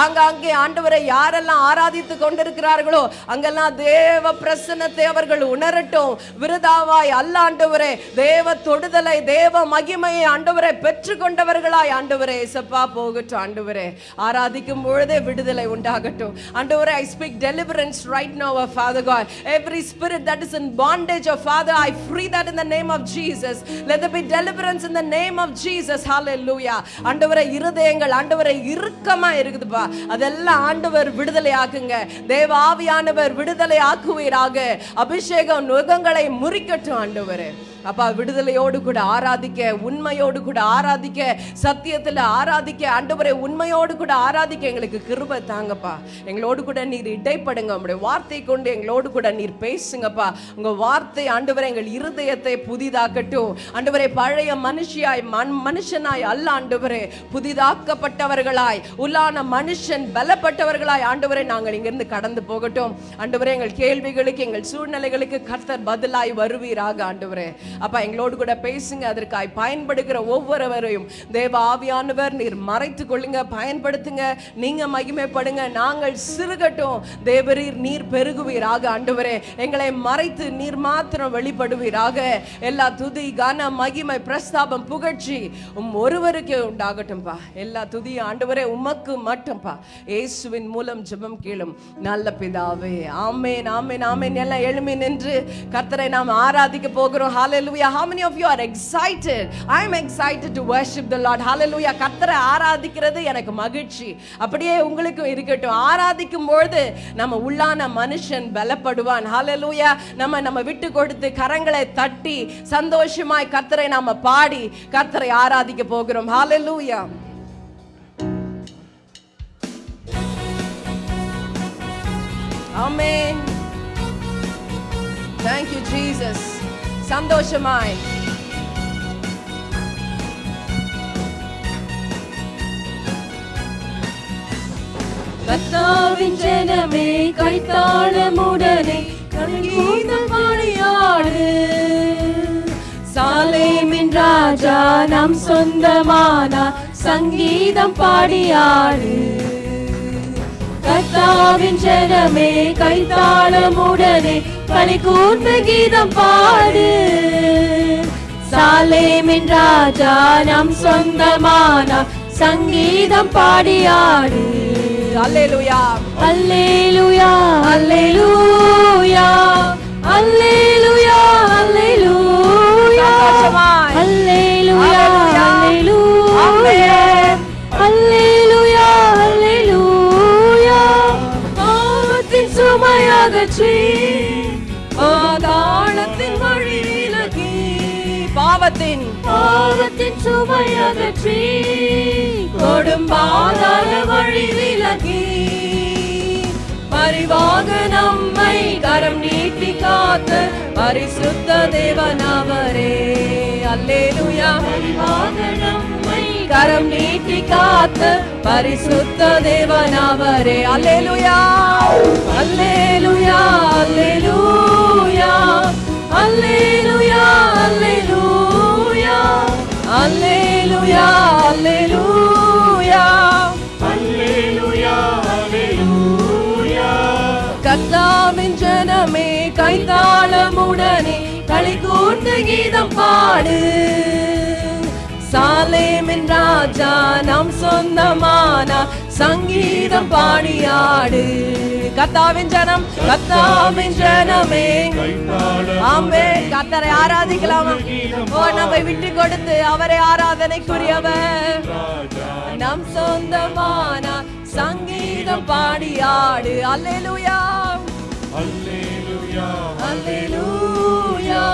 ஆங்காங்கே ஆண்டவரை யாரெல்லாம் ஆராதித்து கொண்டிருக்கிறார்களோ அங்கெல்லாம் தேவ பிரசன்னத்தை அவர்கள் உணரட்டும். விருதாவாய் அல்ல ஆண்டவரே தேவ தொடுதலை தேவ மகிமையை ஆண்டவரை பெற்று கொண்டவர்களாய் ஆண்டவரே இசப்பா போகட்டும் ஆண்டவரே. ஆராதிக்கும் பொழுதே விடுதலை உண்டாகட்டும். ஆண்டவரே I speak deliverance right now of father God. Every spirit that is in bondage of Father I free that in the name of Jesus. Let there be deliverance in the name of Jesus. Hallelujah. ஆண்டவரே இருதயங்கள் ஆண்டவரை இறுக்கமா இருக்குதுப்பா அதெல்லாம் ஆண்டவர் விடுதலை ஆக்குங்க தேவாவியானவர் விடுதலை ஆக்குவீராக அபிஷேகம் நுகங்களை முறிக்கட்டும் ஆண்டவரே. அப்பா விடுதலையோடு கூட ஆராதிக்க உண்மையோடு கூட ஆராதிக்க சத்தியத்தில் ஆராதிக்க ஆண்டவரை உண்மையோடு கூட ஆராதிக்க எங்களுக்கு கிருபை தாங்கப்பா. எங்களோடு கூட நீர் இடைப்படுங்க. உங்களுடைய வார்த்தை கொண்டு எங்களோடு கூட நீர் பேசுங்கப்பா. உங்கள் வார்த்தை ஆண்டவரை எங்கள் இருதயத்தை புதிதாக்கட்டும். ஆண்டவரை பழைய மனுஷியாய் மண் மனுஷனாய் அல்ல ஆண்டவரே. புதிதாக்கப்பட்டவர்களாய் உள்ளான மனுஷன் பலப்பட்டவர்களாய் ஆண்டவரை நாங்கள் இங்கிருந்து கடந்து போகட்டும். ஆண்டவரே எங்கள் கேள்விகளுக்கு எங்கள் சூழ்நிலைகளுக்கு கர்த்தர் பதிலாய் வருவீராக ஆண்டவரே. அப்பா எங்களோடு கூட பேசுங்க. அதற்காய் பயன்படுகிற ஒவ்வொருவரையும் தேவ ஆவியானவர் நீர் மறைத்து கொள்ளுங்க பயன்படுத்துங்க. நீங்க மகிமைப்படுங்க. நாங்கள் சிறுகட்டும். தேவரீர் நீர் பெருகுவீராக. ஆண்டவரே எங்களை மறைத்து நீர் மாத்திரம் வெளிப்படுவீராக. எல்லா துதி கன மகிமை பிரஸ்தாபம் புகழ்ச்சி உம் ஒருவருக்கே உண்டாகட்டும்பா. எல்லா துதி ஆண்டவரே உமக்கு மட்டும்பா. இயேசுவின் மூலம் ஜெபம் கீழும் நல்ல பிதாவே. ஆமேன் ஆமேன் ஆமேன். எல்லாம் எழுமி நின்று கர்த்தரை நாம் ஆராதிக்க போகிறோம். Hallelujah. How many of you are excited? I am excited to worship the lord. Hallelujah. கர்த்தரை ஆராதிக்கிறது எனக்கு மகிழ்ச்சி. அப்படியே உங்களுக்கும் இருக்கட்டும். ஆராதிக்கும் பொழுது நம்ம உள்ளான மனுஷன் பலப்படுவான். Hallelujah. நம்ம நம்ம விட்டு கொடுத்து கரங்களை தட்டி சந்தோஷமாய் கர்த்தரை நாம பாடி கர்த்தரை ஆராதிக்க போகிறோம். Hallelujah. Amen. Thank you, Jesus. சந்தோஷமாய். கத்தாவின் ஜனமே கைத்தாளமுடனே கீதம் பாடியாடு. சாலேமின் ராஜா நம் சொந்தமானா சங்கீதம் பாடியாடு. கத்தாவின் ஜனமே கைத்தாளமுடனே களி கூர்ந்து கீதம் பாடு. சாலேமின் ராஜா நம் சொந்தமானா சங்கீதம் பாடியாடு அல்லேலூயா. அல்லேலூயா அல்லேலூயா. அல்லேலூயா அல்லேலூயா. அல்லேலூயா அல்லேலூயா. அல்லேலூயா. அல்லேலூயா பாவத்தின் சுமையகற்றி பாவத்தின் சுவை அகற்றி கொடும் பாதாள வழி விலகி. பரிவாக நம்மை கரம் நீட்டி காத்த பரிசுத்த தேவனவரே அல்லேலுயா. பரிவாக நம்மை கரம் நீட்டி காத்த பரிசுத்த தேவனவரே அல்லேலுயா. அல்லேலுயா. அல்லேலுயா. அல்லேலுயா. அல்லேலுயா அல்லேலூயா அல்லேலூயா கர்த்தாவின் ஜனமே கைத்தாளமுடனே களி கூர்ந்து கீதம் பாடு. சாலேமின் ராஜா நம் சொந்தமானா சங்கீதம் பாடியாடு. கர்த்தாவின் ஜனம் கர்த்தாவின் ஜனமே. ஆமே கர்த்தரை ஆராதிக்கலாமா. ஓ நம்மை விட்டு கொடுத்து அவரை ஆராதனைக்குரியவர். நம் சொந்தமான சங்கீதம் பாடியாடு. அல்லேலூயா. அல்லேலூயா. அல்லேலூயா.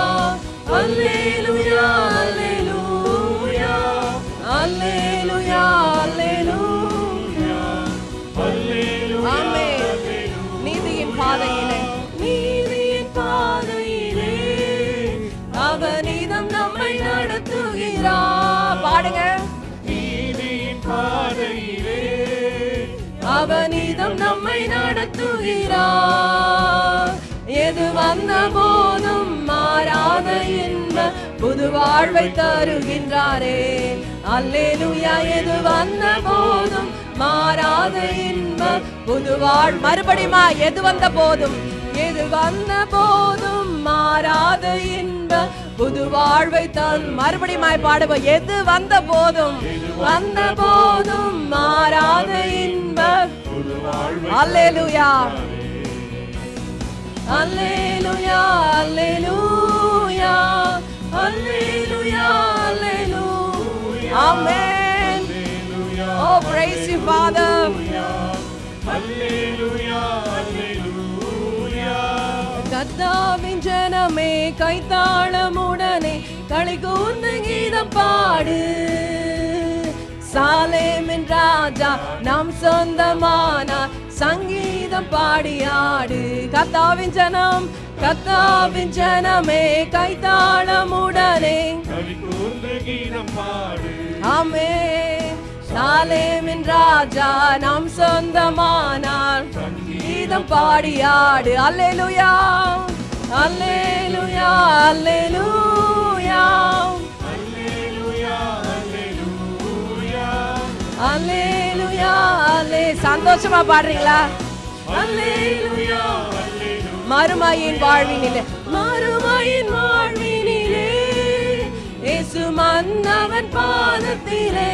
அல்லேலூயா அல்லேலூயா. அல்லேலூயா அவனிதம் நம்மை நடத்துகிறார். எது வந்த போதும் மாறாத இன்ப புது வாழ்வை தருகின்றாரே. அல்லேலுயா எது வந்த போதும் மாறாத இன்ப புது வாழ் மறுபடியுமா எது வந்த போதும்? எது வந்த போதும் மாறாத இன்ப புது வாழ்வை தன் மறுபடியுமாய் பாடுவோம் எது வந்த போதும் வந்த போதும் மாறாத இன்ப. அல்லேலூயா. அல்லேலுயா அல்லேலூயா. அல்லேலுயா அல்லேலூயா. ஆமென். Oh praise you father. கர்த்தாவின் ஜனமே கைத்தாளமுடனே களி கூர்ந்து கீதம் பாடு. சாலேமின் ராஜா நம் சொந்தமானார் சங்கீதம் பாடியாடு கர்த்தாவின் ஜனம் கர்த்தாவின் ஜனமே கைத்தாளமுடனே ஆமே சாலேமின் ராஜா நம் சொந்தமானார் கீதம் பாடியாடு அல்லேலுயா. அல்லேலுயா. அல்லேலுயா. அல்லேலுயா. அல்லே. சந்தோஷமா பாடுறீங்களா? அல்லேலுயா. மறுமையின் வாழ்வினிலே. மறுமையின் வாழ்வினிலே. இயேசு மன்னவன் பாதத்திலே.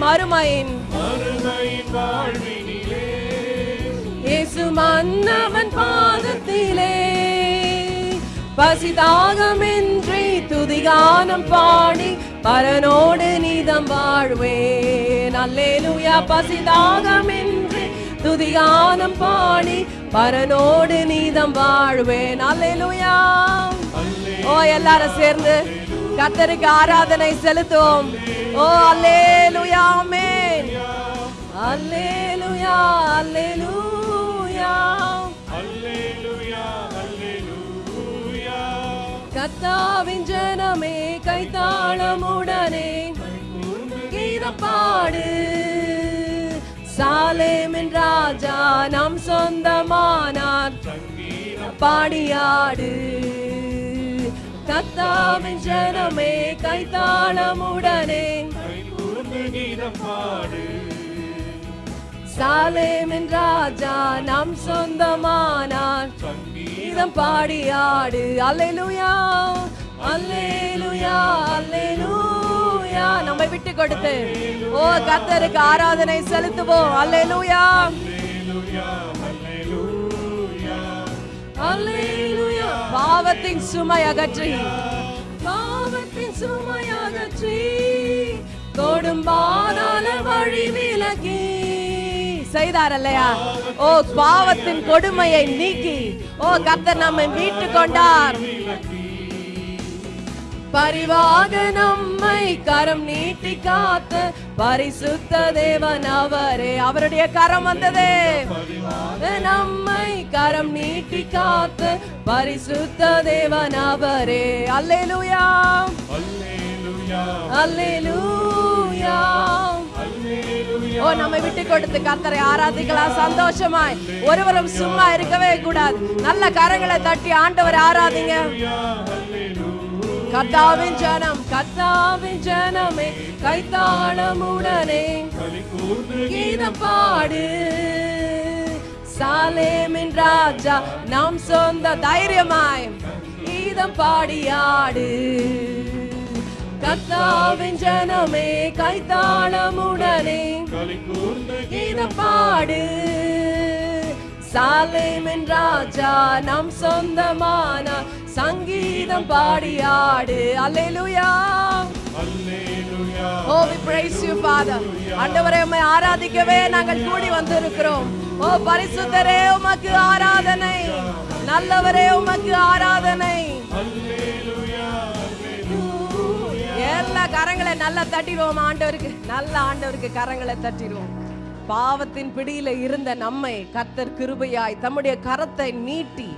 மறுமையின் மறுமையின் வாழ்வினிலே. இயேசு மன்னவன் பாதத்திலே. பசிதாகமின்றி துதிகானம் பாடி பரனோடு நீதம் வாழ்வேன். அல்லேலூயா பசிதாகமின்றி துதிகானம் பாடி பரனோடு நீதம் வாழ்வேன். அல்லேலூயா. ஓ எல்லாரும் சேர்ந்து கத்தருக்கு ஆராதனை செலுத்துவோம். ஓ அல்லேலூயா ஆமென். அல்லேலூயா அல்லேலூயா கத்தாவின் ஜனமே கைத்தாளமுடனே. கீதம் பாடு சாலேமின் ராஜா நம் சொந்தமானார். பாடியாடு. கத்தாவின் ஜனமே கைத்தாளமுடனே. சாலேமின் ராஜா நம் சொந்தமானார். கீதம் பாடியாடு அல்லேலூயா அல்லேலூயா அல்லேலூயா. நம்மை விட்டு கொடுத்து ஓ கர்த்தருக்கு ஆராதனை செலுத்துவோம். அல்லேலூயா. அல்லேலூயா பாவத்தின் சுமை அகற்றி. பாவத்தின் சுமையகற்றி கொடும்பாதான வழி விலகி. செய்தார் அல்லையா ஓ பாவத்தின் கொடுமையை நீக்கி. ஓ கர்த்தர் நம்மை மீட்டு கொண்டார். பரிவாக நம்மை கரம் நீட்டி காத்த பரிசுத்த தேவன் அவரே. அவருடைய கரம் வந்ததே. நம்மை கரம் நீட்டி காத்த பரிசுத்த தேவன் அவரே. அல்லேலூயா. அல்லேலூயா. ஓ நம்மை விட்டு கொடுத்து கர்த்தரை ஆராதிக்கலாம். சந்தோஷமாய். ஒருவரும் சும்மா இருக்கவே கூடாது. நல்ல கரங்களை தட்டி ஆண்டவரை ஆராதிங்க. கர்த்தாவின் ஜனம் கத்தாவின் ஜனமே கைத்தாளமுடனே. கீதம் பாடு சாலேமின் ராஜா நம் சொந்த தைரியமாய். கீதம் பாடியாடு. கத்தாவின் ஜனமே கைத்தாளமுடனே. கீதம் பாடு சாலேமின் ராஜா நம் சொந்தமான சங்கீதம் பாடியாடு. Alleluia. O we praise you father. ஆண்டவரே உம்மை ஆராதிக்கவே நாங்கள் கூடி வந்திருக்கிறோம். ஓ பரிசுத்தரே உமக்கு ஆராதனை. நல்லவரே உமக்கு ஆராதனை. கரங்களை நல்லா தட்டிடுவோம் ஆண்டவருக்கு. நல்ல ஆண்டவருக்கு கரங்களை தட்டிடுவோம். பாவத்தின் பிடியில இருந்த நம்மை கர்த்தர் கிருபையாய் தம்முடைய கரத்தை நீட்டி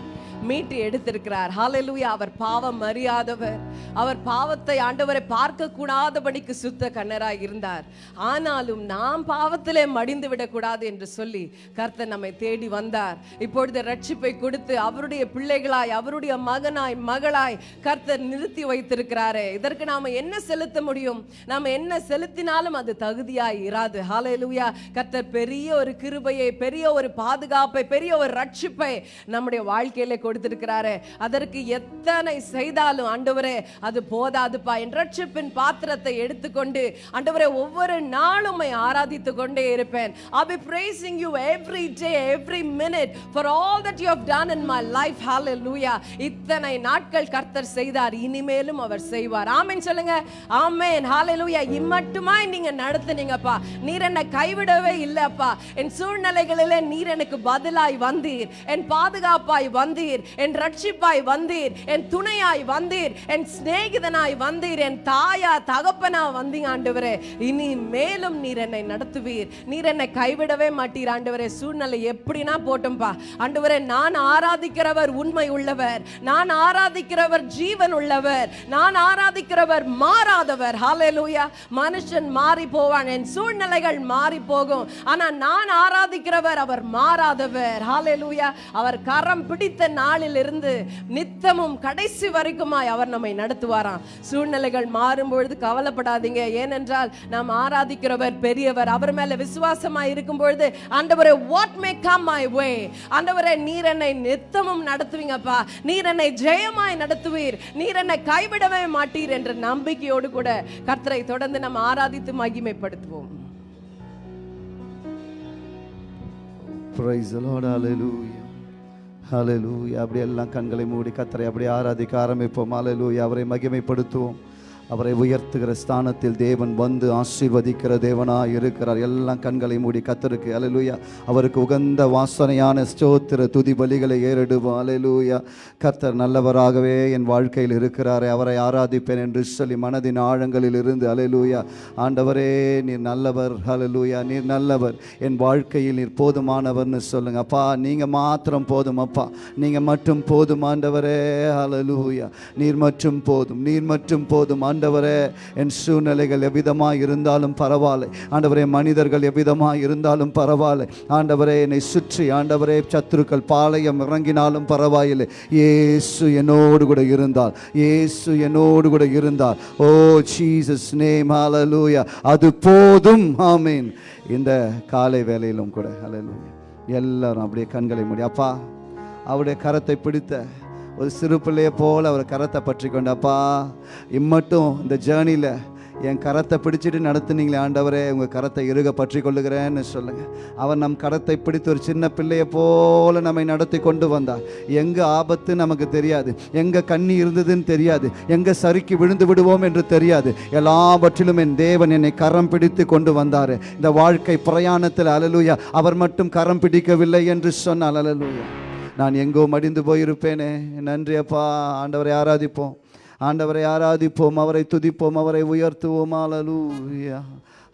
மீட்டு எடுத்திருக்கிறார். ஹாலலூயா அவர் பாவம் அறியாதவர். அவர் பாவத்தை ஆண்டவரை பார்க்க கூடாதபடிக்கு சுத்த கண்ணராய் இருந்தார். ஆனாலும் நாம் பாவத்திலே மடிந்து விடக்கூடாது என்று சொல்லி கர்த்தர் நம்மை தேடி வந்தார். இப்பொழுது ரட்சிப்பை கொடுத்து அவருடைய பிள்ளைகளாய் அவருடைய மகனாய் மகளாய் கர்த்தர் நிறுத்தி வைத்திருக்கிறாரே. இதற்கு நாம என்ன செலுத்த முடியும்? நாம என்ன செலுத்தினாலும் அது தகுதியாய் இராது. ஹாலலூயா கர்த்தர் பெரிய ஒரு கிருபையை பெரிய ஒரு பாதுகாப்பை பெரிய ஒரு ரட்சிப்பை நம்முடைய வாழ்க்கையில கொடுத்திருக்கிறாரே. அதற்கு எத்தனை செய்தாலும் ஆண்டவரே அது போதாதுப்பா. என் ரட்சிப்பின் பாத்திரத்தை எடுத்துக்கொண்டு ஆண்டவரே ஒவ்வொரு நாளும் ஆராதித்து கொண்டே இருப்பேன். I be praising you every day every minute for all that you have done in my life life. லூயா இத்தனை நாட்கள் கர்த்தர் செய்தார் இனிமேலும் அவர் செய்வார். ஆமேன் சொல்லுங்க. ஆமென். லூயா இம்மட்டுமாய் நீங்க நடத்துனீங்கப்பா. நீர் என்னை கைவிடவே இல்லப்பா. என் சூழ்நிலைகளிலே நீர் எனக்கு பதிலாய் வந்தீர். என் பாதுகாப்பாய் வந்தீர். என் ரட்சிப்பாய் வந்தீர். என் துணையாய் வந்தீர். என் சிநேகிதனாய் வந்தீர். என் தாயா தகப்பனா வந்தீங்க ஆண்டவரே. இனி மேலும் நீர் என்னை நடத்துவீர். நீர் என்னை கைவிடவே மாட்டீர் ஆண்டவரே. சூழ்நிலை எப்படினா போட்டும்பா. ஆண்டவரே நான் ஆராதிக்கிறவர் உண்மை உள்ளவர். நான் ஆராதிக்கிறவர் ஜீவன் உள்ளவர். நான் ஆராதிக்கிறவர் மாறாதவர். ஹாலேலூயா மனுஷன் மாறி போவான். என் சூழ்நிலைகள் மாறி போகும். ஆனா நான் ஆராதிக்கிறவர் அவர் மாறாதவர். ஹாலேலூயா அவர் கரம் பிடித்த நான் இருந்து நித்தமும் கடைசி வரைக்குமாய் அவர் நம்மை நடத்துவாராம். சூழ்நிலைகள் மாறும் பொழுது கவலைப்படாதீங்க. ஏனென்றால் நாம் ஆராதிக்கிறவர் பெரியவர். அவர் மேல விசுவாசமாய் இருக்கும் பொழுது ஆண்டவரே what may come my way ஆண்டவரே நீர் என்னை நித்தமும் நடத்துவீங்கப்பா. நீர் என்னை ஜெயமாய் நடத்துவீர். நீர் என்னை கைவிடவே மாட்டீர் என்ற நம்பிக்கையோடு கூட கர்த்தரை தொடர்ந்து நம்ம ஆராதித்து மகிமைப்படுத்துவோம். Praise the Lord. Hallelujah. Hallelujah. அப்படியெல்லாம் கண்களை மூடி கத்தரை அப்படியே ஆராதிக்க ஆரம்பிப்போம் Hallelujah. அவரை மகிமைப்படுத்துவோம் அவரை உயர்த்துகிற ஸ்தானத்தில் தேவன் வந்து ஆசீர்வதிக்கிற தேவனாக இருக்கிறார். எல்லாம் கண்களை மூடி கத்தருக்கு அலலூயா அவருக்கு உகந்த வாசனையான ஸ்தோத்திர துதி பலிகளை ஏறிடுவோம். அலலூயா கர்த்தர் நல்லவராகவே என் வாழ்க்கையில் இருக்கிறாரே. அவரை ஆராதிப்பேன் என்று சொல்லி மனதின் ஆழங்களில் இருந்து அலலூயா ஆண்டவரே நீர் நல்லவர். அலலூயா நீர் நல்லவர். என் வாழ்க்கையில் நீர் போதுமானவர்னு சொல்லுங்க. அப்பா நீங்கள் மாத்திரம் போதும் அப்பா. நீங்கள் மட்டும் போதும் ஆண்டவரே. அலலூயா நீர் மட்டும் போதும். நீர் மட்டும் போதும். ஆண்டவரே என் சூழ்நிலைகள் எவ்விதமாக இருந்தாலும் பரவாயில்லை. ஆண்டவரே மனிதர்கள் எவ்விதமாக இருந்தாலும் பரவாயில்லை. ஆண்டவரே என்னை சுற்றி ஆண்டவரே சத்துருக்கள் பாளையம் இறங்கினாலும் பரவாயில்லை. ஏசு என்னோடு கூட இருந்தால் ஏசு என்னோடு கூட இருந்தால் ஓ ஜீசஸ் நேம் ஹalleluya. அது போதும். ஆமீன். இந்த காலை வேலையிலும் கூட ஹalleluya. எல்லாரும் அப்படியே கண்களை மூடி அப்பா அவருடைய கரத்தை பிடித்த ஒரு சிறு பிள்ளையை போல் அவர் கரத்தை பற்றி கொண்டப்பா இம்மட்டும் இந்த ஜேர்னியில் என் கரத்தை பிடிச்சிட்டு நடத்துனீங்களே ஆண்டவரே உங்கள் கரத்தை இறுக பற்றி கொள்ளுகிறேன்னு சொல்லுங்கள் அவர் நம் கரத்தை பிடித்து ஒரு சின்ன பிள்ளையை போல நம்மை நடத்தி கொண்டு வந்தார். எங்கே ஆபத்து நமக்கு தெரியாது எங்கே கண்ணி இருந்ததுன்னு தெரியாது எங்கே சறுக்கி விழுந்து விடுவோம் என்று தெரியாது. எல்லாவற்றிலும் என் தேவன் என்னை கரம் பிடித்து கொண்டு வந்தார். இந்த வாழ்க்கை பிரயாணத்தில் அலலூயா அவர் மட்டும் கரம் பிடிக்கவில்லை என்று சொன்னால் அலலூயா. நான் எங்கோ மடிந்து போயிருப்பேனே. நன்றி அப்பா ஆண்டவரை ஆராதிப்போம். ஆண்டவரை ஆராதிப்போம் அவரை துதிப்போம் அவரை உயர்த்துவோம். ஆலலூயா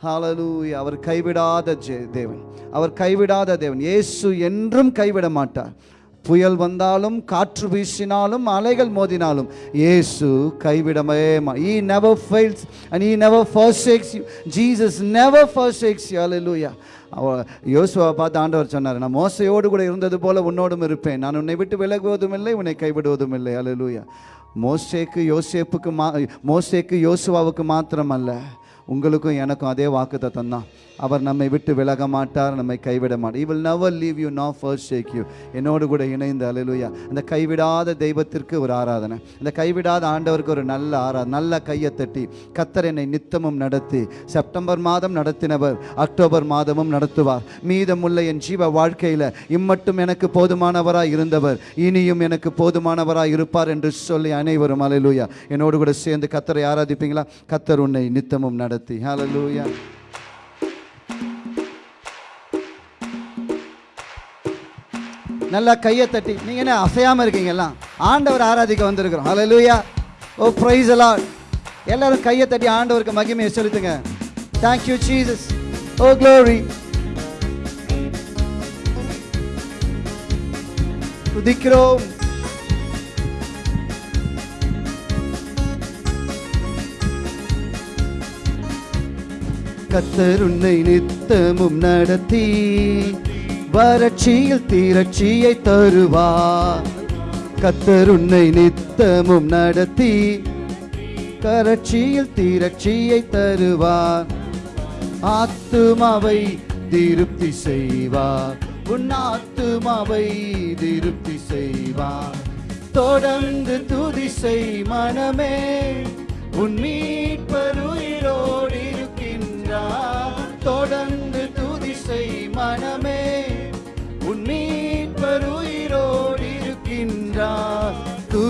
ஹாலலூய் அவர் கைவிடாத ஜெ- தேவன். அவர் கைவிடாத தேவன். இயேசு என்றும் கைவிட மாட்டார் புயல் வந்தாலும் காற்று வீசினாலும் அலைகள் மோதினாலும் இயேசு கைவிடவே மா he never fails and he never forsakes you. Jesus never யோசுவா பார்த்து ஆண்டவர் சொன்னார் நான் மோசையோடு கூட இருந்தது போல உன்னோடும் இருப்பேன். நான் உன்னை விட்டு விலகுவதும் இல்லை உன்னை கைவிடுவதும் இல்லை. அலலூயா மோசேக்கு யோசேப்புக்கு மா மோசேக்கு யோசுவாவுக்கு மாத்திரமல்ல உங்களுக்கும் எனக்கும் அதே வாக்குத்தை தான். அவர் நம்மை விட்டு விலக மாட்டார் நம்மை கைவிட மாட்டார். Never leave you nor forsake you என்னோடு கூட இணைந்து அலையிலுயா அந்த கைவிடாத தெய்வத்திற்கு ஒரு ஆராதனை. இந்த கைவிடாத ஆண்டவருக்கு ஒரு நல்ல ஆராதனை நல்ல கையை தட்டி கத்தர் என்னை நித்தமும் நடத்தி செப்டம்பர் மாதம் நடத்தினவர் அக்டோபர் மாதமும் நடத்துவார். மீதமுள்ள என் ஜீவ வாழ்க்கையில் இம்மட்டும் எனக்கு போதுமானவராக இருந்தவர் இனியும் எனக்கு போதுமானவராக இருப்பார் என்று சொல்லி அனைவரும் அலையிலுயா என்னோடு கூட சேர்ந்து கத்தரை ஆராதிப்பீங்களா? கத்தர் உன்னை நித்தமும் நடத்தி அலலூயா நல்லா கையை தட்டி. நீங்க என்ன அசையாம இருக்கீங்க எல்லாம்? ஆண்டவர் ஆராதிக்க வந்திருக்கிறோம். ஹலோ லூயா ஓ ப்ரைஸ் எல்லாம் எல்லாரும் கையை தட்டி ஆண்டவருக்கு மகிமையை செலுத்துங்க. தேங்க்யூ சீசஸ் ஓ க்ளோரி துதிக்கிறோம். கத்தருன்னை நித்தமும் நடத்தி. வறட்சியில் தீரட்சியை தருவார். கத்தர் உன்னை நித்தமும் நடத்தி கரட்சியில் தீரட்சியை தருவார். ஆத்துமாவை திருப்தி செய்வார். உன் ஆத்துமாவை திருப்தி செய்வார். தொடர்ந்து துதி செய் மனமே உன் மீட்பருயிரோடு இருக்கின்றார் தொடர்ந்து துதி செய் மனமே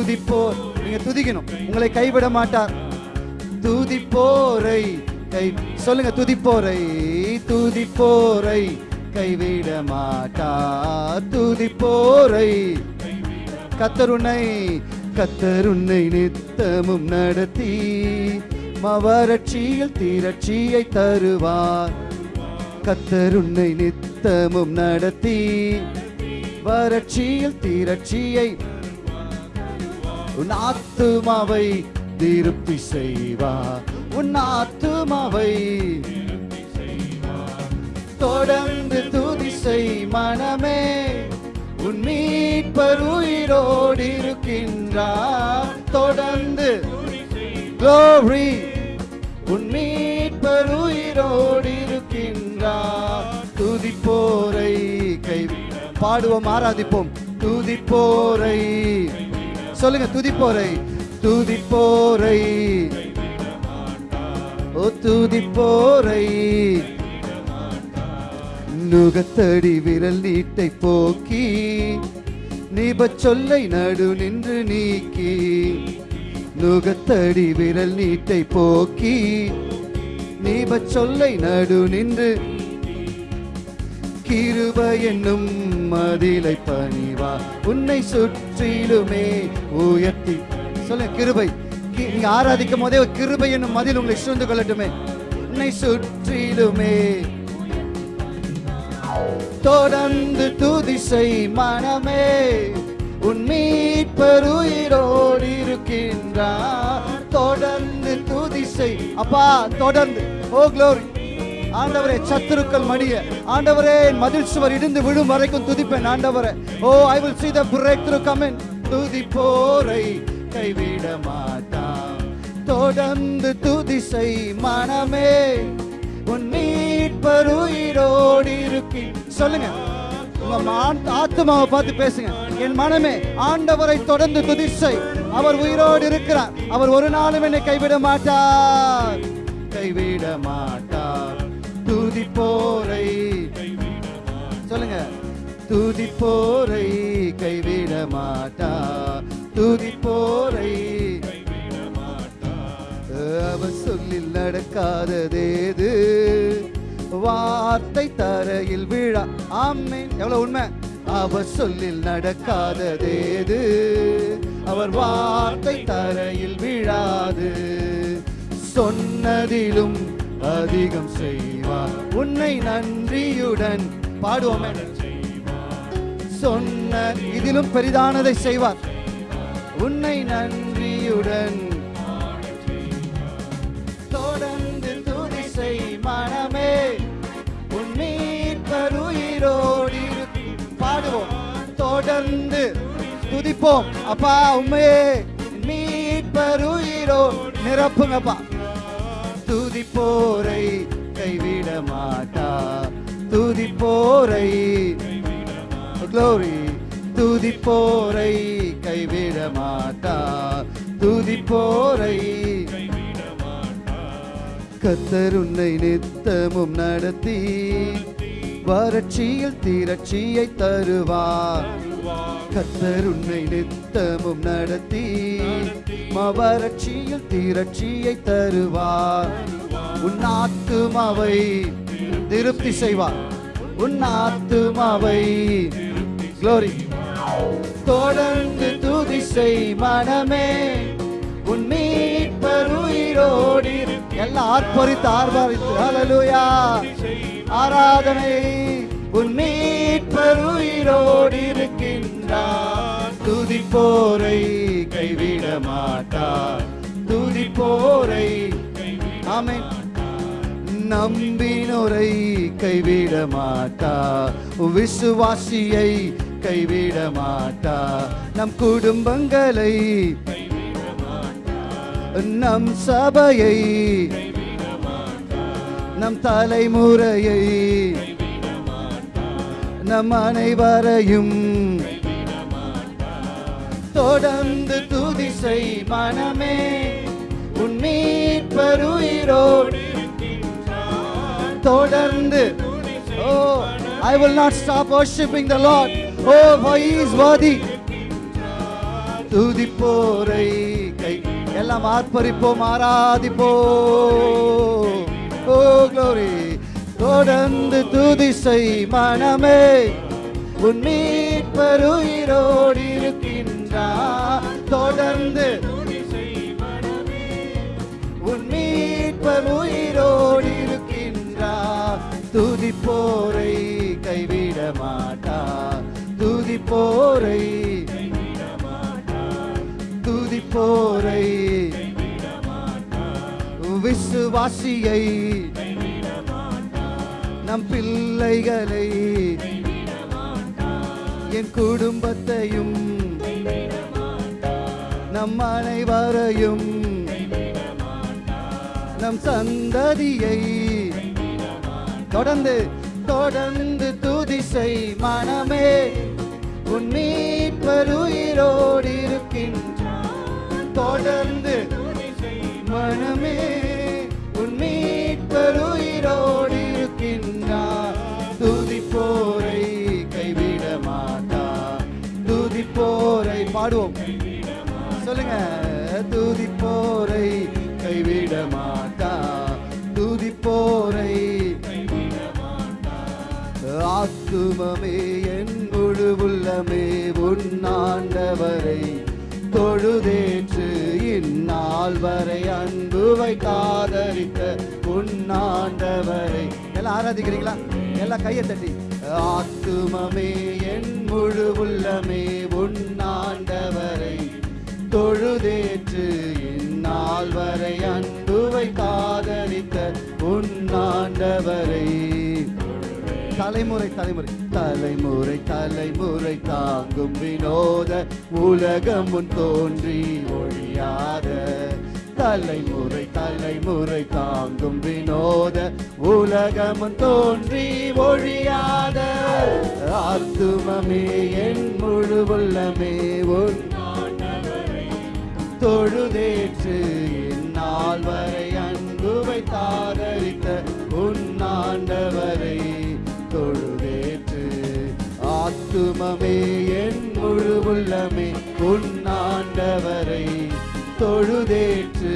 துதிப்போர். நீங்க துதிக்கணும். உங்களை கைவிட மாட்டார் துதிப்போரை கை சொல்லுங்க துதிப்போரை துதிப்போரை கைவிட மாட்டார் துதிப்போரை கத்தருணை கத்தருண்ணை நித்தமும் நடத்தி மவரட்சியில் தீரட்சியை தருவார். கத்தருணை நித்தமும் நடத்தி வறட்சியில் தீரட்சியை உன் ஆத்துமாவை திருப்தி செய்வார் உன் ஆத்துமாவை தொடர்ந்து துதி செய் மனமே. உன் மீட்பர் உயிரோடு இருக்கின்றார் தொடர்ந்து glory. உன் மீட்பர் உயிரோடு இருக்கின்றார் துதிப்போரை கை பாடுவோம் ஆராதிப்போம். துதிப்போரை சொல்லுங்க துதிப்போரை. துதிப்போரை. ஓ துதிப்போரை. நுகத்தடி விரல் நீட்டை போக்கி நிபச் சொல்லை நடு நின்று நீக்கி நுகத்தடி விரல் நீட்டை போக்கி நீப சொல்லை நடு நின்று கிருப என்னும் மதிலை பணிவா. உன்னை சுற்றிலுமே உயர்த்தி. சொல்ல கிருபை. நீங்க ஆராதிக்கும் போதே ஒரு கிருபை என்னும் மதில் உங்களை சூழ்ந்து கொள்ளட்டுமே. உன்னை சுற்றிலுமே தொடர்ந்து துதிசை மனமே. உன் மீட்பருயிரோடு இருக்கின்றார். தொடர்ந்து துதிசை. அப்பா தொடர்ந்து. ஓ க்ளோரி ஆண்டவரே சத்துருக்கள் மடிய. ஆண்டவரே என் மதில் சுவர் இடிந்து விழும் வரைக்கும் துதிப்பேன் ஆண்டவரே. ஓ I will see the breakthrough in துதி போரை கைவிட மாட்டாம். தொடர்ந்து துதிசை மனமே. உன் மீட்பர் உயிரோடு இருக்கி. சொல்லுங்க. உங்க ஆண்- பார்த்து பேசுங்க. என் மனமே ஆண்டவரை தொடர்ந்து துதிசை. அவர் உயிரோடு இருக்கிறார். அவர் ஒரு நாளும் என்னை கைவிட மாட்டார். கைவிட மாட்டார். துதி போரை சொல்லுங்க. துதி போரை கைவிட மாட்டா. துதி போரை அவர் சொல்லில் நடக்காததேது வார்த்தை தரையில் விழா. ஆமேன். எவ்வளவு உண்மை? அவர் சொல்லில் நடக்காததேது அவர் வார்த்தை தரையில் விழாது. சொன்னதிலும் அதிகம் செய்வார். உன்னை நன்றியுடன் பாடுவோமே. சொன்ன இதிலும் பெரிதானதை செய்வார். உன்னை நன்றியுடன் தொடர்ந்து துதி செய் மனமே உன் மீட்பர் இரு- பாடுவோம். தொடர்ந்து துதிப்போம். அப்பா உண்மையே மீட்பருயிரோ நிரப்புங்கப்பா. துதி போரை கைவிட மாட்டா. துதி போரை க்ளோரி துதி போரை கைவிட மாட்டா. துதி போரை கத்தர் உன்னை நித்தமும் நடத்தி. வறட்சியில் திரட்சியை தருவார். கத்தர் உன்னை நித்தமும் நடத்தி மவரட்சியில் தீரட்சியை தருவார். உன் ஆத்துமாவை திருப்தி செய்வார். உன் ஆத்துமாவை குளோரி தொடர்ந்து துதி செய் மனமே. உன் மீட்பர் உயிரோடு இரு. எல்லாம் ஆர்ப்பரித்து ஆர்ப்பரித்து ஹalleluya ஆராதனை. உன் மீட்பர் உயிரோடு இருக்கின்றார் துதி துதிப்போரை கைவிட மாட்டார். துதிப்போரை அமை நம்பினோரை கைவிட மாட்டா விசுவாசியை கைவிட மாட்டா நம் குடும்பங்களை நம் சபையை நம் தலைமுறையை நம் அனைவரையும் தொடர்ந்து துதிசை மனமே உன் மீட்பருயிரோடு தொடர்ந்து oh I will not stop worshiping the lord. Oh for he is worthy. துதிப்போரை கை எல்லாம் ஆர்ப்பரிப்போம் ஆராதிப்போம். ஓ க்ளோரி தொடர்ந்து துதிசை மனமே உன் மீட்பருயிரோடு நின்றா? தொடர்ந்து உன் மீட்பர் உயிரோடு இருக்கின்றார் துதிப்போரை கைவிட மாட்டார் துதிப்போரை துதிப்போரை விசுவாசியை நம் பிள்ளைகளை என் குடும்பத்தையும் நம் அனைவரையும் நம் சந்ததியை தொடர்ந்து தொடர்ந்து துதிசை மனமே. உன் மீட்பருயிரோடு இருக்கின்ற தொடர்ந்து மனமே. பாடுவோம். சொல்லுங்க. துதிப்போரை கைவிட மாட்டா. துதிப்போரை ஆத்துமமே என் முழு உள்ளமே உன்னாண்டவரை தொழுதேற்று இந்நாள் வரை அன்பு வைத்தாதரித்த உன்னாண்டவரை எல்லாம் ஆராதிக்கிறீங்களா? எல்லாம் கையை தட்டி. ஆத்துமமே என் முழு உள்ளமே உன் தொழுதேற்று இந்நாள் வரை அன்புவை காதலித்த உன்னாண்டவரை தலைமுறை தலைமுறை. தலைமுறை தலைமுறை தாங்கும் வினோத உலகம் முன் தோன்றி ஒழியாத. தலைமுறை தலைமுறை தாங்கும் வினோத உலகம் தோன்றி ஒழியாத. ஆத்துமமே என் முழு உள்ளமே உன் தொழுதேற்று இந்நாள் வரை அன்புவை வைத்தாதரித்த உன்னாண்டவரை தொழுதேற்று. ஆத்துமமே என் முழு உள்ளமே உன்னாண்டவரை தொழுதேற்று.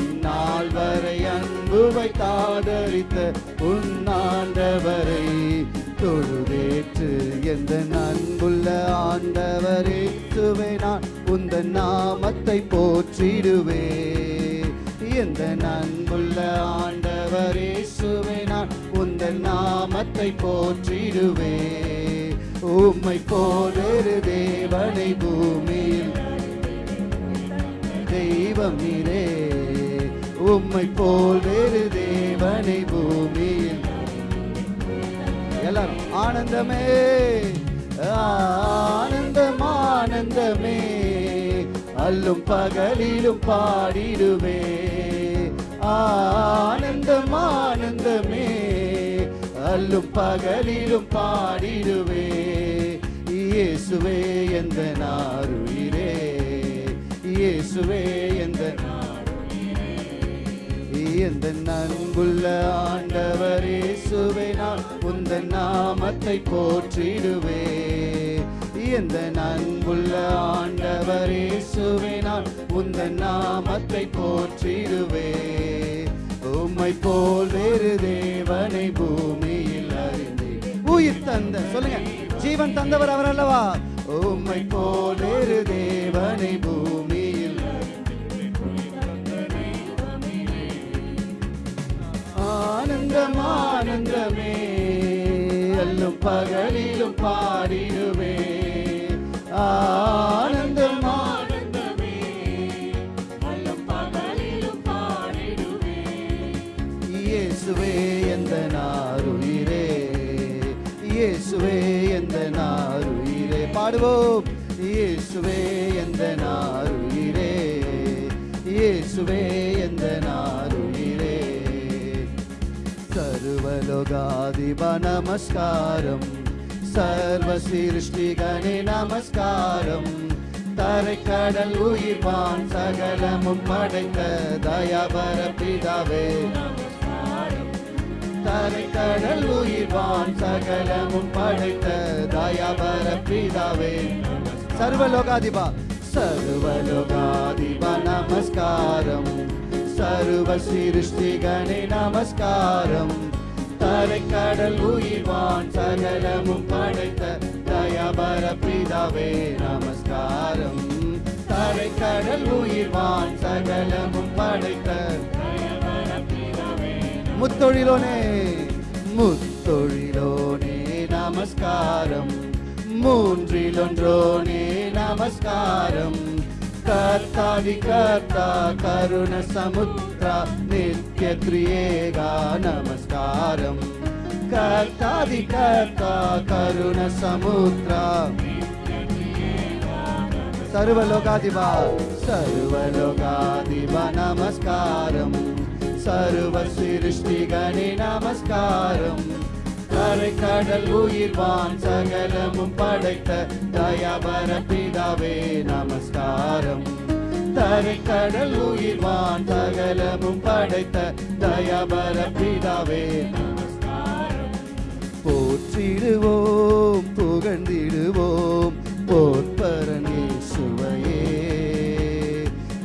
இந்நாள் வரை அன்புவை வைத்தாதரித்த உன்னாண்டவரை தொழுதேற்று எந்த அன்புள்ள ஆண்டவரே சுவை நான் உந்த நாமத்தை போற்றிடுவே. எந்த அன்புள்ள ஆண்டவரே சுவை நான் உந்த நாமத்தை போற்றிடுவே. உம்மை போலொரு தேவனை பூமியில் தெய்வம் இரே உம்மை போல் வேறு தேவனை பூமியில் எல்லாரும். ஆனந்தமே ஆனந்தம் ஆனந்தமே. அல்லும் பகலிலும் பாடிடுவே. ஆனந்தம் ஆனந்தமே. அல்லும் பகலிலும் பாடிடுவே. இயேசுவே எந்த நாருயிரே இயேசுவே எந்த எந்த அன்புள்ள ஆண்டவரே சுவை நான் உந்தன் நாமத்தை போற்றிடுவே. எந்த அன்புள்ள ஆண்டவரே சுவை நான் உந்தன் நாமத்தை போற்றிடுவே. உம்மை போல் வேறு தேவனை பூமியில் அறிந்தேன். உயிர் தந்த சொல்லுங்க ஜீவன் தந்தவர் அவர் அல்லவா? உம்மை போல் வேறு தேவனை ஆனந்தம் ஆனந்தமே. அல்லும் பகலிலும் பாடிடுவே ஆனந்தம் ஆனந்தமே. அல்லும் பகலிலும் பாடிடுவே இயேசுவே எந்த நாருயிரே இயேசுவே எந்த நாருயிரே பாடுவோம். இயேசுவே எந்த நாருயிரே இயேசுவே సర్వలోగాధిప నమస్కారం సర్వ సృష్టిగణి நமஸ்காரம் தரைக்கடல் உயிர்வான் சகலமும் படைத்த தயாபர பிதாவே தரைக்கடல் உயிர்வான் சகலமும் படைத்த தயாபர பிதாவே சர்வலோகாதிபா சர்வலோகாதிபா நமஸ்காரம் சர்வ சிருஷ்டிகணி நமஸ்காரம் தரைக்கடல் உயிர்வான் சகலமும் படைத்த தயாபர பிதாவே நமஸ்காரம். தரைக்கடல் உயிர்வான் சகலமும் படைத்த முத்தொழிலோனே. முத்தொழிலோனே நமஸ்காரம். மூன்றிலொன்றோனே நமஸ்காரம். कर्तादिकर्ता करुणसमुद्रा नित्यत्रियेगा नमस्कारम् कर्ताधिकर्ता करुणसमुद्रा सर्वलोकादिवा सर्वलोकादिवा सर्वलोकादि नमस्कारं। सर्वसृष्टिगणे नमस्कारम् கரை கடல் உயிர்வான் சகலமும் படைத்த தயாபர பிதாவே நமஸ்காரம். தரை கடல் உயிர்வான் சகலமும் படைத்த தயாபர பிதாவே போற்றிடுவோம் புகழ்ந்திடுவோம் போற்பரணி சுவையே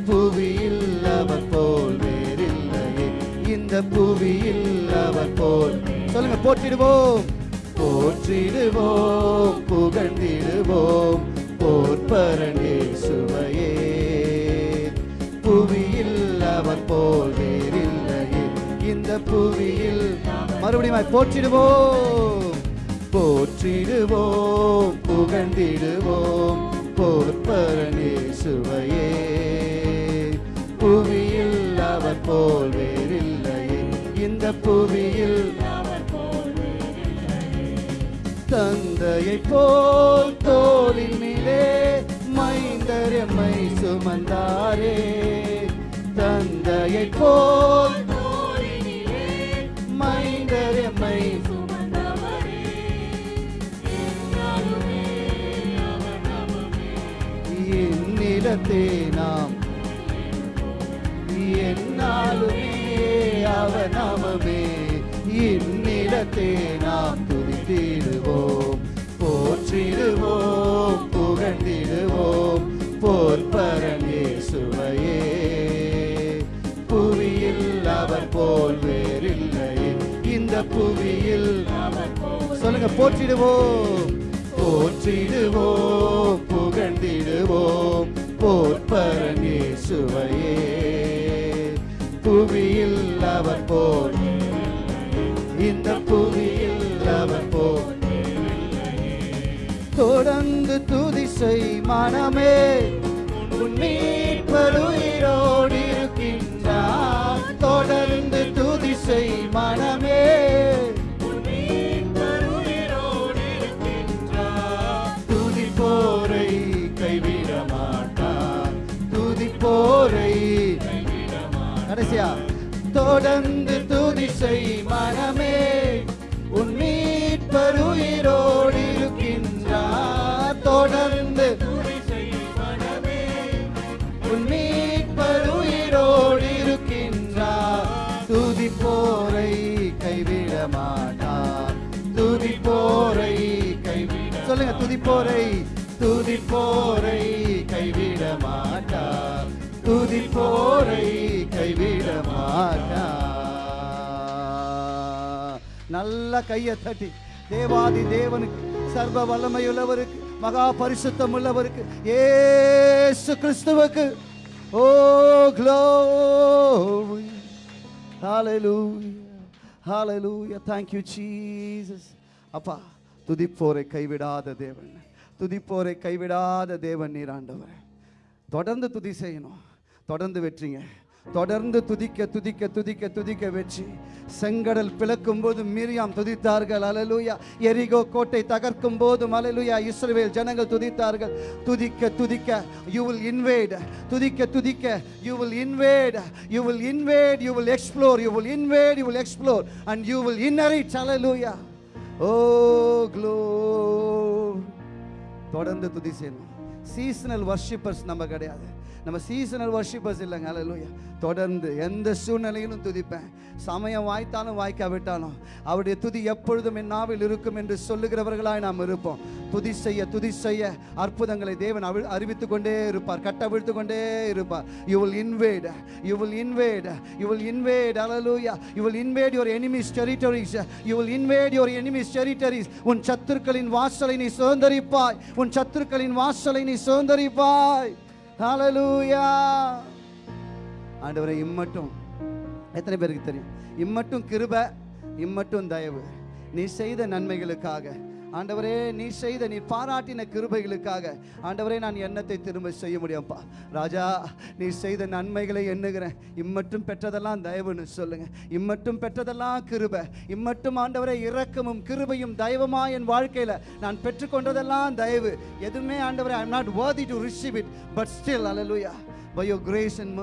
புவியில் அவர் போல் வேறில்லையே இந்த புவியில் அவர் போல் சொல்லுங்க போற்றிடுவோம். போற்றிடுவோம் புகழ்ந்திடுவோம். போற்பரனே சுவையே புவியில் அவர் போல் வேறில்லையே. இந்த புவியில் மறுபடியும் போற்றிடுவோம். போற்றிடுவோம் புகழ்ந்திடுவோம். போற்பரணே சுவையே புவியில் அவர் போல் வேறில்லையே. இந்த புவியில் தந்தையை போல் தோளின் மேலே மைந்தரம்மை சுமந்தாரே. தந்தையை போல் மைந்தரம்மை என்னிடத்தே நாம் என்னாலுமே அவ நாமமே என்னிடத்தே நாம் துதித்திடுவோம் போற்றிடுவோம் புகழ்ந்திடுவோம் போற்பரனே சுவையே புவியில் அவர் போல் வேறில்லை இந்த புவியில் சொல்லுங்க போற்றிடுவோம். போற்றிடுவோம் புகழ்ந்திடுவோம். போற்பரனே சுவையே புவியில் துதி செய் மனமே. உன் மீட்பர் இருக்கின்றார். தொடர்ந்து துதி செய் மனமே துதி கைவிட மாட்டார் துதி கடைசியா தொடர்ந்து துதி செய் போரை கைவிட மாட்டா. நல்ல கையை தட்டி. தேவாதி தேவனுக்கு சர்வ வல்லமையுள்ளவருக்கு மகா பரிசுத்தம் உள்ளவருக்கு ஏசு கிறிஸ்துவுக்கு. ஓ glory. Hallelujah. Hallelujah. Thank you jesus. அப்பா துதிப்போரை கைவிடாத தேவன். துதிப்போரை கைவிடாத தேவன் நீர் ஆண்டவர். தொடர்ந்து துதி செய்யணும். தொடர்ந்து வெற்றிங்க. தொடர்ந்து துதிக்க துதிக்க துதிக்க துதிக்க வெற்றி. செங்கடல் பிளக்கும் போது மீரியாம் துதித்தார்கள். அலலுயா. எரிகோ கோட்டை தகர்க்கும் போது அலலுயா. இஸ்ரவேல் ஜனங்கள் துதித்தார்கள். துதிக்க துதிக்க யூ வில் இன்வேட் துதிக்க துதிக்க you will invade you will invade you will explore you will invade you will explore and you will inherit hallelujah oh glow தொடர்ந்து துதி செய்யணும். சீசனல் வர்ஷிப்பர்ஸ் நம்ம கிடையாது. நம்ம சீசனல் வர்ஷிப்பர்ஸ் இல்லைங்க அலலூயா தொடர்ந்து எந்த சூழ்நிலையிலும் துதிப்பேன். சமயம் வாய்த்தாலும் வாய்க்காவிட்டாலும் அவருடைய துதி எப்பொழுதும் என் நாவில் இருக்கும் என்று சொல்லுகிறவர்களாய் நாம் இருப்போம். துதி செய்ய துதி செய்ய அற்புதங்களை தேவன் அவி அறிவித்து கொண்டே இருப்பார் கட்டவிழ்த்து கொண்டே இருப்பார். You will invade you will invade you will invade hallelujah you will invade your enemies territories you will invade your enemies territories உன் சத்துருக்களின் வாசலை நீ சுதந்திரிப்பாய். உன் சத்துருக்களின் வாசலை நீ சுதந்திரிப்பாய். ஹலலூயா ஆண்டவரை இம்மட்டும் எத்தனை பேருக்கு தெரியும்? இம்மட்டும் கிருப இம்மட்டும் தயவு. நீ செய்த நன்மைகளுக்காக ஆண்டவரே நீ செய்த நீ பாராட்டின கிருபைகளுக்காக ஆண்டவரே நான் எண்ணத்தை திரும்ப செய்ய முடியும்ப்பா. ராஜா நீ செய்த நன்மைகளை எண்ணுகிறேன். இம்மட்டும் பெற்றதெல்லாம் தயவுன்னு சொல்லுங்க. இம்மட்டும் பெற்றதெல்லாம் கிருபை. இம்மட்டும் ஆண்டவரே இரக்கமும் கிருபையும் தயவுமா என் வாழ்க்கையில? நான் பெற்றுக்கொண்டதெல்லாம் தயவு. எதுவுமே ஆண்டவரே I not worthy to receive it but still hallelujah by your grace and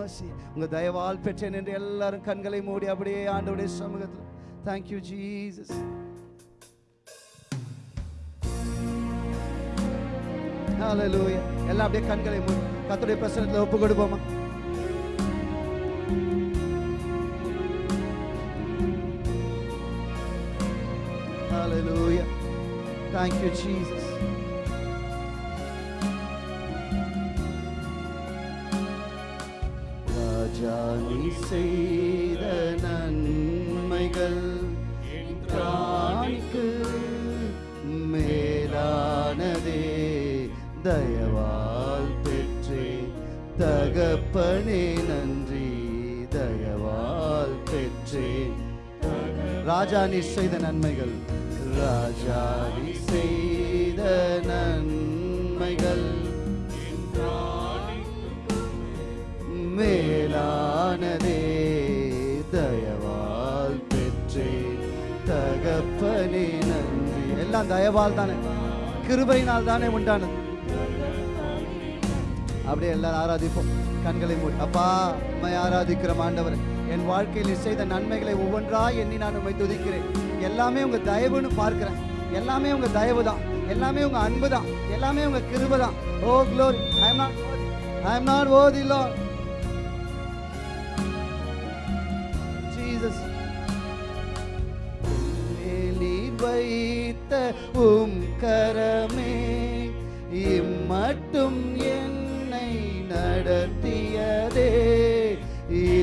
உங்க தயவால் பெற்றேன் என்று எல்லாரும் கண்களை மூடி அப்படியே ஆண்டவுடைய சமூகத்தில். Thank you hallelujah hallelujah. எல்லாம் அப்படியே கண்களை மூடி. கர்த்தருடைய பிரசன்னத்தில் ஒப்பு கொடுப்போமா ஹalleluya thank you jesus. ராஜா நீ செய்த நன்மைகள் என் பிராணிக்கு மேலானதே. தயவால் பெற்றே. தகப்பனே நன்றி. தயவால் பெற்றே. ராஜா நீ செய்த நன்மைகள். ராஜா நீ செய்த நன்மைகள். மேலானதே. தயவால் பெற்றேன் தகப்பனே நன்றி. எல்லாம் தயவால் தானே. கிருபையினால் தானே உண்டானது. அப்படியே எல்லாரும் ஆராதிப்போம். கண்களை மூடி. அப்பா உண்மை ஆராதிக்கிற ஆண்டவர் என் வாழ்க்கையில் செய்த நன்மைகளை ஒவ்வொன்றாய் எண்ணி நான் உண்மை துதிக்கிறேன். எல்லாமே உங்க தயவுன்னு பார்க்கிறேன். எல்லாமே உங்க தயவு தான் எல்லாமே உங்க அன்பு தான் எல்லாமே உங்க கிருப தான் ஓ glory I am not I am not worthy lord. Jesus. மேலீர் வைத்த உம் கரமே இம்மட்டும் என் நடத்தியதே.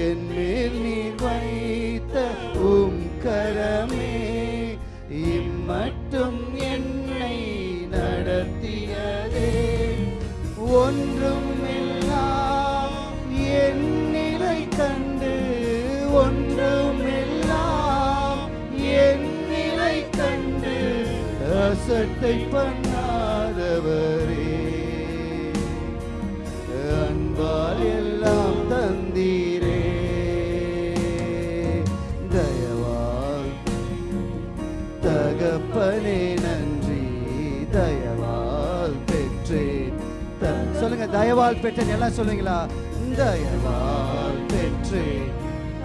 என் மேல் நீர் வைத்த உம் கரமே இம்மட்டும் என்னை நடத்தியதே. ஒன்றும் எல்லாம் என் நிலை கண்டு ஒன்றும் எல்லாம் என் நிலை கண்டு அசட்டை பண்ண தயவால் பெற்றேன் எல்லாம் சொல்லுங்களா தயவால் பெற்றேன்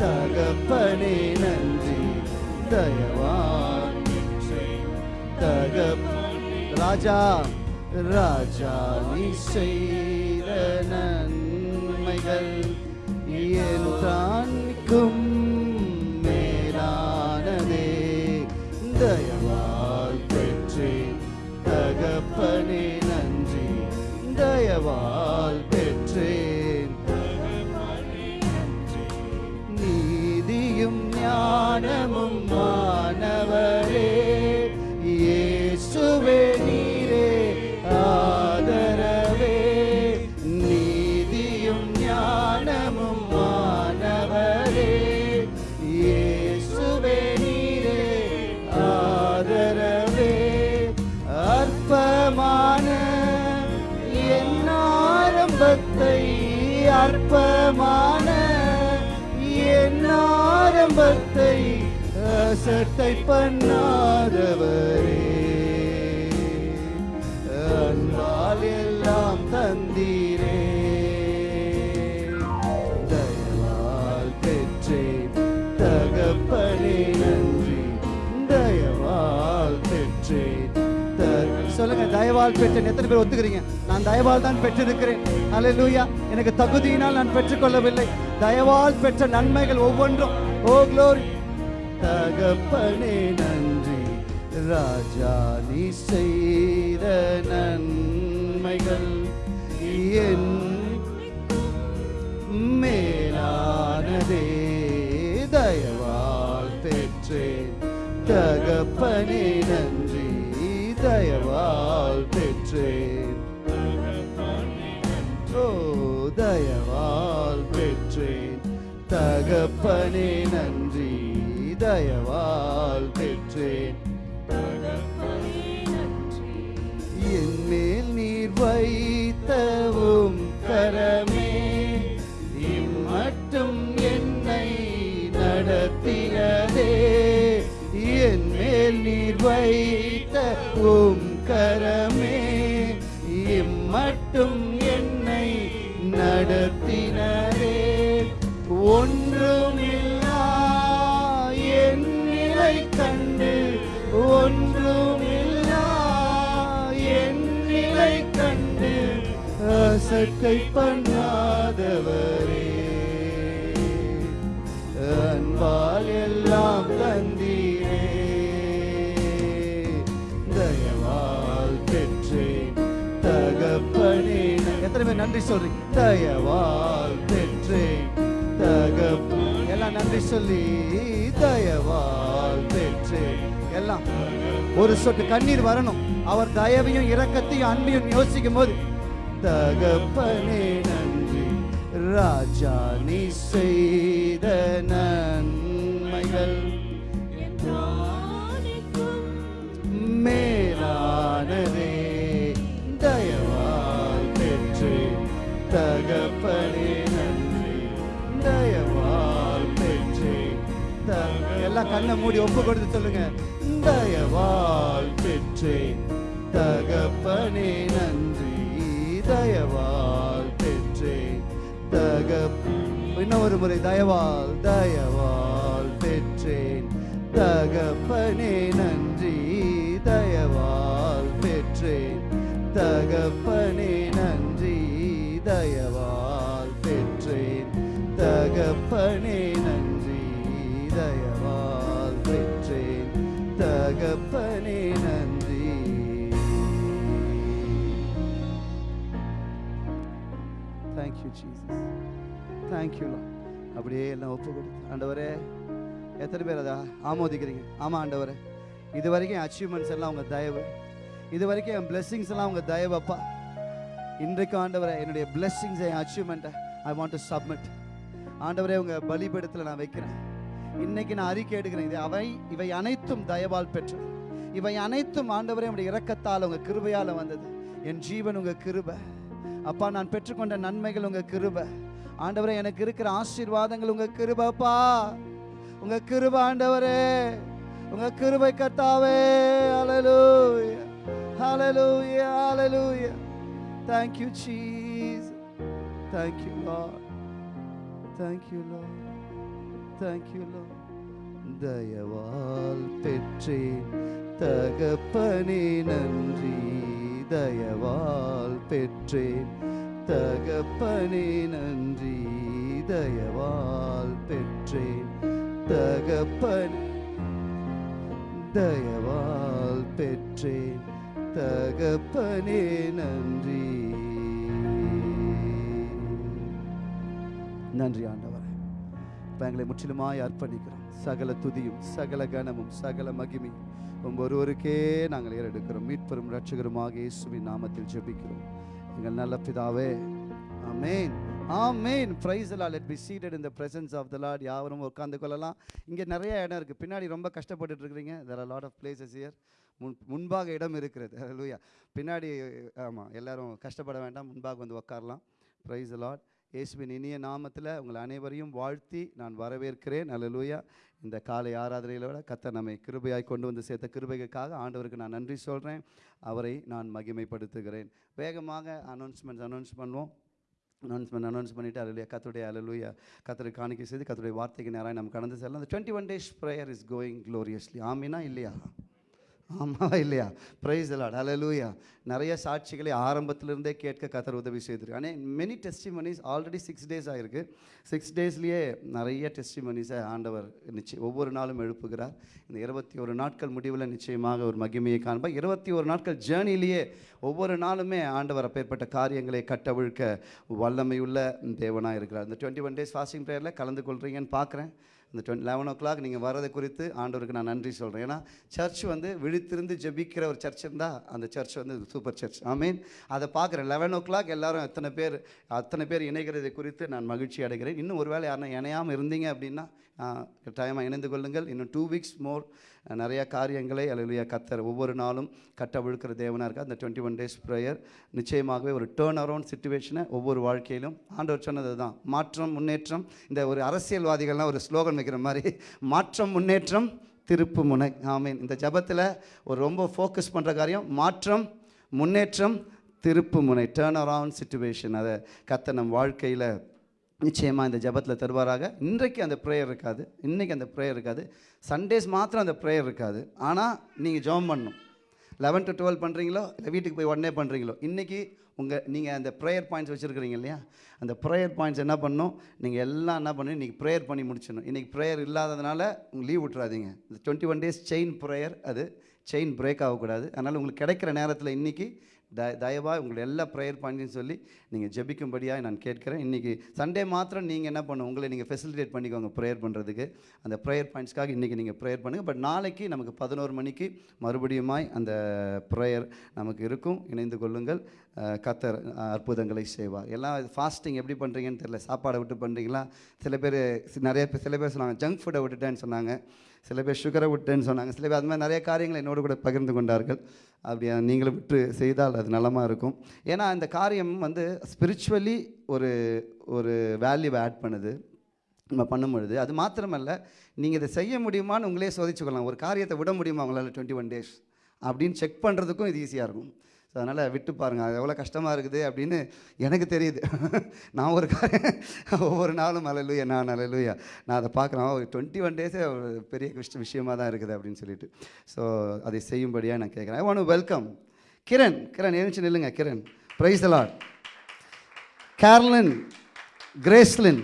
தகப்பனே நன்றி. தயவால் பெற்றேன் தகப்ப ராஜா ராஜா நீ செய்த நன்மைகள் என் தானிக்கும் சட்டை பண்ணாதவரே. அன்பால் எல்லாம் தந்தீரே. தயவால் பெற்றேன் தகப்பனே நன்றி. தயவால் பெற்றேன் த- சொல்லுங்க தயவால் பெற்றேன் எத்தனை பேர் ஒத்துக்கிறீங்க? நான் தயவால் தான் பெற்றிருக்கிறேன். அல்லேலூயா எனக்கு தகுதியினால் நான் பெற்றுக்கொள்ளவில்லை. தயவால் பெற்ற நன்மைகள் ஒவ்வொன்றும். ஓ க்ளோரி தகப்பனே நன்றி. ராஜா நீ செய்த நன்மைகள் என் மேலானதே தயவால் பெற்றேன். தகப்பனே நன்றி தயவால் பெற்றேன். ஓ தயவால் பெற்றேன். தகப்பனே நன்றி. தயவால் பெற்றேன். என் மேல் நீர் வைத்தவும் அசட்டை பண்ணாதவரே. அன்பால் எல்லாம் தந்தீரே. தயவால் பெற்றேன் தகப்பனே. எத்தனை பேர் நன்றி சொல்றீங்க தயவால் பெற்றேன் தகப்ப எல்லாம் நன்றி சொல்லி. தயவால் பெற்றேன். எல்லாம். ஒரு சொட்டு கண்ணீர் வரணும். அவர் தயவையும் இரக்கத்தையும் அன்பையும் யோசிக்கும் போது தகப்பனே நன்றி. ராஜா நீ செய்த நன்மைகள் மேலானதே. தயவால் பெற்றேன் தகப்பனே நன்றி. தயவால் பெற்றேன் த- எல்லாம் கண்ணை மூடி ஒப்பு கொடுத்து சொல்லுங்க. தயவால் பெற்றேன் தகப்பனே நன்றி. தயவால் பெற்றேன் தகப் இன்னும் ஒரு முறை தயவால் தயவால் பெற்றேன். தகப்பனே நன்றி. தயவால் பெற்றேன். தகப்ப தேங்க்யூ அப்படியே எல்லாம் ஒப்பு கொடுத்து ஆண்டவரே எத்தனை பேர் அதை ஆமோதிக்கிறீங்க? ஆமாம் ஆண்டவரே. இது வரைக்கும் அச்சீவ்மெண்ட்ஸ் எல்லாம் உங்கள் தயவு. இது வரைக்கும் என் பிளெஸ்ஸிங்ஸ் எல்லாம் உங்கள் தயவப்பா இன்றைக்கும் ஆண்டவரே என்னுடைய பிளெஸ்ஸிங்ஸ் என் அச்சீவ்மெண்ட்டை ஐ வாண்ட் டு சப்மிட் ஆண்டவரே உங்கள் பலிபடத்தில் நான் வைக்கிறேன். இன்னைக்கு நான் அறிக்கை எடுக்கிறேன். இது அவை இவை அனைத்தும் தயவால் பெற்றது இவை அனைத்தும் ஆண்டவரே உடைய இரக்கத்தால் உங்கள் கிருபையால் வந்தது. என் ஜீவன் உங்கள் கிருபை. அப்பா நான் பெற்றுக்கொண்ட நன்மைகள் உங்கள் கிருபை. ஆண்டவரே எனக்கு இருக்கிற ஆசீர்வாதங்கள் உங்க கிருபப்பா உங்க கிருபை ஆண்டவரே. உங்க கிருபை கத்தாவே ஹalleluya ஹalleluya ஹalleluya thank you jesus. Thank you lord. Thank you lord. Thank you lord. தயவால் பெற்றேன் தகப்பனே நன்றி தயவால் பெற்றேன் தகப்பனே நன்றி. தயவால் பெற்றேன். தகப்பன் தயவால் பெற்றேன். தகப்பனே நன்றி. நன்றி ஆண்டவரே. இப்போ எங்களை முற்றிலுமாய் அர்ப்பணிக்கிறோம். சகல துதியும் சகல கனமும் சகல மகிமையும் உங்க ஒருவருக்கே நாங்கள் ஏறெடுக்கிறோம். மீட்பெரும் ரட்சகருமாக இயேசுவின் நாமத்தில் ஜெபிக்கிறோம். எங்கள் நல்ல பிதாவே. ஆமேன் ஆமேன் ப்ரைஸ் எல்லாம் let be seated in the presence of the Lord யாவரும் உட்காந்து கொள்ளலாம். இங்கே நிறைய இடம் இருக்குது பின்னாடி ரொம்ப கஷ்டப்பட்டுட்டு இருக்கிறீங்க. There are lot of places here முன் முன்பாக இடம் இருக்கிறது. லூயா பின்னாடி ஆமாம் எல்லாரும் கஷ்டப்பட வேண்டாம். முன்பாக வந்து உட்காரலாம். ப்ரைஸ் லாட் இயேசுவின் இனிய நாமத்தில் உங்கள் அனைவரையும் வாழ்த்தி நான் வரவேற்கிறேன். அல்லேலூயா இந்த காலை ஆராதனையிலோட கத்த நம்மை கிருபையாய் கொண்டு வந்து சேர்த்த கிருபைக்காக ஆண்டவருக்கு நான் நன்றி சொல்கிறேன் அவரை நான் மகிமைப்படுத்துகிறேன். வேகமாக அனௌன்ஸ்மெண்ட்ஸ் அனௌன்ஸ் பண்ணுவோம். அனௌன்ஸ்மெண்ட் அனௌன்ஸ் பண்ணிவிட்டு அலுவலியா கத்துடைய அலுவலியா கத்தரை காணிக்கை செய்து கத்துடைய வார்த்தைக்கு நேராக நம்ம கடந்து செல்லலாம். அந்த twenty one days prayer is going gloriously Amina இல்லையா? ஆமாவா இல்லையா? ப்ரைஸ் அலாட் அலலூயா நிறைய சாட்சிகளை ஆரம்பத்திலிருந்தே கேட்க கத்தர் உதவி செய்திருக்கு ஆனால் many testimonies already six days ஆகிருக்கு சிக்ஸ் டேஸ்லேயே நிறைய டெஸ்டிமனிஸை ஆண்டவர் நிச்சயம் ஒவ்வொரு நாளும் எழுப்புகிறார். இந்த இருபத்தி ஒரு நாட்கள் முடிவில் நிச்சயமாக ஒரு மகிமையை காண்பா. இருபத்தி ஒரு நாட்கள் ஜேர்னிலேயே ஒவ்வொரு நாளுமே ஆண்டவர் அப்பேற்பட்ட காரியங்களை கட்டவிழ்க்க வல்லமையுள்ள தேவனாக இருக்கிறார். இந்த டுவெண்ட்டி ஒன் டேஸ் ஃபாஸ்டிங் ப்ரேயரில் கலந்து கொள்கிறீங்கன்னு பார்க்குறேன். இந்த டுவெண்ட் லெவன் ஓ கிளாக் நீங்கள் வரதை குறித்து ஆண்டவருக்கு நான் நன்றி சொல்கிறேன் ஏன்னா சர்ச் வந்து விழித்திருந்து ஜெபிக்கிற ஒரு சர்ச் இருந்தால் அந்த சர்ச் வந்து சூப்பர் சர்ச் ஐ மீன் அதை பார்க்குறேன். லெவன் ஓ கிளாக் எல்லோரும் எத்தனை பேர் அத்தனை பேர் இணைகிறதை குறித்து நான் மகிழ்ச்சி அடைகிறேன். இன்னும் ஒரு வேளை யாரும் இணையாமல் இருந்தீங்க அப்படின்னா கட்டாயமாக இணைந்து கொள்ளுங்கள். இன்னும் டூ வீக்ஸ் மோர் நிறைய காரியங்களை அல்லையா கத்தர் ஒவ்வொரு நாளும் கட்ட விழுக்கிற தேவனாக இருக்குது அந்த டுவெண்ட்டி ஒன் டேஸ் ப்ரேயர் நிச்சயமாகவே ஒரு டேர்ன் அரவுண்ட் சுச்சுவேஷனை ஒவ்வொரு வாழ்க்கையிலும். ஆண்டவர் சொன்னது தான் மாற்றம் முன்னேற்றம். இந்த ஒரு அரசியல்வாதிகள்லாம் ஒரு ஸ்லோகன் வைக்கிற மாதிரி மாற்றம் முன்னேற்றம் திருப்பு முனை. ஆமீன். இந்த ஜபத்தில் ஒரு ரொம்ப ஃபோக்கஸ் பண்ணுற காரியம் மாற்றம் முன்னேற்றம் திருப்பு முனை. டேர்ன் அரவுண்ட் சுச்சுவேஷன் அதை கத்த நம் வாழ்க்கையில் நிச்சயமாக இந்த ஜபத்தில் தருவாராக. இன்றைக்கு அந்த ப்ரேயர் இருக்காது. இன்றைக்கி அந்த ப்ரேயர் இருக்காது. சண்டேஸ் மாத்திரம் அந்த ப்ரேயர் இருக்காது. ஆனால் நீங்கள் ஜெபம் பண்ணணும். லெவன் டு டுவெல் பண்ணுறீங்களோ இல்லை வீட்டுக்கு போய் உடனே பண்ணுறீங்களோ இன்றைக்கி உங்கள் நீங்கள் அந்த ப்ரேயர் பாயிண்ட்ஸ் வச்சுருக்கிறீங்க இல்லையா? அந்த ப்ரேயர் பாயிண்ட்ஸ் என்ன பண்ணணும் நீங்கள் எல்லாம் என்ன பண்ணி இன்றைக்கி ப்ரேயர் பண்ணி முடிச்சிடணும். இன்றைக்கி ப்ரேயர் இல்லாததுனால உங்களுக்கு லீவ் விட்றாதீங்க இந்த twenty one days chain prayer அது செயின் பிரேக் ஆகக்கூடாது. அதனால் உங்களுக்கு கிடைக்கிற நேரத்தில் இன்றைக்கி த தயவாக உங்களை எல்லா ப்ரேயர் பண்ணின்னு சொல்லி நீங்கள் ஜெபிக்கும்படியாக நான் கேட்குறேன். இன்றைக்கி சண்டே மாத்திரம் நீங்கள் என்ன பண்ணணும் உங்களை நீங்கள் ஃபெசிலிட்டேட் பண்ணிக்கோங்க ப்ரேயர் பண்ணுறதுக்கு அந்த ப்ரேயர் பாயிண்ட்ஸ்க்காக இன்றைக்கி நீங்கள் ப்ரேயர் பண்ணுங்கள் பட் நாளைக்கு நமக்கு பதினோரு மணிக்கு மறுபடியுமாய் அந்த ப்ரேயர் நமக்கு இருக்கும். இணைந்து கொள்ளுங்கள். கத்தர் அற்புதங்களை செய்வார். எல்லாம் ஃபாஸ்டிங் எப்படி பண்ணுறீங்கன்னு தெரியல. சாப்பாடை விட்டு பண்ணுறீங்களா சில பேர் நிறைய பேர் சில பேர் சொன்னாங்க ஜங்க் ஃபுட்டை விட்டுட்டேன்னு சொன்னாங்க. சில பேர் சுகரை விட்டேன்னு சொன்னாங்க. சில பேர் அது மாதிரி நிறைய காரியங்களை என்னோடு கூட பகிர்ந்து கொண்டார்கள். அப்படி நீங்களும் விட்டு செய்தால் அது நலமாக இருக்கும். ஏன்னா இந்த காரியம் வந்து ஸ்பிரிச்சுவலி ஒரு ஒரு வேல்யூவை ஆட் பண்ணுது. நம்ம பண்ணும்பொழுது அது மாத்திரமல்ல நீங்கள் இதை செய்ய முடியுமான்னு உங்களே சோதிச்சுக்கொள்ளலாம். ஒரு காரியத்தை விட முடியுமா உங்களால் டுவெண்ட்டி ஒன் டேஸ் அப்படின்னு செக் பண்ணுறதுக்கும் இது ஈஸியாக இருக்கும். ஸோ அதனால் விட்டு பாருங்கள் அது எவ்வளோ கஷ்டமாக இருக்குது அப்படின்னு எனக்கு தெரியுது. நான் ஒரு ஒவ்வொரு நாளும் அலலுயா நான் அலலுயா நான் அதை பார்க்குறேன். ஒரு டுவெண்ட்டி ஒன் டேஸே ஒரு பெரிய விஷ் விஷயமாக தான் இருக்குது அப்படின்னு சொல்லிட்டு. ஸோ அதை செய்யும்படியாக நான் கேட்குறேன். I want welcome Kiran Kiran எழுந்துச்சு நில்லுங்க Kiran praise a lot Kerlin Gracelin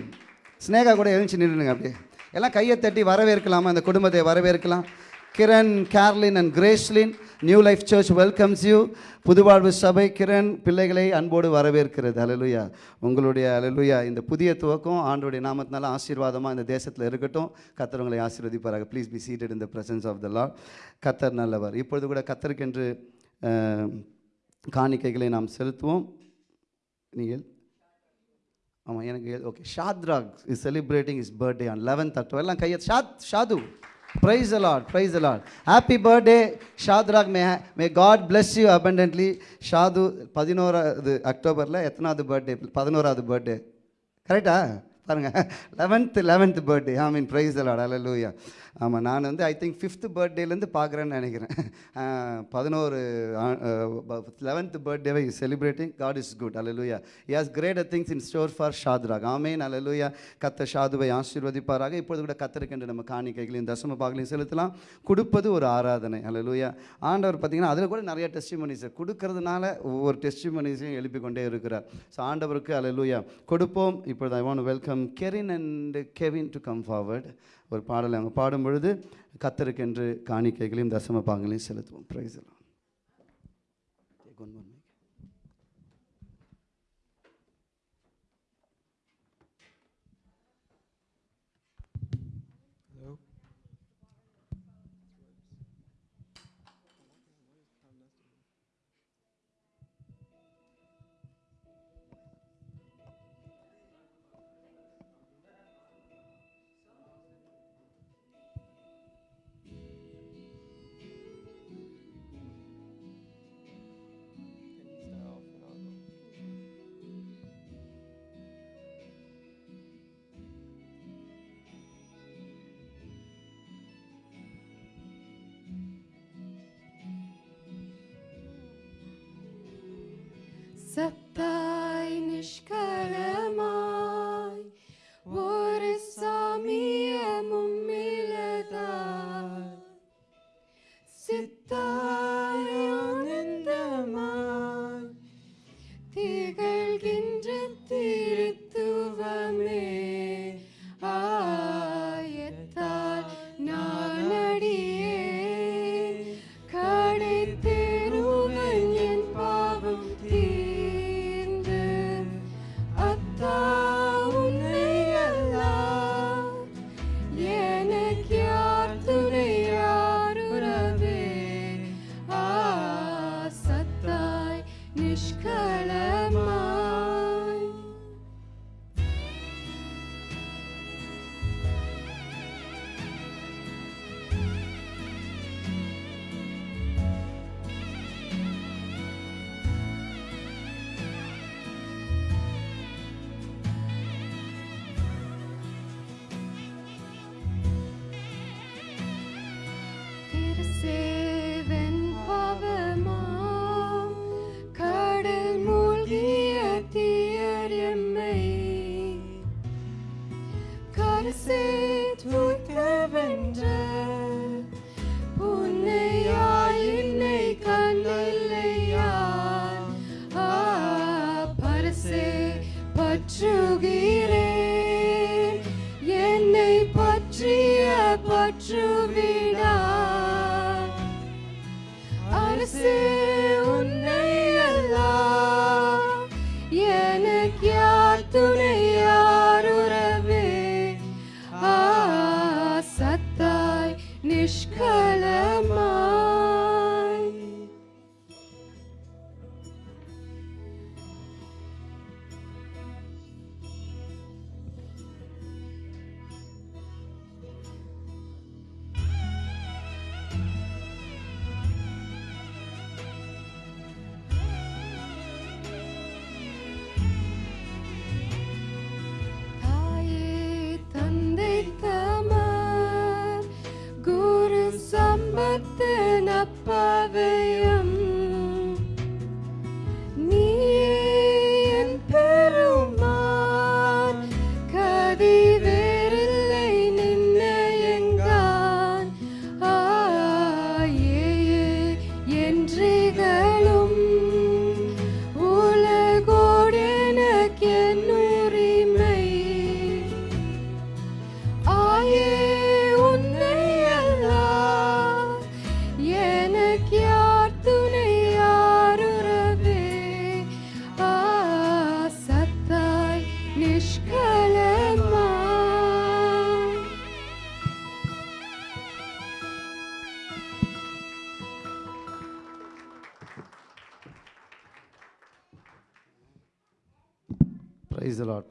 Sneha கூட எழுந்துச்சு நின்றுங்க அப்படியே. எல்லாம் கையை தட்டி வரவேற்கலாமா? அந்த குடும்பத்தை வரவேற்கலாம்? Kiran Kerlin and Gracelin new life church welcomes you புதுவாழ்வு சபை கிரண் பிள்ளைகளை அன்போடு வரவேற்கிறது. அலலுயா உங்களுடைய அலலுயா இந்த புதிய துவக்கம் ஆண்டோடைய நாமத்தினால ஆசீர்வாதமாக இந்த தேசத்தில் இருக்கட்டும். கத்தர் உங்களை ஆசீர்வதிப்பாராக. Please be seated in the presence of the lord கத்தர் நல்லவர். இப்பொழுது கூட கத்தருக்கென்று காணிக்கைகளை நாம் செலுத்துவோம். நீங்கள் ஆமாம் எனக்கு okay Shadrach is celebrating is birthday on eleventh October எல்லாம் கையை ஷாத் Shadu. Praise a lot praise a lot happy birthday Shadrach may may God bless you abundantly. ஷாது பதினோராவது அக்டோபரில் எத்தனாவது பர்த்டே பதினோராவது பர்த்டே கரெக்டா பாருங்கள் eleventh eleventh birthday I mean praise a lot அல்ல லூயா ஆமாம் நான் வந்து ஐ திங்க் ஃபிஃப்த்து பர்த்டேலேருந்து பார்க்குறேன்னு நினைக்கிறேன். பதினோரு லெவன்த் பர்த்டேவை celebrating God is good hallelujah has great things in store for Shadrach ஆமேன் அலலூயா கத்த ஷாதுவை ஆசீர்வதிப்பாராக. இப்பொழுது கூட கத்திருக்கின்ற நம்ம காணிக்கைகளையும் தசம பாகலையும் செலுத்தலாம். கொடுப்பது ஒரு ஆராதனை. அலலூயா ஆண்டவர் பார்த்தீங்கன்னா அதில் கூட நிறைய டெஸ்டிமனிஸ் கொடுக்கறதுனால ஒவ்வொரு டெஸ்டிமனிஸையும் எழுப்பி கொண்டே இருக்கிறார். ஸோ ஆண்டவருக்கு அலலூயா கொடுப்போம். இப்பொழுது I want welcome Kerin and Kevin to come forward ஒரு பாடலை அவங்க பாடும் பொழுது கத்தருக்கென்று காணிக்கைகளையும் தசம பாகங்களையும் செலுத்துவோம். பிரைஸ் எல்லாம் ise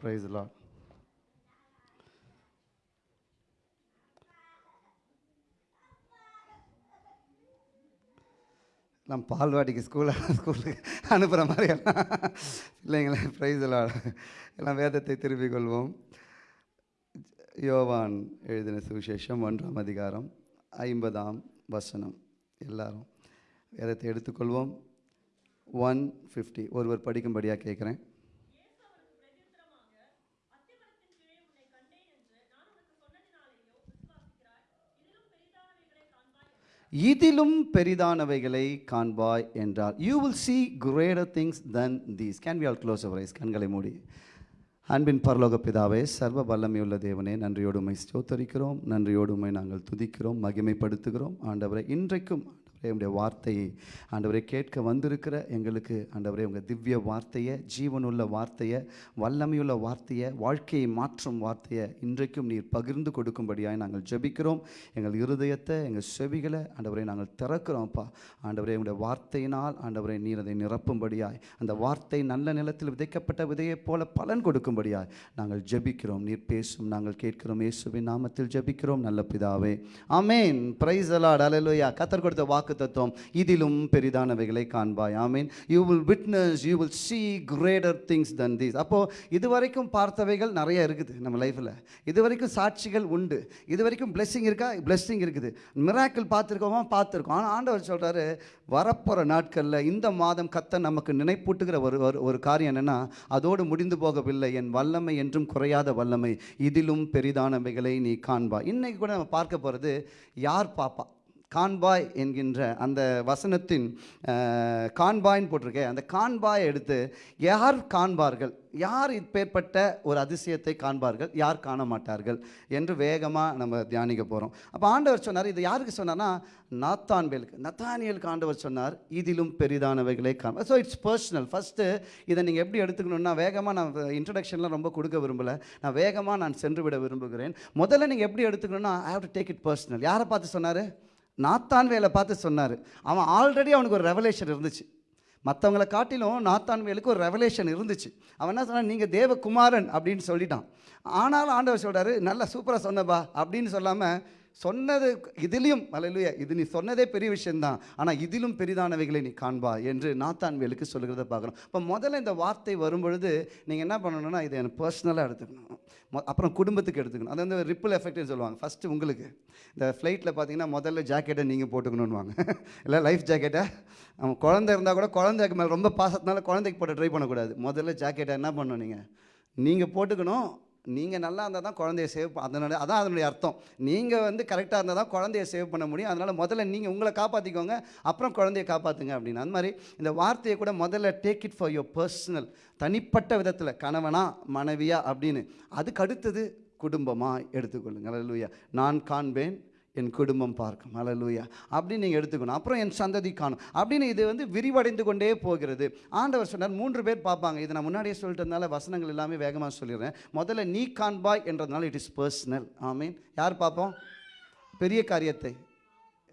ப்ரைஸ் லாட் நான் பால்வாடிக்கு ஸ்கூலில் ஸ்கூலுக்கு அனுப்புகிற மாதிரி எல்லாம் இல்லைங்களே ப்ரைஸ் லாட் எல்லாம் வேதத்தை திருப்பிக் கொள்வோம். யோவான் எழுதின சுவிசேஷம் ஒன்றாம் அதிகாரம் ஐம்பதாம் வசனம். எல்லாரும் வேதத்தை எடுத்துக்கொள்வோம் ஒன் ஃபிஃப்டி ஒருவர் படிக்கும்படியாக கேட்குறேன். இதிலும் பெரிதானவைகளை காண்பாய் என்றார். You will see greater things than these can we all close our eyes கண்களை மூடி. அன்பின் பரலோக பிதாவே சர்வ வல்லமையுள்ள தேவனே நன்றியோடுமை ஸ்தோத்தரிக்கிறோம். நன்றியோடுமை நாங்கள் துதிக்கிறோம் மகிமைப்படுத்துகிறோம். ஆண்டவரை இன்றைக்கும் உடைய வார்த்தையை ஆண்டவரை கேட்க வந்திருக்கிற எங்களுக்கு ஆண்டவரே உங்கள் திவ்ய வார்த்தையை ஜீவனுள்ள வார்த்தையை வல்லமையுள்ள வார்த்தையை வாழ்க்கையை மாற்றும் வார்த்தையை இன்றைக்கும் நீர் பகிர்ந்து கொடுக்கும்படியாய் நாங்கள் ஜெபிக்கிறோம். எங்கள் இருதயத்தை எங்கள் செவிகளை ஆண்டவரை நாங்கள் திறக்கிறோம்ப்பா ஆண்டவரே உங்களுடைய வார்த்தையினால் ஆண்டவரை நீர் அதை நிரப்பும்படியாய் அந்த வார்த்தை நல்ல நிலத்தில் விதைக்கப்பட்ட விதையைப் போல பலன் கொடுக்கும்படியாய் நாங்கள் ஜெபிக்கிறோம். நீர் பேசும் நாங்கள் கேட்கிறோம். இயேசுவின் நாமத்தில் ஜெபிக்கிறோம். நல்ல பிதாவே. ஆமேன். பிரைஸ் அலாட் அலலுயா கத்தர் கொடுத்த வாக்கு வாக்கு தத்துவம் இதிலும் பெரிதானவைகளை காண்பாய். ஆமீன் you will witness you will see greater things than these அப்போது இதுவரைக்கும் பார்த்தவைகள் நிறைய இருக்குது நம்ம லைஃப்பில் இதுவரைக்கும் சாட்சிகள் உண்டு. இதுவரைக்கும் பிளெஸ்ஸிங் இருக்கா? பிளெஸ்ஸிங் இருக்குது. மிராக்கிள் பார்த்துருக்கோமா? பார்த்துருக்கோம். ஆனால் ஆண்டவர் சொல்கிறாரு வரப்போகிற நாட்களில் இந்த மாதம் கத்த நமக்கு நினைப்பூட்டுகிற ஒரு ஒரு- ஒரு காரியம் என்னென்னா அதோடு முடிந்து போகவில்லை. என் வல்லமை என்றும் குறையாத வல்லமை. இதிலும் பெரிதானவைகளை நீ காண்பா இன்றைக்கி கூட நம்ம பார்க்க போகிறது யார் பாப்பா? கான்பாய் என்கின்ற அந்த வசனத்தின் கான்பாய்ன்னு போட்டிருக்கேன் அந்த கான்பாயை எடுத்து யார் காண்பார்கள்? யார் இப்பேற்பட்ட ஒரு அதிசயத்தை காண்பார்கள்? யார் காண மாட்டார்கள் என்று வேகமாக நம்ம தியானிக்க போகிறோம் அப்போ ஆண்டவர் சொன்னார் இது யாருக்கு சொன்னார்னா நாத்தான்பேலுக்கு நத்தானியலுக்கு ஆண்டவர் சொன்னார் இதிலும் பெரிதானவைகளை காண. ஸோ இட்ஸ் பர்சனல் ஃபஸ்ட்டு இதை நீங்கள் எப்படி எடுத்துக்கணும்னா வேகமாக நான் இன்ட்ரடக்ஷன்லாம் ரொம்ப கொடுக்க விரும்பலை. நான் வேகமாக நான் சென்று விட விரும்புகிறேன். முதல்ல நீங்கள் எப்படி எடுத்துக்கணும்னா I have to take it personal யாரை பார்த்து சொன்னார்? நாத்தான் வேலை பார்த்து சொன்னார். அவன் ஆல்ரெடி அவனுக்கு ஒரு ரெவலேஷன் இருந்துச்சு. மற்றவங்கள காட்டிலும் நாத்தான் வேலுக்கு ஒரு ரெவலேஷன் இருந்துச்சு. அவன் என்ன சொன்னான்? நீங்கள் தேவகுமாரன் அப்படின்னு சொல்லிட்டான். ஆனாலும் ஆண்டவர் சொல்கிறாரு நல்லா சூப்பராக சொன்னப்பா அப்படின்னு சொல்லாமல் சொன்னது இதிலையும் அல்லையா இது நீ சொன்னதே பெரிய விஷயந்தான் ஆனால் இதிலும் பெரிதானவைகளை நீ காண்பா என்று நாத்தான்வேலுக்கு சொல்கிறத பார்க்குறோம். இப்போ முதல்ல இந்த வார்த்தை வரும்பொழுது நீங்கள் என்ன பண்ணணும்னா இதை எனக்கு பர்சனலாக எடுத்துக்கணும். மொ- அப்புறம் குடும்பத்துக்கு எடுத்துக்கணும். அது வந்து ரிப்பிள் எஃபெக்ட்னு சொல்லுவாங்க. ஃபஸ்ட்டு உங்களுக்கு. இந்த ஃப்ளைட்டில் பார்த்தீங்கன்னா முதல்ல ஜாக்கெட்டை நீங்கள் போட்டுக்கணுன்னுவாங்க இல்லை லைஃப் ஜாக்கெட்டை அவன் குழந்தை இருந்தால் கூட குழந்தைக்கு மேலே ரொம்ப பாசத்தினால குழந்தைக்கு போட்டு ட்ரை பண்ணக்கூடாது. முதல்ல ஜாக்கெட்டை என்ன பண்ணணும் நீங்கள் நீங்கள் போட்டுக்கணும். நீங்கள் நல்லா இருந்தால் தான் குழந்தைய சேவ் அதனால அதான் அதனுடைய அர்த்தம். நீங்கள் வந்து கரெக்டாக இருந்தால் தான் குழந்தைய சேவ் பண்ண முடியும். அதனால் முதல்ல நீங்கள் உங்களை காப்பாற்றிக்கோங்க அப்புறம் குழந்தைய காப்பாற்றுங்க அப்படின்னு அந்த மாதிரி இந்த வார்த்தையை கூட முதல்ல take it for your personal தனிப்பட்ட விதத்தில் கணவனா மனைவியா அப்படின்னு. அதுக்கு அடுத்தது குடும்பமாக எடுத்துக்கொள்ளுங்க. லூயா நான் காண்பேன் என் குடும்பம் பார்க்கும். அலலூயா அப்படின்னு நீங்கள் எடுத்துக்கணும். அப்புறம் என் சந்ததி காணும். அப்படின்னு இது வந்து விரிவடைந்து கொண்டே போகிறது. ஆண்டவர் சொன்னார் மூன்று பேர் பார்ப்பாங்க. இதை நான் முன்னாடியே சொல்லிட்டதுனால வசனங்கள் எல்லாமே வேகமாக சொல்லிடுறேன். முதல்ல நீ காண்பாய் என்றதுனால இட் இஸ் பர்சனல் ஆமீன் யார் பார்ப்போம்? பெரிய காரியத்தை.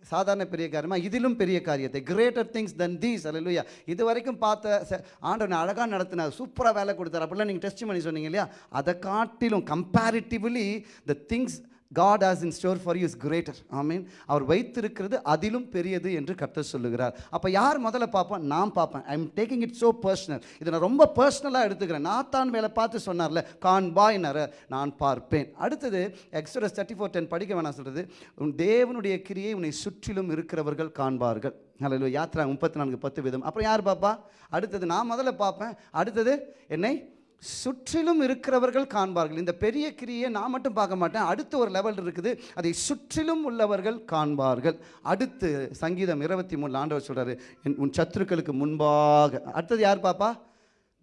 சாதாரண பெரிய காரியமாக இதிலும் பெரிய காரியத்தை. கிரேட்டர் திங்ஸ் than தீஸ் அல்லேலூயா இது வரைக்கும் பார்த்த ச- ஆண்டவன் அழகாக நடத்தினார். சூப்பராக வேலை கொடுத்தார். அப்படிலாம் நீங்கள் டெஸ்ட் பண்ணி சொன்னீங்க இல்லையா? அதை காட்டிலும் comparatively the things God has in store for you is greater ஆமீன் அவர் வைத்திருக்கிறது அதிலும் பெரியது என்று கர்த்தர் சொல்லுகிறார். அப்போ யார் முதல்ல பார்ப்போம்? நான் பார்ப்பேன். I am taking it so personal இதை நான் ரொம்ப பர்சனலாக எடுத்துக்கிறேன். நான் தான் வேலை பார்த்து சொன்னார்ல கான் பாய்னர நான் பார்ப்பேன். அடுத்தது எக்ஸ்ட்ரஸ் தேர்ட்டி ஃபோர் டென் படிக்க வேணாம் சொல்கிறது உன் தேவனுடைய கிரியை உன்னை சுற்றிலும் இருக்கிறவர்கள் காண்பார்கள். அல்ல யாத்ரா முப்பத்தி நான்கு பத்து விதம். அப்புறம் யார் பார்ப்பா? அடுத்தது நான் முதல்ல பார்ப்பேன். அடுத்தது என்னை சுற்றிலும் இருக்கிறவர்கள் காண்பார்கள். இந்த பெரிய கிரியை நான் மட்டும் பார்க்க மாட்டேன். அடுத்த ஒரு லெவல் இருக்குது. அதை சுற்றிலும் உள்ளவர்கள் காண்பார்கள். அடுத்து சங்கீதம் இருபத்தி மூணு ஆண்டவர் சொல்கிறார் "என் உன் சத்துருக்களுக்கு முன்பாக அடுத்தது யார் பாப்பா?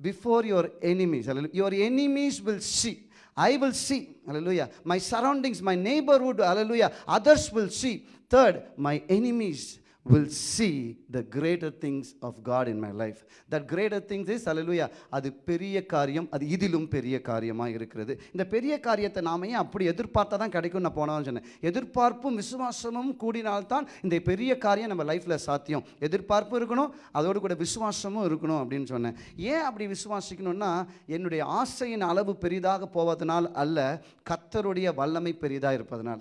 Before your enemies your enemies will see I will see hallelujah my surroundings my neighbourhood அலலுயா others will see third my enemies will see the greater things of God in my life. That greater things is, hallelujah, அது பெரிய காரியம் அது இதிலும் பெரிய காரியமாக இருக்கிறது. இந்த பெரிய காரியத்தை நாம ஏன் அப்படி எதிர்பார்த்தா தான் கிடைக்கும் நான் போனாலும் சொன்னேன். எதிர்பார்ப்பும் விசுவாசமும் கூடினால்தான் இந்த பெரிய காரியம் நம்ம லைஃப்பில் சாத்தியம். எதிர்பார்ப்பு இருக்கணும் அதோடு கூட விசுவாசமும் இருக்கணும் அப்படின்னு சொன்னேன். ஏன் அப்படி விசுவாசிக்கணும்னா என்னுடைய ஆசையின் அளவு பெரிதாக போவதனால் அல்ல கத்தருடைய வல்லமை பெரிதாக இருப்பதனால.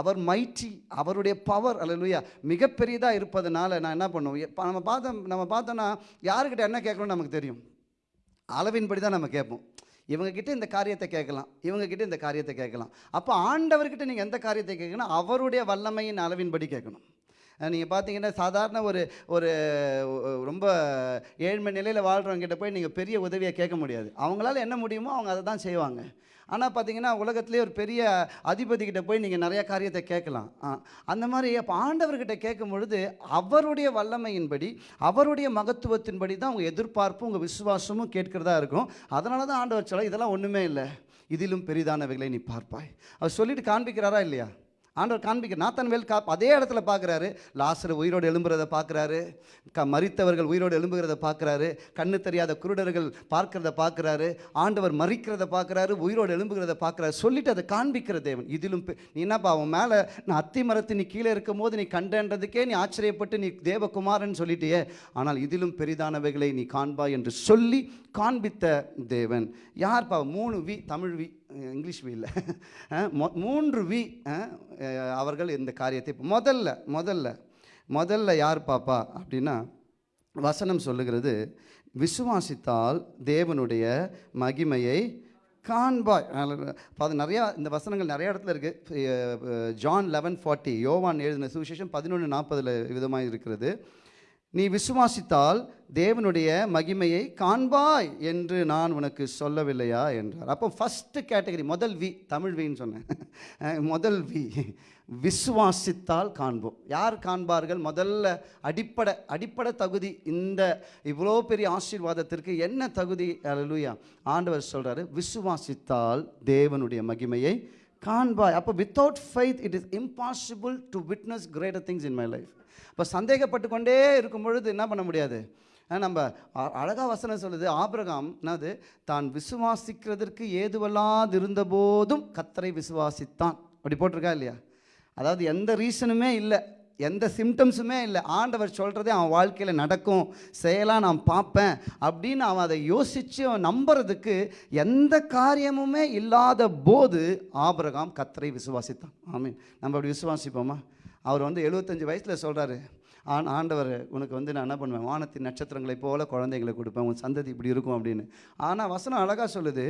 அவர் மைட்டி அவருடைய பவர் அல்லையா மிகப்பெரியதாக இருப்பதனால நான் என்ன பண்ணுவோம்? நம்ம பார்த்தோம் நம்ம பார்த்தோன்னா யாருக்கிட்ட என்ன கேட்கணும்னு நமக்கு தெரியும்? அளவின்படி தான் நம்ம கேட்போம். இவங்கக்கிட்ட இந்த காரியத்தை கேட்கலாம் இவங்கக்கிட்ட இந்த காரியத்தை கேட்கலாம். அப்போ ஆண்டவர்கிட்ட நீங்கள் எந்த காரியத்தை கேட்கணும் அவருடைய வல்லமையின் அளவின்படி கேட்கணும். நீங்கள் பார்த்தீங்கன்னா சாதாரண ஒரு ஒரு ரொம்ப ஏழ்மை நிலையில் வாழ்கிறவங்கிட்ட போய் நீங்கள் பெரிய உதவியை கேட்க முடியாது. அவங்களால என்ன முடியுமோ அவங்க அதை தான் செய்வாங்க. ஆனால் பார்த்தீங்கன்னா உலகத்திலே ஒரு பெரிய அதிபதிக்கிட்ட போய் நீங்கள் நிறையா காரியத்தை கேட்கலாம். ஆ, அந்த மாதிரி அப்போ ஆண்டவர்கிட்ட கேட்கும் பொழுது அவருடைய வல்லமையின்படி அவருடைய மகத்துவத்தின்படி தான் உங்கள் எதிர்பார்ப்பும் உங்கள் விசுவாசமும் கேட்கிறதா இருக்கும். அதனால தான் ஆண்டவர் சொல்ல இதெல்லாம் ஒன்றுமே இல்லை. இதிலும் பெரிதானவைகளை நீ பார்ப்பாய். அவர் சொல்லிட்டு காண்பிக்கிறாரா இல்லையா? ஆண்டவர் காண்பிக்க நாத்தன்வேல் கா அதே இடத்துல பார்க்குறாரு. லாசர் உயிரோடு எழும்புறதை பார்க்குறாரு. க மறித்தவர்கள் உயிரோடு எழும்புகிறத பார்க்குறாரு. கண்ணு தெரியாத குருடர்கள் பார்க்கிறத பார்க்குறாரு. ஆண்டவர் மறிக்கிறத பார்க்குறாரு உயிரோடு எழும்புகிறத பார்க்குறாரு. சொல்லிட்டு அதை காண்பிக்கிற தேவன். இதிலும் நீ என்னப்பா அவன் மேலே நான் அத்தி மரத்து நீ கீழே இருக்கும் போது நீ கண்டன்றதுக்கே நீ ஆச்சரியப்பட்டு நீ தேவகுமாரன் சொல்லிட்டியே. ஆனால் இதிலும் பெரிதானவைகளை நீ காண்பாய் என்று சொல்லி காண்பித்த தேவன். யார்ப்பா மூணு V Tamil V English V இல்லை. மூன்று வி அவர்கள் இந்த காரியத்தை முதல்ல முதல்ல முதல்ல யார் பாப்பா? அப்படின்னா வசனம் சொல்லுகிறது விசுவாசித்தால் தேவனுடைய மகிமையை காண்பாய். அது நிறையா இந்த வசனங்கள் நிறைய இடத்துல இருக்குது ஜான் லெவன் ஃபார்ட்டி யோவான் எழுதின சுவிசேஷம் பதினொன்று நாற்பதில் விதமாக இருக்கிறது. நீ விசுவாசித்தால் தேவனுடைய மகிமையை காண்பாய் என்று நான் உனக்கு சொல்லவில்லையா என்றார். அப்போ ஃபஸ்ட்டு கேட்டகரி முதல் வி தமிழ் வின்னு சொன்னேன். முதல் வி விசுவாசித்தால் காண்போம். யார் காண்பார்கள்? முதல்ல அடிப்படை அடிப்படை தகுதி இந்த இவ்வளோ பெரிய ஆசீர்வாதத்திற்கு என்ன தகுதி? அல்லேலூயா ஆண்டவர் சொல்கிறாரு விசுவாசித்தால் தேவனுடைய மகிமையை காண்பாய். அப்போ without faith it is impossible to witness greater things in my life இப்போ சந்தேகப்பட்டு கொண்டே இருக்கும் பொழுது என்ன பண்ண முடியாது? நம்ம அழகா வசனம் சொல்லுது ஆபிரகாம் என்னது? தான் விசுவாசிக்கிறதற்கு ஏதுவல்லாது இருந்தபோதும் கத்தரை விசுவாசித்தான். அப்படி போட்டிருக்கா இல்லையா? அதாவது எந்த ரீசனுமே இல்லை எந்த சிம்டம்ஸுமே இல்லை. ஆண்டவர் சொல்கிறதே அவன் வாழ்க்கையில் நடக்கும் செயலாக நான் பார்ப்பேன் அப்படின்னு அவன் அதை யோசித்து அவன் நம்புறதுக்கு எந்த காரியமுமே இல்லாத போது ஆபிரகாம் கத்தரை விசுவாசித்தான். ஆமீன். நம்ம அப்படி விசுவாசிப்போமா? அவர் வந்து எழுபத்தஞ்சு வயசில் சொல்கிறாரு ஆன் ஆண்டவர் உனக்கு வந்து நான் என்ன பண்ணுவேன்? வானத்தின் நட்சத்திரங்களைப் போல குழந்தைங்களை கொடுப்பேன். உன் சந்ததி இப்படி இருக்கும் அப்படின்னு. ஆனால் வசனம் அழகாக சொல்லுது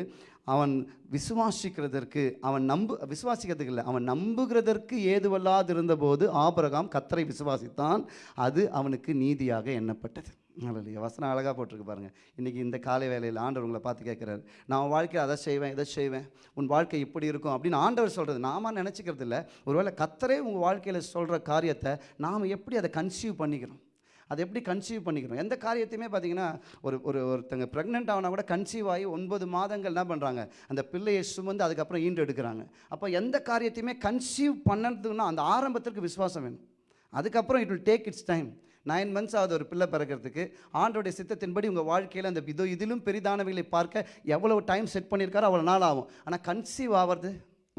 அவன் விசுவாசிக்கிறதற்கு அவன் நம்பு விசுவாசிக்கிறதுக்கு இல்லை அவன் நம்புகிறதற்கு ஏதுவல்லாது இருந்தபோது ஆபரகாம் கத்தரை விசுவாசித்தான். அது அவனுக்கு நீதியாக எண்ணப்பட்டது. அல்லையா வசனம் அழகாக போட்டிருக்கு பாருங்க. இன்றைக்கி இந்த காலை வேலையில் ஆண்டவர் உங்களை பார்த்து கேட்குறாரு. நான் வாழ்க்கையில் அதை செய்வேன் இதை செய்வேன். உன் வாழ்க்கை இப்படி இருக்கும் அப்படின்னு ஆண்டவர் சொல்கிறது நாம நினச்சிக்கிறது இல்லை. ஒருவேளை கத்தரே உங்கள் வாழ்க்கையில் சொல்கிற காரியத்தை நாம் எப்படி அதை கன்சீவ் பண்ணிக்கிறோம்? அதை எப்படி கன்சீவ் பண்ணிக்கிறோம்? எந்த காரியத்தையுமே பார்த்தீங்கன்னா ஒரு ஒரு ஒருத்தங்க ப்ரெக்னென்ட் ஆகினா கூட கன்சீவ் ஆகி ஒன்பது மாதங்கள் என்ன பண்ணுறாங்க அந்த பிள்ளையை சுமந்து அதுக்கப்புறம் ஈண்டு எடுக்கிறாங்க. அப்போ எந்த காரியத்தையுமே கன்சீவ் பண்ணதுன்னா அந்த ஆரம்பத்திற்கு விசுவாசம் வேணும். அதுக்கப்புறம் it will take its time nine months ஆகுது ஒரு பிள்ளை பிறக்கிறதுக்கு. ஆண்டோடைய சித்தத்தின்படி உங்கள் வாழ்க்கையில் அந்த இதோ இதிலும் பெரிதானவைகளை பார்க்க எவ்வளவு டைம் செட் பண்ணியிருக்காரோ அவ்வளோ நாள் ஆகும். ஆனால் கன்சீவ் ஆகிறது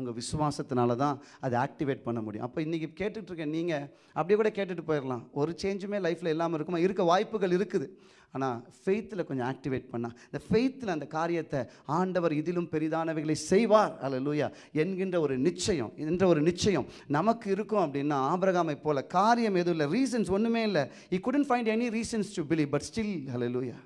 உங்கள் விசுவாசத்தினால தான் அதை ஆக்டிவேட் பண்ண முடியும். அப்போ இன்றைக்கி கேட்டுட்ருக்க நீங்கள் அப்படியே கூட கேட்டுட்டு போயிடலாம் ஒரு சேஞ்சுமே லைஃப்பில் இல்லாமல் இருக்குமா? இருக்க வாய்ப்புகள் இருக்குது. ஆனால் ஃபெய்த்தில் கொஞ்சம் ஆக்டிவேட் பண்ணால் இந்த ஃபெய்த்தில் அந்த காரியத்தை ஆண்டவர் இதிலும் பெரிதானவைகளை செய்வார். அல்ல லூயா என்கின்ற ஒரு நிச்சயம் என்ற ஒரு நிச்சயம் நமக்கு இருக்கும் அப்படின்னா ஆபிரகாமை போல காரியம் எதுவும் இல்லை. ரீசன்ஸ் ஒன்றுமே இல்லை. I couldn't find any reasons to believe but still hallelujah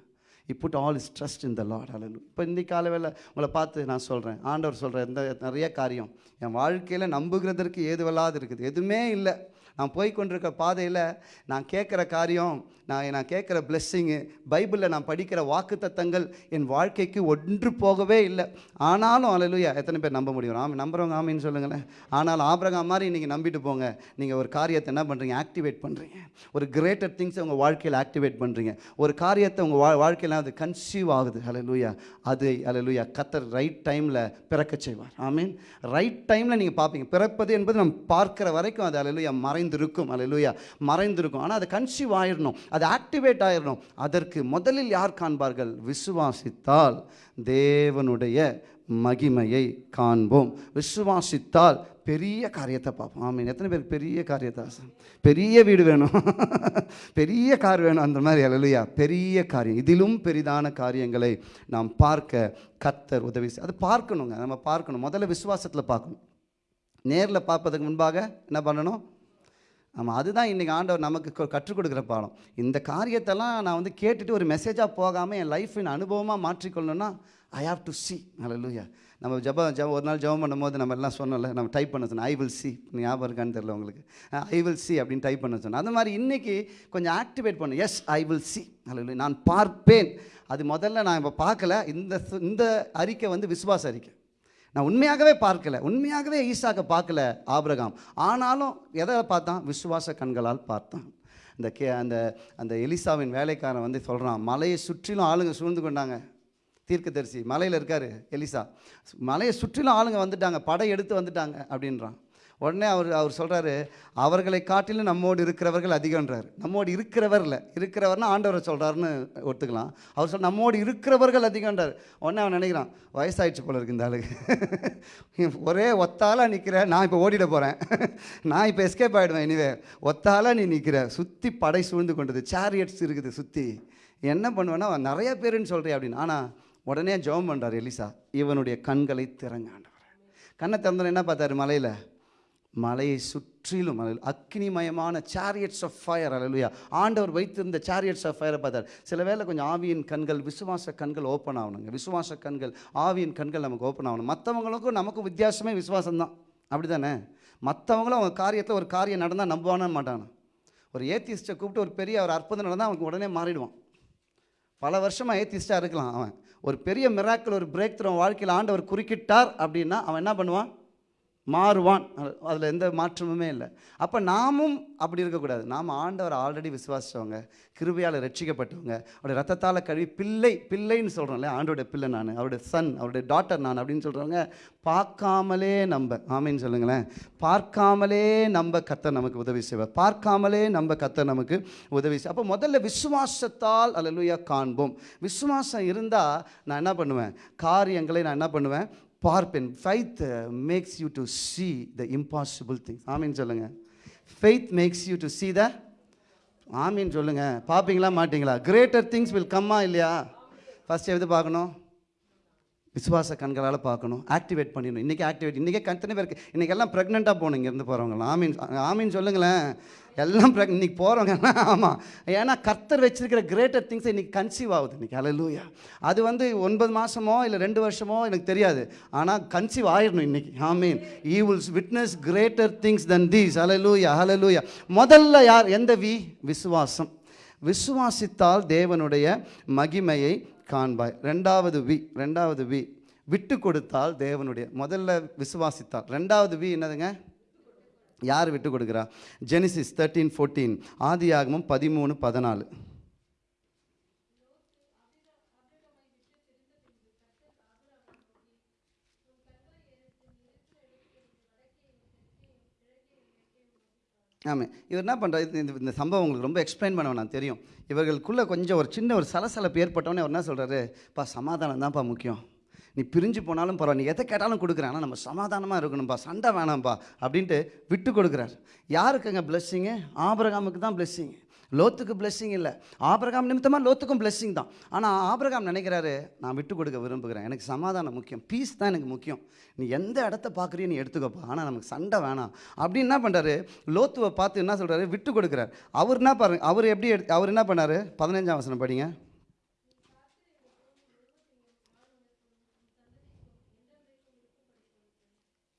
I put all is trust in the lord. இப்போ இன்றைக்கி காலவேளை உங்களை பார்த்து நான் சொல்கிறேன் ஆண்டவர் சொல்கிறேன் இந்த நிறைய காரியம். என் வாழ்க்கையில் நம்புகிறதற்கு ஏதுவல்லாது இருக்குது. எதுவுமே இல்லை. நான் போய் கொண்டிருக்க பாதையில் நான் கேட்குற காரியம் நான் நான் கேட்குற பிளெஸ்ஸிங்கு பைபிளில் நான் படிக்கிற வாக்குத்தத்தங்கள் என் வாழ்க்கைக்கு ஒன்று போகவே இல்லை. ஆனாலும் அலலுயா எத்தனை பேர் நம்ப முடியும்? ஆமாம் நம்புறவங்க ஆமின்னு சொல்லுங்களேன். ஆனாலும் ஆபரகம் மாதிரி நீங்கள் நம்பிட்டு போங்க. நீங்கள் ஒரு காரியத்தை என்ன பண்ணுறீங்க ஆக்டிவேட் பண்ணுறீங்க ஒரு கிரேட்டர் திங்ஸை உங்கள் வாழ்க்கையில் ஆக்டிவேட் பண்ணுறீங்க ஒரு காரியத்தை உங்கள் வா வாழ்க்கையில் அது கன்சீவ் ஆகுது. அலலுயா அது அலலுயா கத்தர் ரைட் டைமில் பிறக்க செய்வார். ஆமீன். ரைட் டைமில் நீங்கள் பார்ப்பீங்க. பிறப்பது என்பது நம்ம பார்க்குற வரைக்கும் அது அலலுயா மறைந்திருக்கும். அலலுயா மறைந்திருக்கும். ஆனால் அது கன்சீவ் ஆயிடணும் அது ஆக்டிவேட் ஆயிடணும் அதற்கு முதலில் யார் காண்பார்கள்? விசுவாசித்தால் தேவனுடைய மகிமையை காண்போம். விசுவாசித்தால் பெரிய காரியத்தை பார்ப்போம். ஆமீன். எத்தனை பேருக்கு பெரிய காரியத்தை ஆசை? பெரிய வீடு வேணும். பெரிய கார் வேணும் அந்த மாதிரி. அலலுயா பெரிய காரியம். இதிலும் பெரிதான காரியங்களை நாம் பார்க்க கத்தர் உதவி அது பார்க்கணுங்க. நம்ம பார்க்கணும். முதல்ல விசுவாசத்தில் பார்க்கணும். நேரில் பார்ப்பதற்கு முன்பாக என்ன பண்ணணும்? ஆமாம் அதுதான் இன்றைக்கி ஆண்டவர் நமக்கு கற்றுக் கொடுக்குற பாடம். இந்த காரியத்தெல்லாம் நான் வந்து கேட்டுட்டு ஒரு மெசேஜாக போகாமல் என் லைஃப்பின் அனுபவமாக மாற்றிக்கொள்ளணும்னா ஐ ஹாவ் டு சி ஹalleluya நம்ம ஜப ஜப ஒரு நாள் ஜெபம் பண்ணும்போது நம்ம எல்லாம் சொன்னோம்ல நம்ம டைப் பண்ண சொன்னோம் ஐ வில் சி ஞாபகம் இருக்கான்னு தெரியல உங்களுக்கு. ஐ வில் சி அப்படின்னு டைப் பண்ண சொன்னோம் அந்த மாதிரி இன்றைக்கி கொஞ்சம் ஆக்டிவேட் பண்ணு. எஸ் ஐ வில் சி ஹalleluya நான் பார்ப்பேன். அது முதல்ல நான் இப்போ பார்க்கல. இந்த சு- இந்த அறிக்கை வந்து விசுவாச அறிக்கை. நான் உண்மையாகவே பார்க்கல. உண்மையாகவே ஈசாக்க பார்க்கல ஆபிரகாம். ஆனாலும் எதை பார்த்தான்? விசுவாச கண்களால் பார்த்தான். இந்த கே அந்த அந்த எலிசாவின் வேலைக்காரன் வந்து சொல்கிறான் மலையை சுற்றிலும் ஆளுங்க சூழ்ந்து கொண்டாங்க. தீர்க்கதரிசி மலையில் இருக்கார் எலிசா. மலையை சுற்றிலும் ஆளுங்க வந்துட்டாங்க. படை எடுத்து வந்துட்டாங்க. அப்படின்றான். உடனே அவர் அவர் சொல்கிறாரு அவர்களை காட்டிலும் நம்மோடு இருக்கிறவர்கள் அதிகன்றார் நம்மோடு இருக்கிறவர் இல்லை இருக்கிறவர்னா ஆண்டவரை சொல்கிறாருன்னு ஒத்துக்கலாம். அவர் சொல் நம்மோடு இருக்கிறவர்கள் அதிகன்றார் உடனே அவன் நினைக்கிறான் வயசாயிடுச்சு போல இருக்கு இந்த ஆளுக்கு. ஒரே ஒத்தாலாக நிற்கிற நான் இப்போ ஓடிட போகிறேன் நான் இப்போ எஸ்கேப் ஆகிடுவேன் இனிவே ஒத்தாலாக நீ நிற்கிற சுற்றி படை சூழ்ந்து கொண்டது சேரியட்ஸ் இருக்குது சுற்றி என்ன பண்ணுவேன்னா நிறைய பேருன்னு சொல்கிறேன் அப்படின்னு. ஆனால் உடனே ஜெபம் பண்ணுறார் எலிசா. இவனுடைய கண்களை திறங்க ஆண்டவர். கண்ணை திறந்தோன்னு என்ன பார்த்தாரு? மலையில். மலையை சுற்றிலும் அல்ல அக்னிமயமான சேரியட்ஸ் ஆஃப் ஃபயர் அல்லையா ஆண்டவர் வைத்திருந்த சேரியட்ஸ் ஆஃப் ஃபயரை பார்த்தார். சில வேளை கொஞ்சம் ஆவியின் கண்கள் விசுவாச கண்கள் ஓப்பன் ஆகணுங்க. விசுவாச கண்கள் ஆவியின் கண்கள் நமக்கு ஓப்பன் ஆகணும். மற்றவங்களுக்கும் நமக்கும் வித்தியாசமே விசுவாசம் தான் அப்படி தானே மற்றவங்களும் அவங்க காரியத்தில் ஒரு காரியம் நடந்தால் நம்புவானே மாட்டாங்க. ஒரு ஏத்திஸ்ட்டை கூப்பிட்டு ஒரு பெரிய ஒரு அற்புதம் நடந்தால் அவனுக்கு உடனே மாறிடுவான். பல வருஷமாக ஏத்திஸ்ட்டாக இருக்கலாம் அவன். ஒரு பெரிய மிராக்கிள் ஒரு பிரேக் த்ரூ வாழ்க்கையில் ஆண்டவர் குறுக்கிட்டார் அப்படின்னா அவன் என்ன பண்ணுவான்? மாறுவான். அதில் எந்த மாற்றமுமே இல்லை. அப்போ நாமும் அப்படி இருக்கக்கூடாது. நாம் ஆண்டவர் ஆல்ரெடி விசுவாசித்தவங்க கிருபையால் ரட்சிக்கப்பட்டவங்க அவருடைய ரத்தத்தால் கழுவி பிள்ளை பிள்ளைன்னு சொல்கிறோம்ல ஆண்டோடைய பிள்ளை நான் அவருடைய சன் அவருடைய டாட்டர் நான் அப்படின்னு சொல்கிறவங்க பார்க்காமலே நம்ப ஆமைன்னு சொல்லுங்களேன். பார்க்காமலே நம்ப கத்தை நமக்கு உதவி செய்வார். பார்க்காமலே நம்ப கத்தை நமக்கு உதவி செய். அப்போ முதல்ல விசுவாசத்தால் அல்லலுயா காண்போம். விசுவாசம் இருந்தால் நான் என்ன பண்ணுவேன்? காரியங்களை நான் என்ன பண்ணுவேன்? பார்ப்பேன் faith makes you to see the impossible things ஆமீன் சொல்லுங்கள் faith makes you to see the ஆமீன் சொல்லுங்கள் பார்ப்பீங்களா மாட்டீங்களா? கிரேட்டர் திங்ஸ் வில் கம்மா இல்லையா? ஃபஸ்ட் எது பார்க்கணும்? விசுவாச கண்களால் பார்க்கணும் ஆக்டிவேட் பண்ணிடணும். இன்றைக்கி ஆக்டிவேட் இன்றைக்கே கத்தனை பேருக்கு? இன்றைக்கி எல்லாம் ப்ரெக்னெண்ட்டாக போகணும் இங்கேருந்து போகிறவங்களாம் ஆமீன் ஆமீன் சொல்லுங்களேன். எல்லாம் ப்ரெக் இன்றைக்கி போகிறவங்க ஆமாம் ஏன்னா கர்த்தர் வச்சிருக்கிற கிரேட்டர் திங்ஸ் இன்றைக்கி கன்சீவ் ஆகுது இன்றைக்கி அலலூயா அது வந்து ஒன்பது மாதமோ இல்லை ரெண்டு வருஷமோ எனக்கு தெரியாது. ஆனால் கன்சீவ் ஆயிடணும் இன்றைக்கி ஆமீன். He wills witness greater things than these அலலூயா அலலூயா முதல்ல யார்? எந்த வி? விசுவாசம். விசுவாசித்தால் தேவனுடைய மகிமையை காண்பாய் ரெண்டாவது வி ரெண்டாவது வி விட்டு கொடுத்தால் தேவனுடைய முதல்ல விசுவாசித்தால். ரெண்டாவது வி என்னதுங்க? யார் விட்டு கொடுக்குறா? ஜெனிசிஸ் தேர்ட்டீன் ஃபோர்டீன் ஆதியாகமும் பதிமூணு பதினாலு. ஆமாம் இவர் என்ன பண்ணுறாரு இந்த இந்த சம்பவம் உங்களுக்கு ரொம்ப எக்ஸ்பிளைன் பண்ண நான் தெரியும். இவர்களுக்குள்ளே கொஞ்சம் ஒரு சின்ன ஒரு சலசலப்பு ஏற்பட்டோன்னே அவர் என்ன சொல்கிறாரு பா சமாதானம் தான்ப்பா முக்கியம். நீ பிரிஞ்சு போனாலும் பரவாயில்ல. நீ எதை கேட்டாலும் கொடுக்குறேன். ஆனால் நம்ம சமாதானமாக இருக்கணும்ப்பா சண்டை வேணாம்ப்பா அப்படின்ட்டு விட்டு கொடுக்குறார். யாருக்குங்க பிளெஸ்ஸிங்கு ஆபரகாமுக்கு தான் பிளெஸ்ஸிங்கு லோத்துக்கு பிளெஸ்ஸிங் இல்லை. ஆபரகாம் நிமித்தமாக லோத்துக்கும் பிளெஸ்ஸிங் தான். ஆனால் ஆபரகாம் நினைக்கிறாரு நான் விட்டு கொடுக்க விரும்புகிறேன். எனக்கு சமாதானம் முக்கியம். பீஸ் தான் எனக்கு முக்கியம். நீ எந்த இடத்த பார்க்குறியோ நீ எடுத்துக்கப்பா. ஆனால் நமக்கு சண்டை வேணாம். அப்படின்னு என்ன பண்ணுறாரு லோத்துவை பார்த்து என்ன சொல்கிறாரு விட்டு கொடுக்குறாரு. அவர் என்ன பாருங்க அவர் எப்படி எடுத்து அவர் என்ன பண்ணார்? பதினஞ்சாம் வசனம் படிங்க.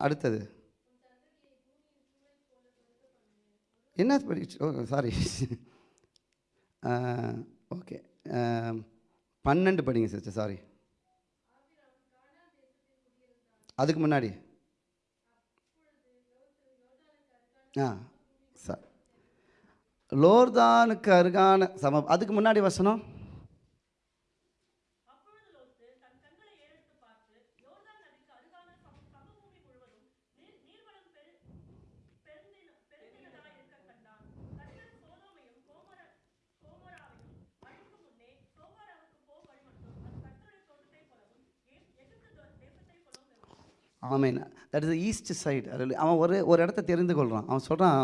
அடுத்தது. என்ன படிச்சு ஓ சாரி ஓகே. பன்னெண்டு படிங்க சிஸ்டர் சாரி அதுக்கு முன்னாடி. ஆ சார் லோர்தானுக்கு அருகான சம அதுக்கு முன்னாடி வசனம்? ஆமேன். தட் இஸ் ஈஸ்ட் சைடு அவன் ஒரு ஒரு இடத்த தெரிந்து கொள்கிறான் அவன் சொல்கிறான்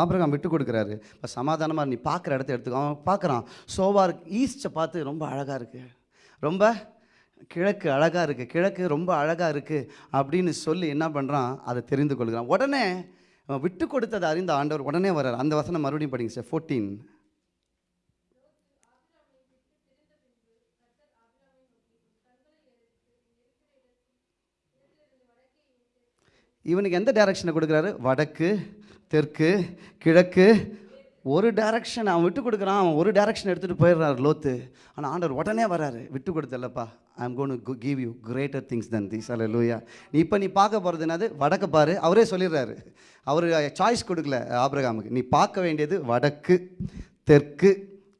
ஆபிரகாம் விட்டு கொடுக்குறாரு. இப்போ சமாதானமாக நீ பார்க்குற இடத்த எடுத்துக்கோ. அவன் பார்க்குறான். சோவார் ஈஸ்ட்டை பார்த்து ரொம்ப அழகாக இருக்குது ரொம்ப கிழக்கு அழகாக இருக்குது கிழக்கு ரொம்ப அழகாக இருக்குது அப்படின்னு சொல்லி என்ன பண்ணுறான் அதை தெரிந்து கொள்கிறான் உடனே அவன் விட்டு கொடுத்ததை அறிந்த ஆண்டவர் உடனே வர்றார். அந்த வசனம் மறுபடியும் படிங்க சார் ஃபோர்டீன் இவனுக்கு எந்த டைரக்ஷனை கொடுக்குறாரு? வடக்கு தெற்கு கிழக்கு. ஒரு டைரக்ஷன் அவன் விட்டு கொடுக்குறான். அவன் ஒரு டைரக்ஷன் எடுத்துகிட்டு போயிடுறாரு லோத்து. ஆனால் ஆண்டவர் உடனே வராரு. விட்டு கொடுத்தல்லப்பா I am gonna give you greater things than these அல்ல லூயா நீ இப்போ நீ பார்க்க போகிறது என்னது? வடக்கு பாரு. அவரே சொல்லிடுறாரு. அவர் சாய்ஸ் கொடுக்கல ஆப்ரகாமுக்கு. நீ பார்க்க வேண்டியது வடக்கு தெற்கு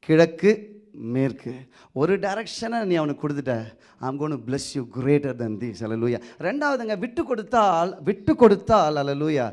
கிழக்கு மேற்கு. ஒரு டைரக்ஷனை நீ அவனுக்கு கொடுத்துட்ட. I'm gonna bless you greater than the அலலூயா ரெண்டாவதுங்க விட்டு கொடுத்தால் விட்டு கொடுத்தால் அலலூயா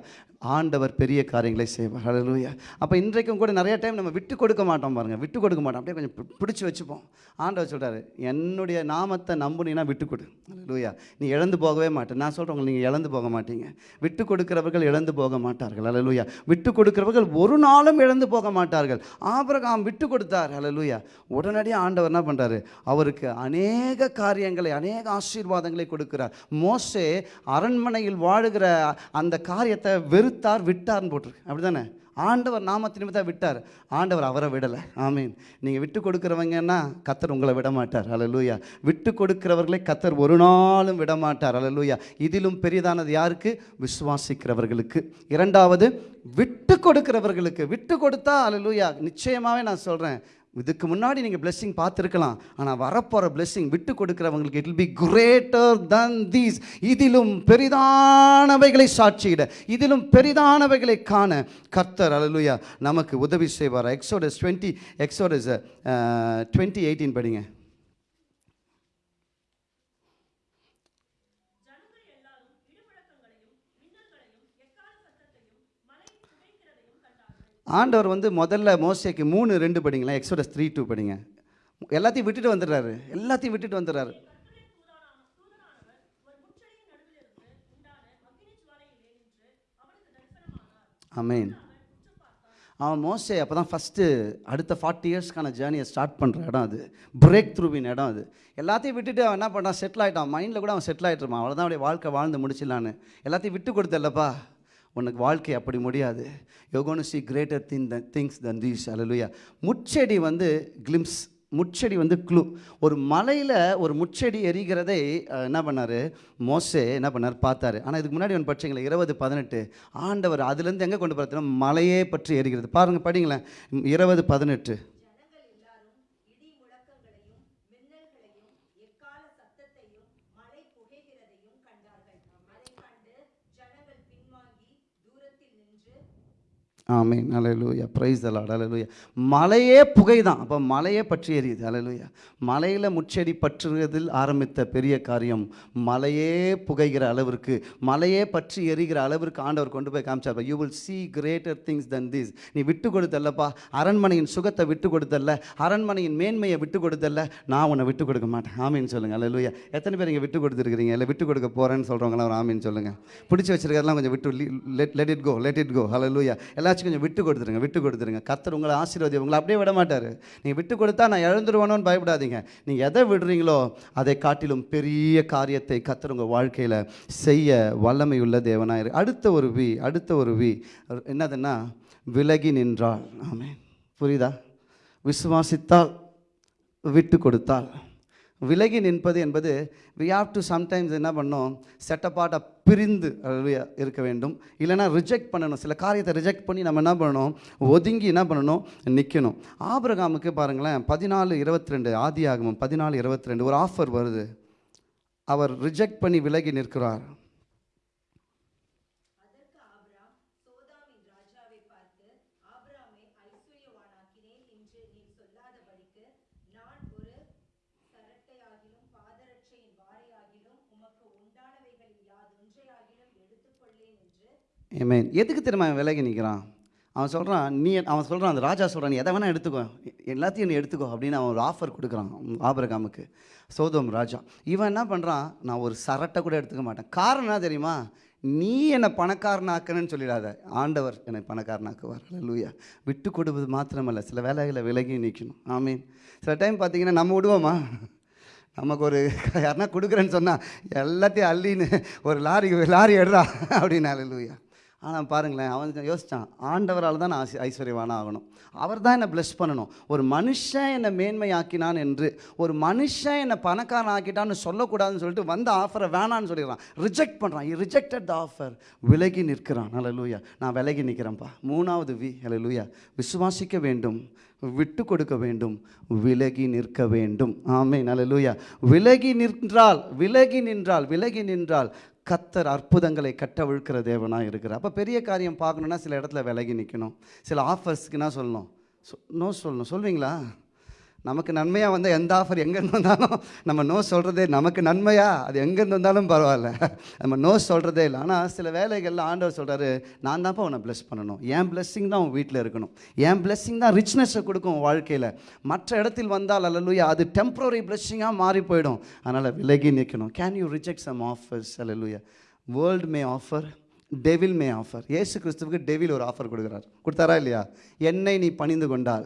ஆண்டவர் பெரிய காரியங்களை செய்வார். அலலூயா அப்போ இன்றைக்கும் கூட நிறைய டைம் நம்ம விட்டு கொடுக்க மாட்டோம் பாருங்கள் விட்டு கொடுக்க மாட்டோம். அப்படியே கொஞ்சம் பிடிச்சி வச்சுப்போம். ஆண்டவர் சொல்கிறாரு என்னுடைய நாமத்தை நம்புனீங்கன்னா விட்டு கொடு. அலலூயா நீ இழந்து போகவே மாட்டேன் நான் சொல்கிறவங்க நீங்கள் இழந்து போக மாட்டீங்க. விட்டு கொடுக்கிறவர்கள் இழந்து போக மாட்டார்கள். அலலூயா விட்டு கொடுக்கிறவர்கள் ஒரு நாளும் இழந்து போக மாட்டார்கள். ஆபிரகாம் விட்டு கொடுத்தார். அலலூயா உடனடியாக ஆண்டவர் என்ன பண்ணுறாரு அவருக்கு அநேக காரியங்களை அநேக ஆசீர்வாதங்களை கொடுக்கிறார். மோசே அரண்மனையில் வாழுகிற அந்த காரியத்தை வெறு வெறுத்தார் விட்டார்னு போட்டிருக்கு. அப்படி தானே ஆண்டவர் நாமத்து நிமித்தம் விட்டார். ஆண்டவர் அவரை விடலை. ஆமீன். நீங்கள் விட்டு கொடுக்குறவங்கன்னா கத்தர் உங்களை விட மாட்டார் அல்லேலூயா விட்டு கொடுக்கிறவர்களை கத்தர் ஒரு நாளும் விட மாட்டார் அல்லேலூயா இதிலும் பெரிதானது யாருக்கு? விசுவாசிக்கிறவர்களுக்கு. இரண்டாவது விட்டு கொடுக்கிறவர்களுக்கு. விட்டு கொடுத்தா அலலூயா நிச்சயமாகவே நான் சொல்கிறேன் இதுக்கு முன்னாடி நீங்கள் blessing பார்த்துருக்கலாம் ஆனால் வரப்போகிற blessing விட்டு கொடுக்குறவங்களுக்கு it be be greater than these. இதிலும் பெரிதானவைகளை சாட்சியிட இதிலும் பெரிதானவைகளை காண கர்த்தர் அலலுயா நமக்கு உதவி செய்வார்? Exodus twenty Exodus twenty eighteen படிங்க. ஆண்டவர் வந்து முதல்ல மோசைக்கு மூணு ரெண்டு படிங்களேன். எக்ஸோடஸ் த்ரீ டூ படிங்க. எல்லாத்தையும் விட்டுட்டு வந்துடுறாரு. எல்லாத்தையும் விட்டுட்டு வந்துடுறாரு. அமேன் அவன் மோசே அப்போ தான் ஃபஸ்ட்டு அடுத்த ஃபார்ட்டி இயர்ஸ்க்கான ஜேர்னியை ஸ்டார்ட் பண்ணுற இடம் அது. பிரேக் த்ரூவின் இடம் அது. எல்லாத்தையும் விட்டுட்டு அவன் என்ன பண்ணான் செட்டில் ஆகிட்டான் மைண்டில் கூட அவன் செட்டில் ஆகிட்டுருப்பான் அவ்வளோதான் அவனுடைய வாழ்க்கை வாழ்ந்து முடிச்சிடலான்னு. எல்லாத்தையும் விட்டு கொடுத்தல்லப்பா உனக்கு வாழ்க்கை அப்படி முடியாது. யோகோனு see greater thing the things than these அலலுயா முச்செடி வந்து கிளிம்ஸ் முச்செடி வந்து க்ளூ ஒரு மலையில் ஒரு முச்செடி எரிகிறதை என்ன பண்ணார்? மோசே என்ன பண்ணார்? பார்த்தாரு. ஆனால் இதுக்கு முன்னாடி ஒன்று படிச்சீங்களே இருபது பதினெட்டு. ஆண்டவர் அதுலேருந்து எங்கே கொண்டு பார்த்தீங்கன்னா மலையே பற்றி எரிகிறது. பாருங்கள் படிங்களேன். இருபது பதினெட்டு. ஆமீன். அலையலூயா ப்ரைஸ் தலாட் அலையலூயா மலையே புகை தான் அப்போ மலையே பற்றி எரியுது. அலையலூயா மலையில் முச்செடி பற்றுவதில் ஆரம்பித்த பெரிய காரியம் மலையே புகைகிற அளவிற்கு மலையே பற்றி எரிகிற அளவிற்கு ஆண்டவர் கொண்டு போய் காமிச்சார். You will see greater things than this. நீ விட்டு கொடுத்தல்லப்பா. அரண்மனையின் சுகத்தை விட்டு கொடுத்தல்ல. அரண்மனையின் மேன்மையை விட்டு கொடுத்தல்ல. நான் உன்னை விட்டு கொடுக்க மாட்டேன். ஆமீன் சொல்லுங்கள் அலையலூயா எத்தனை பேர் இங்கே விட்டு கொடுத்துருக்கிறீங்க? இல்லை விட்டு கொடுக்க போகிறேன்னு சொல்கிறவங்களாம் ஒரு ஆமீன் சொல்லுங்கள் பிடிச்சி வச்சிருக்கிறதெல்லாம் கொஞ்சம் விட்டு let let it go let it go ஹalleluya. யாராச்சும் கொஞ்சம் விட்டு கொடுத்துருங்க விட்டு கொடுத்துருங்க. கத்தர் உங்களை ஆசீர்வாதி உங்களை அப்படியே விட மாட்டார். நீங்கள் விட்டு கொடுத்தா நான் இழந்துருவானோன்னு பயப்படாதீங்க. நீங்கள் எதை விடுறீங்களோ அதை காட்டிலும் பெரிய காரியத்தை கத்தர் உங்கள் வாழ்க்கையில் செய்ய வல்லமையுள்ள தேவனாயிரு அடுத்த ஒரு வி அடுத்த ஒரு வி. என்னதுன்னா விலகி நின்றாள் ஆமே புரியுதா? விசுவாசித்தால் விட்டு கொடுத்தால். விலகி நிற்பது என்பது வி ஹாவ் டு சம்டைம்ஸ் என்ன பண்ணோம் செட்டப்பாட்டாக பிரிந்து இருக்க வேண்டும். இல்லைன்னா ரிஜெக்ட் பண்ணணும். சில காரியத்தை ரிஜெக்ட் பண்ணி நம்ம என்ன பண்ணணும்? ஒதுங்கி என்ன பண்ணணும்? நிற்கணும் ஆபிரகாமுக்கு பாருங்களேன் பதினாலு இருபத்தி ரெண்டு ஆதி ஆகமும் பதினாலு இருபத்தி ரெண்டு ஒரு ஆஃபர் வருது. அவர் ரிஜெக்ட் பண்ணி விலகி நிற்கிறார். ஏமே எதுக்கு தெரியுமா அவன் விலகி நிற்கிறான்? அவன் சொல்கிறான் நீ அவன் சொல்கிறான் அந்த ராஜா சொல்கிறான் நீ எதை வேணால் எடுத்துக்கோ. எல்லாத்தையும் நீ எடுத்துக்கோ. அப்படின்னு அவன் ஒரு ஆஃபர் கொடுக்குறான் ஆபரகாமுக்கு. சோதோம் ராஜா. இவன் என்ன பண்ணுறான் நான் ஒரு சரட்டை கூட எடுத்துக்க மாட்டேன். காரணம் என்ன தெரியுமா? நீ என்னை பணக்காரனாக்கணும்னு சொல்லிடாத. ஆண்டவர் என்னை பணக்காரனாக்குவார். லூயா விட்டு கொடுப்பது மாத்திரமல்ல. சில வேலைகளை விலகி நிற்கணும். ஆமீன் சில டைம் பார்த்தீங்கன்னா நம்ம விடுவோமா? நமக்கு ஒரு யாருன்னா கொடுக்குறேன்னு சொன்னால் எல்லாத்தையும் அள்ளின்னு ஒரு லாரி லாரி எடுறா அப்படின்னு. லூயா ஆனால் பாருங்களேன் அவன் யோசித்தான் ஆண்டவரால் தான் நான் ஐஸ்வர்யவானா ஆகணும். அவர் தான் என்னை ப்ளஸ் பண்ணணும். ஒரு மனுஷன் என்னை மேன்மையாக்கினான் என்று ஒரு மனுஷன் என்னை பணக்காரன் ஆக்கிட்டான்னு சொல்லக்கூடாதுன்னு சொல்லிட்டு வந்த ஆஃபரை வேணான்னு சொல்லிடுறான். ரிஜெக்ட் பண்ணுறான் இ ரிஜெக்டட் த ஆஃபர் விலகி நிற்கிறான். நல்ல லூயா நான் விலகி நிற்கிறேன்ப்பா. மூணாவது வி ஹalleluya விசுவாசிக்க வேண்டும். விட்டு கொடுக்க வேண்டும். விலகி நிற்க வேண்டும். ஆமை நல்ல லூயா விலகி நின்றால் விலகி நின்றால் விலகி நின்றால் கத்தர் அற்புதங்களை கட்டவிழ்க்கிற தேவனாக இருக்கிறார். அப்போ பெரிய காரியம் பார்க்கணுன்னா சில இடத்துல விலகி நிற்கணும் சில ஆஃபர்ஸ்க்குன்னா சொல்லணும். சொ நோ சொல்லணும். சொல்வீங்களா? நமக்கு நன்மையாக வந்தால் எந்த ஆஃபர் எங்கேருந்து வந்தாலும் நம்ம நோ சொல்கிறதே நமக்கு நன்மையா? அது எங்கேருந்து வந்தாலும் பரவாயில்ல. நம்ம நோ சொல்கிறதே இல்லை. ஆனால் சில வேலைகளில் ஆண்டவர் சொல்கிறாரு நான் தான்ப்பா உன்னை ப்ளஸ் பண்ணணும். என் பிளெஸ்ஸிங் தான் உன் வீட்டில் இருக்கணும். என் பிளெஸ்ஸிங் தான் ரிச்னஸை கொடுக்கும் வாழ்க்கையில். மற்ற இடத்தில் வந்தால் அல்லலுயா அது டெம்ப்ரரி பிளெஸ்ஸிங்காக மாறி போயிடும். அதனால் விலகி நிற்கணும் can you reject some offers அல்லலுயா world may offer devil may offer இயேசு கிறிஸ்துவுக்கு டெவில் ஒரு ஆஃபர் கொடுக்குறார். கொடுத்தாரா இல்லையா? என்னை நீ பணிந்து கொண்டால்.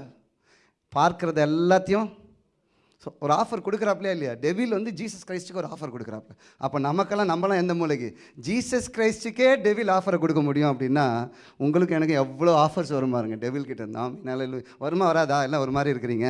பார்க்குறது எல்லாத்தையும் ஸோ ஒரு ஆஃபர் கொடுக்குறாப்லையா இல்லையா? டெவில் வந்து ஜீசஸ் கிரைஸ்டுக்கு ஒரு ஆஃபர் கொடுக்குறாப்ல அப்போ நமக்கெல்லாம் நம்மலாம் எந்த மூலைக்கு? ஜீசஸ் கிரைஸ்டுக்கே டெவில் ஆஃபரை கொடுக்க முடியும் அப்படின்னா உங்களுக்கு எனக்கு எவ்வளோ ஆஃபர்ஸ் வரும் பாருங்க டெவில் கிட்ட இருந்தால் என்னால் வருமா வராதா? எல்லாம் ஒரு மாதிரி இருக்கிறீங்க.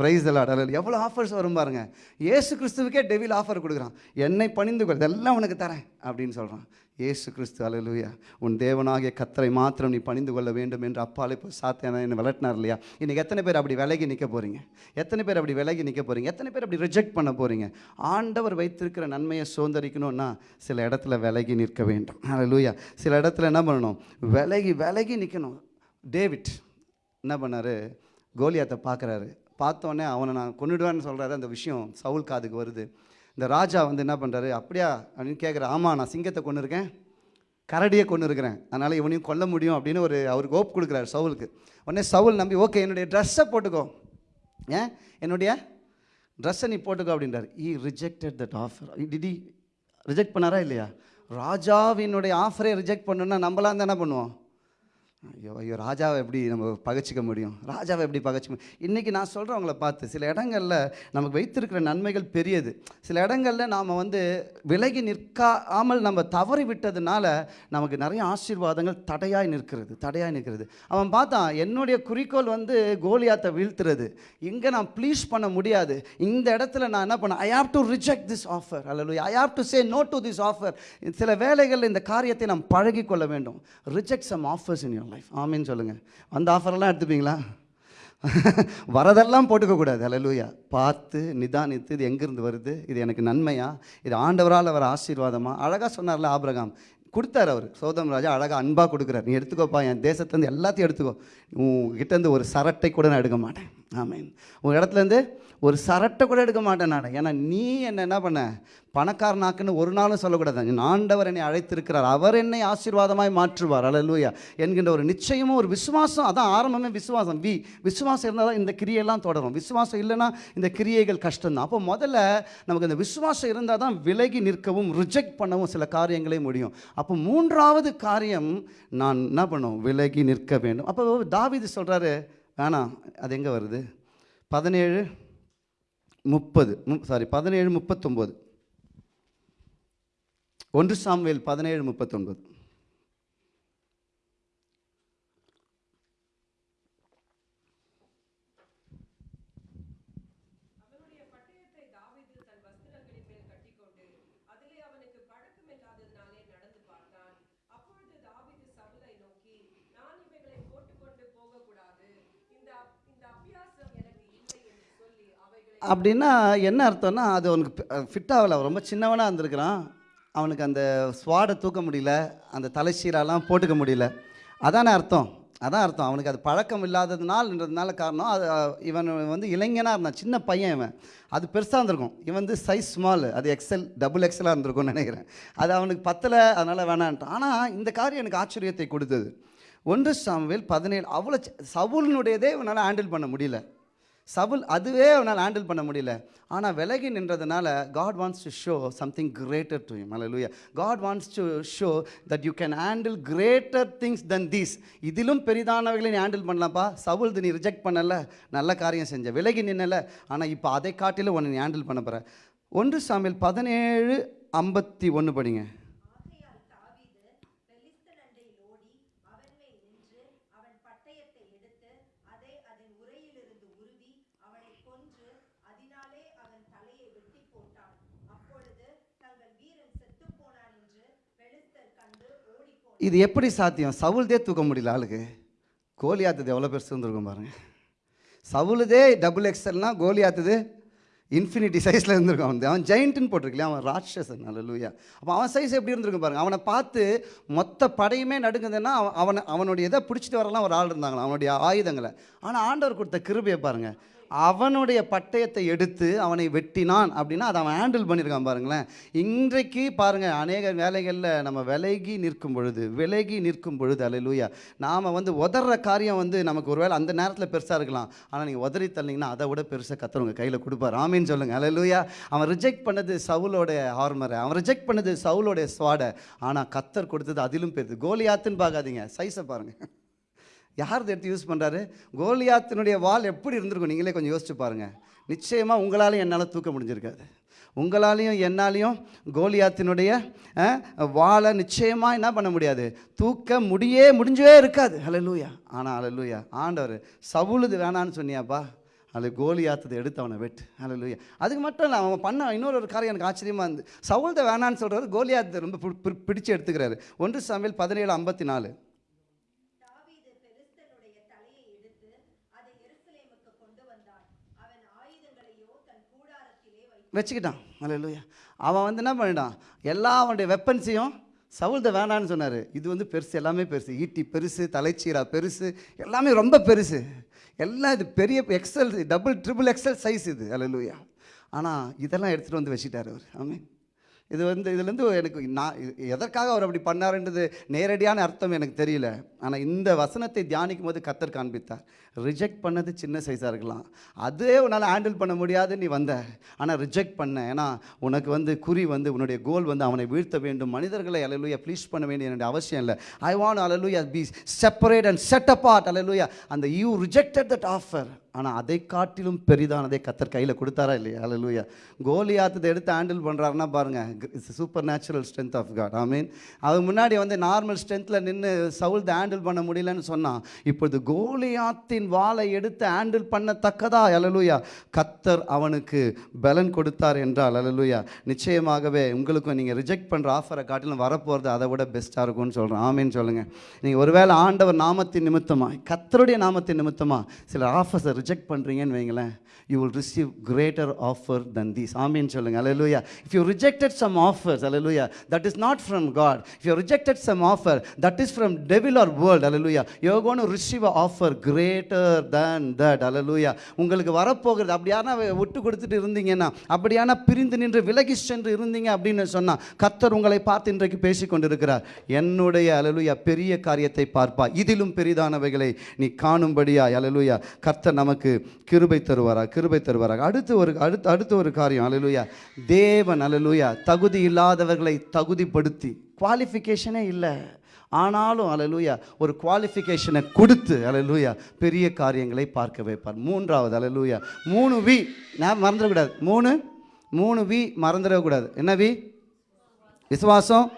ப்ரைஸ் எல்லாம் எவ்வளோ ஆஃபர்ஸ் வரும் பாருங்க. ஏசு கிறிஸ்துவுக்கே டெவில் ஆஃபர் கொடுக்குறான். என்னை பணிந்து கொள் இதெல்லாம் உனக்கு தரேன் அப்படின்னு சொல்கிறான் இயேசு கிறிஸ்து அலலுயா உன் தேவனாகிய கத்தரை மாத்திரம் நீ பணிந்து கொள்ள வேண்டும் என்று அப்பாலே இப்போ சாத்தியான என்னை விளட்டினார் இல்லையா? இன்றைக்கி எத்தனை பேர் அப்படி விலகி நிற்க போகிறீங்க எத்தனை பேர் அப்படி விலகி நிற்க போகிறீங்க எத்தனை பேர் அப்படி ரிஜெக்ட் பண்ண போகிறீங்க ஆண்டவர் வைத்திருக்கிற நன்மையை சுதந்திரிக்கணும்னா சில இடத்துல விலகி நிற்க வேண்டும். அலலுயா சில இடத்துல என்ன பண்ணணும்? விலகி விலகி நிற்கணும் டேவிட் என்ன பண்ணார்? கோலியாத்தை பார்க்குறாரு. பார்த்தோன்னே அவனை நான் கொண்டுடுவேன்னு சொல்கிறாரு அந்த விஷயம் சவுல் காதுக்கு வருது. இந்த ராஜா வந்து என்ன பண்ணுறாரு அப்படியா? அப்படின்னு கேட்குற ஆமாம் நான் சிங்கத்தை கொண்டு இருக்கேன் கரடியை கொண்டு இருக்கிறேன் அதனால் இவனையும் கொல்ல முடியும் அப்படின்னு ஒரு அவருக்கு ஓப் கொடுக்குறாரு சவுலுக்கு. உடனே சவுல் நம்பி ஓகே என்னுடைய ட்ரெஸ்ஸை போட்டுக்கோ. ஏன்? என்னுடைய ட்ரெஸ்ஸை நீ போட்டுக்கோ அப்படின்றார். ஈ ரிஜெக்டட் தட் ஆஃபர் டிடி ரிஜெக்ட் பண்ணாரா இல்லையா? ராஜாவினுடைய ஆஃபரை ரிஜெக்ட் பண்ணணுன்னா நம்மளாம் தான் என்ன பண்ணுவோம். ஐயோ ஐயோ ராஜாவை எப்படி நம்ம பகைச்சிக்க முடியும்? ராஜாவை எப்படி பகைச்சிக்க முடியும்? இன்றைக்கி நான் சொல்கிறவங்கள பார்த்து சில இடங்களில் நமக்கு வைத்திருக்கிற நன்மைகள் பெரியது. சில இடங்களில் நாம் வந்து விலகி நிற்காமல் நம்ம தவறி விட்டதுனால நமக்கு நிறைய ஆசீர்வாதங்கள் தடையாய் நிற்கிறது தடையாய் நிற்கிறது. அவன் பார்த்தான் என்னுடைய குறிக்கோள் வந்து கோலியாத்தை வீழ்த்துறது. இங்கே நான் ப்ளீஸ் பண்ண முடியாது. இந்த இடத்துல நான் என்ன பண்ண I have to reject this offer அல்ல I have to say no to this offer சில வேலைகளில் இந்த காரியத்தை நாம் பழகிக்கொள்ள வேண்டும். Reject some offers in your life ஆமின்னு சொல்லுங்கள் அந்த ஆஃபரெல்லாம் எடுத்துப்பீங்களா? வரதெல்லாம் போட்டுக்க கூடாது. பார்த்து நிதானித்து இது எங்கேருந்து வருது? இது எனக்கு நன்மையா? இது ஆண்டவரால் வர ஆசீர்வாதமா? அழகாக சொன்னார்ல ஆபிரகாம். கொடுத்தார் அவர். சோதம் ராஜா அழகாக அன்பாக கொடுக்குறார். நீ எடுத்துக்கோப்பா என் தேசத்துலேருந்து எல்லாத்தையும் எடுத்துக்கோ. உங்ககிட்டேருந்து ஒரு சரட்டை கூட நான் எடுக்க மாட்டேன். ஆமீன். உங்கள் இடத்துலேருந்து ஒரு சரட்டை கூட எடுக்க மாட்டேன் நான். ஏன்னா நீ என்ன என்ன பண்ண? பணக்காரனாக்குன்னு ஒரு நாளும் சொல்லக்கூடாது. ஆண்டவர் என்னை அழைத்திருக்கிறார். அவர் என்னை ஆசீர்வாதமாய் மாற்றுவார். அலலூயா என்கின்ற ஒரு நிச்சயமும் ஒரு விசுவாசம் அதான் ஆரம்பமே விசுவாசம். வி விசுவாசம் இருந்தால் தான் இந்த கிரியெல்லாம் தொடரும். விசுவாசம் இல்லைன்னா இந்த கிரியைகள் கஷ்டம்தான். அப்போ முதல்ல நமக்கு இந்த விசுவாசம் இருந்தால் தான் விலகி நிற்கவும் ரிஜெக்ட் பண்ணவும் சில காரியங்களே முடியும். அப்போ மூன்றாவது காரியம் நான் என்ன பண்ணும்? விலகி நிற்க வேண்டும். அப்போ தாவிது சொல்கிறாரு வேணாம் அது எங்கே வருது? பதினேழு முப்பது சாரி பதினேழு முப்பத்தொம்போது. ஒன்று சாம்வேல் பதினேழு முப்பத்தொன்பது அவனுடைய பட்டயத்தை தாவீது தன் வஸ்திரங்களின் மேல் கட்டிக்கொண்டு அதிலே அவனுக்கு பழக்கமில்லாததினாலே நடந்து பார்த்தான் அப்பொழுது தாவீது சவுலை நோக்கி நான் இவைகளை போட்டுக்கொண்டு போகக்கூடாது இந்த அப்- இந்த அபியாசம் எனக்கு இல்லை என்று சொல்லி அவைகளை அப்படின்னா என்ன அர்த்தம்னா அது அவனுக்கு ஃபிட் ஆகலை. அவன் ரொம்ப சின்னவனாக இருந்திருக்கிறான். அவனுக்கு அந்த ஸ்வாடை தூக்க முடியல. அந்த தலைச்சீரெல்லாம் போட்டுக்க முடியல. அதானே அர்த்தம். அதான் அர்த்தம். அவனுக்கு அது பழக்கம் இல்லாததுனால்ன்றதுனால காரணம் அது இவன் வந்து இளைஞனாக இருந்தான். சின்ன பையன் இவன். அது பெருசாக இருந்திருக்கும். இவன் வந்து சைஸ் ஸ்மால் அது எக்ஸல் டபுள் எக்ஸலாக இருந்திருக்கும்னு நினைக்கிறேன். அது அவனுக்கு பத்தலை. அதனால் வேணான்ட்டான். ஆனால் இந்த காரியம் எனக்கு ஆச்சரியத்தை கொடுத்தது. ஒன்று சாமுவேல் பதினேழு அவ்வளோ சவுலினுடையதே இவனால் ஹேண்டில் பண்ண முடியல. சவுல் அதுவே அவனால் ஹேண்டில் பண்ண முடியல. ஆனால் விலகி நின்றதுனால God wants to show something greater to him. Hallelujah God wants to show that you can handle greater things than these இதிலும் பெரிதானவைகளை நீ ஹேண்டில் பண்ணலாம்ப்பா சவுல் நீ ரிஜெக்ட் பண்ணல. நல்ல காரியம் செஞ்ச. விலகி நின்னல. ஆனால் இப்போ அதை காட்டிலும் உன்னை நீ ஹேண்டில் பண்ண போகிற ஒன்று சாமியில் பதினேழு ஐம்பத்தி ஒன்று படிங்க ஆகையால் தாவீது பெலிஸ்தன் அண்டையில் ஓடி அவன் மேல் நின்று அவன் பட்டயத்தை எடுத்து அதை அதன் உரையிலிருந்து உருவி அவனை கொன்று அதனாலே அவன் தலையை வெட்டி போட்டான் அப்பொழுது தங்கள் வீரன் செத்துப் போனான் என்று பெலிஸ்தர் கண்டு ஓடிப்போனான் இது எப்படி சாத்தியம்? சவுல்தே தூக்க முடியல ஆளுக்கு. கோலியாத்தது எவ்வளோ பெருசு இருந்திருக்கும் பாருங்கள் சவுலுதே டபுள் எக்ஸல்னால் கோலியாத்தது இன்ஃபினிட்டி சைஸில் இருந்திருக்கும் அவன். அவன் ஜெயிண்ட்டுன்னு போட்டிருக்கலையா? அவன் ராட்சசன். லூயா அப்போ அவன் சைஸ் எப்படி இருந்திருக்கும் பாருங்க. அவனை பார்த்து மொத்த படையுமே நடுங்குதுன்னா அவன் அவனை அவனுடைய இதை பிடிச்சிட்டு வரலாம் ஒரு ஆள் இருந்தாங்களா அவனுடைய ஆயுதங்களை. ஆனால் ஆண்டவர் கொடுத்த கிருபையை பாருங்கள் அவனுடைய பட்டயத்தை எடுத்து அவனை வெட்டினான் அப்படின்னா அதை அவன் ஹேண்டில் பண்ணியிருக்கான் பாருங்களேன். இன்றைக்கு பாருங்கள் அநேக வேலைகளில் நம்ம விலகி நிற்கும் பொழுது விலகி நிற்கும் பொழுது அல்லேலூயா நாம் வந்து உதற காரியம் வந்து நமக்கு ஒருவேளை அந்த நேரத்தில் பெருசாக இருக்கலாம். ஆனால் நீங்கள் உதறி தள்ளிங்கன்னா அதை விட பெருசாக கத்துறவங்க கையில் கொடுப்பார். ஆமின்னு சொல்லுங்கள் அல்லேலூயா அவன் ரிஜெக்ட் பண்ணது சவுலோடைய ஹார்மரை அவன் ரிஜெக்ட் பண்ணது சவுலோடைய ஸ்வாடை ஆனால் கத்தர் கொடுத்தது அதிலும் பெருது. கோலியாத்துன்னு பார்க்காதீங்க. சைஸை பாருங்கள் யார் இதை எடுத்து யூஸ் பண்ணுறாரு கோலியாத்தினுடைய வால் எப்படி இருந்திருக்கும்? நீங்களே கொஞ்சம் யோசிச்சு பாருங்கள் நிச்சயமாக உங்களாலையும் என்னால் தூக்க முடிஞ்சிருக்காது. உங்களாலையும் என்னாலையும் கோலியாத்தினுடைய வாழை நிச்சயமாக என்ன பண்ண முடியாது? தூக்க முடியே முடிஞ்சவே இருக்காது. ஹalleluya. ஆனால் ஹalleluya. ஆண்டவர் சவுளுது வேணான்னு சொன்னியாப்பா? அதில் கோலியாத்ததை எடுத்து அவனை வெட்டு. லூயா அதுக்கு மட்டும் இல்லை அவன் பண்ண இன்னொரு ஒரு காரியம் எனக்கு ஆச்சரியமாக இருந்து சவுல்த வேணான்னு சொல்கிறாரு கோலியாத்தை ரொம்ப பிடிச்சி எடுத்துக்கிறாரு. ஒன்று சமையல் பதினேழு ஐம்பத்தி நாலு தாவீது பெலிஸ்தனுடைய தலையை எடுத்து அதை எருசலேமுக்கு கொண்டு வந்தான் அவன் ஆயுதங்களையோ தன் கூடாரத்திலே வைத்தான் வச்சுக்கிட்டான். ஹalleluya. அவன் வந்து என்ன பண்ணிட்டான்? எல்லா அவனுடைய வெப்பன்ஸையும் சவுல்த வேணான்னு சொன்னார். இது வந்து பெருசு எல்லாமே பெருசு. ஈட்டி பெருசு தலைச்சீரா பெருசு எல்லாமே ரொம்ப பெருசு. எல்லாம் இது பெரிய XL double triple XL size இது. ஹalleluya. ஆனால் இதெல்லாம் எடுத்துகிட்டு வந்து வச்சுட்டார் அவர். ஆமென் இது வந்து இதுலேருந்து எனக்கு நான் எதற்காக அவர் அப்படி பண்ணாருன்றது நேரடியான அர்த்தம் எனக்கு தெரியல. ஆனால் இந்த வசனத்தை தியானிக்கும் போது கத்தர் காண்பித்தார். ரிஜெக்ட் பண்ணது சின்ன சைஸாக இருக்கலாம். அதே உன்னால் ஹேண்டில் பண்ண முடியாது நீ வந்த. ஆனால் ரிஜெக்ட் பண்ண. ஏன்னா உனக்கு வந்து குறி வந்து உன்னுடைய கோல் வந்து அவனை வீழ்த்த வேண்டும். மனிதர்களை அலலுயா ப்ளீஸ் பண்ண வேண்டிய என்னுடைய அவசியம் இல்லை. I want hallelujah be separate and set apart அலலுயா அந்த யூ ரிஜெக்டட் தட் ஆஃபர் ஆனால் அதை காட்டிலும் பெரிதானதை கத்தர் கையில் கொடுத்தாரா இல்லையா? அலலுயா கோலியாத்ததை எடுத்து ஹேண்டில் பண்ணுறாருன்னா பாருங்கள் it's super natural strength of God I mean அது முன்னாடி வந்து நார்மல் ஸ்ட்ரென்த்தில் நின்று சவுல்தை ஹேண்டில் பண்ண முடியலன்னு சொன்னான் இப்பொழுது கோலியாத்தின் வாளை எடுத்து ஹேண்டில் பண்ணத்தக்கதா? அலலுயா கத்தர் அவனுக்கு பலன் கொடுத்தார் என்றால் அலலூயா நிச்சயமாகவே உங்களுக்கும் நீங்கள் ரிஜெக்ட் பண்ணுற ஆஃபரை காட்டிலும் வரப்போகிறது அதை விட பெஸ்ட்டாக இருக்கும்னு சொல்கிறேன் ஆமேன்னு சொல்லுங்கள் நீங்கள் ஒருவேளை ஆண்டவர் நாமத்தின் நிமித்தமாக கத்தருடைய நாமத்தின் நிமித்தமாக சில ஆஃபர்ஸை ரிஜெக்ட் பண்ணுறீங்கன்னு வைங்களேன் you will receive greater offer than these ஆமின்னு சொல்லுங்க. அலலுயா if you rejected some offers hallelujah that is not from God if you rejected some offer that is from devil or world hallelujah you receive offer greater than that அலலுயா உங்களுக்கு வரப்போகிறது அப்படியான விட்டு கொடுத்துட்டு இருந்தீங்கன்னா அப்படியான பிரிந்து நின்று விலகி சென்று இருந்தீங்க அப்படின்னு சொன்னால் கத்தர் உங்களை பார்த்து இன்றைக்கு பேசிக் கொண்டிருக்கிறார். என்னுடைய அலலுயா பெரிய காரியத்தை பார்ப்பா இதிலும் பெரிதானவைகளை நீ காணும்படியா அலலுயா கர்த்தர் நமக்கு கிருபை தருவாரா கிருபை தருவாரா? அடுத்து ஒரு அடுத்து அடுத்து ஒரு காரியம் அலலுயா தேவன் அலலுயா தகுதி இல்லாதவர்களை தகுதிப்படுத்தி குவாலிஃபிகேஷனே இல்லை. ஆனாலும் அலலூயா ஒரு குவாலிஃபிகேஷனை கொடுத்து அலலூயா பெரிய காரியங்களை பார்க்க வைப்பார். மூன்றாவது அலலூயா மூணு வி நான் மறந்துடக்கூடாது மூணு மூணு வி மறந்துடக்கூடாது என்ன வி? விசுவாசம்?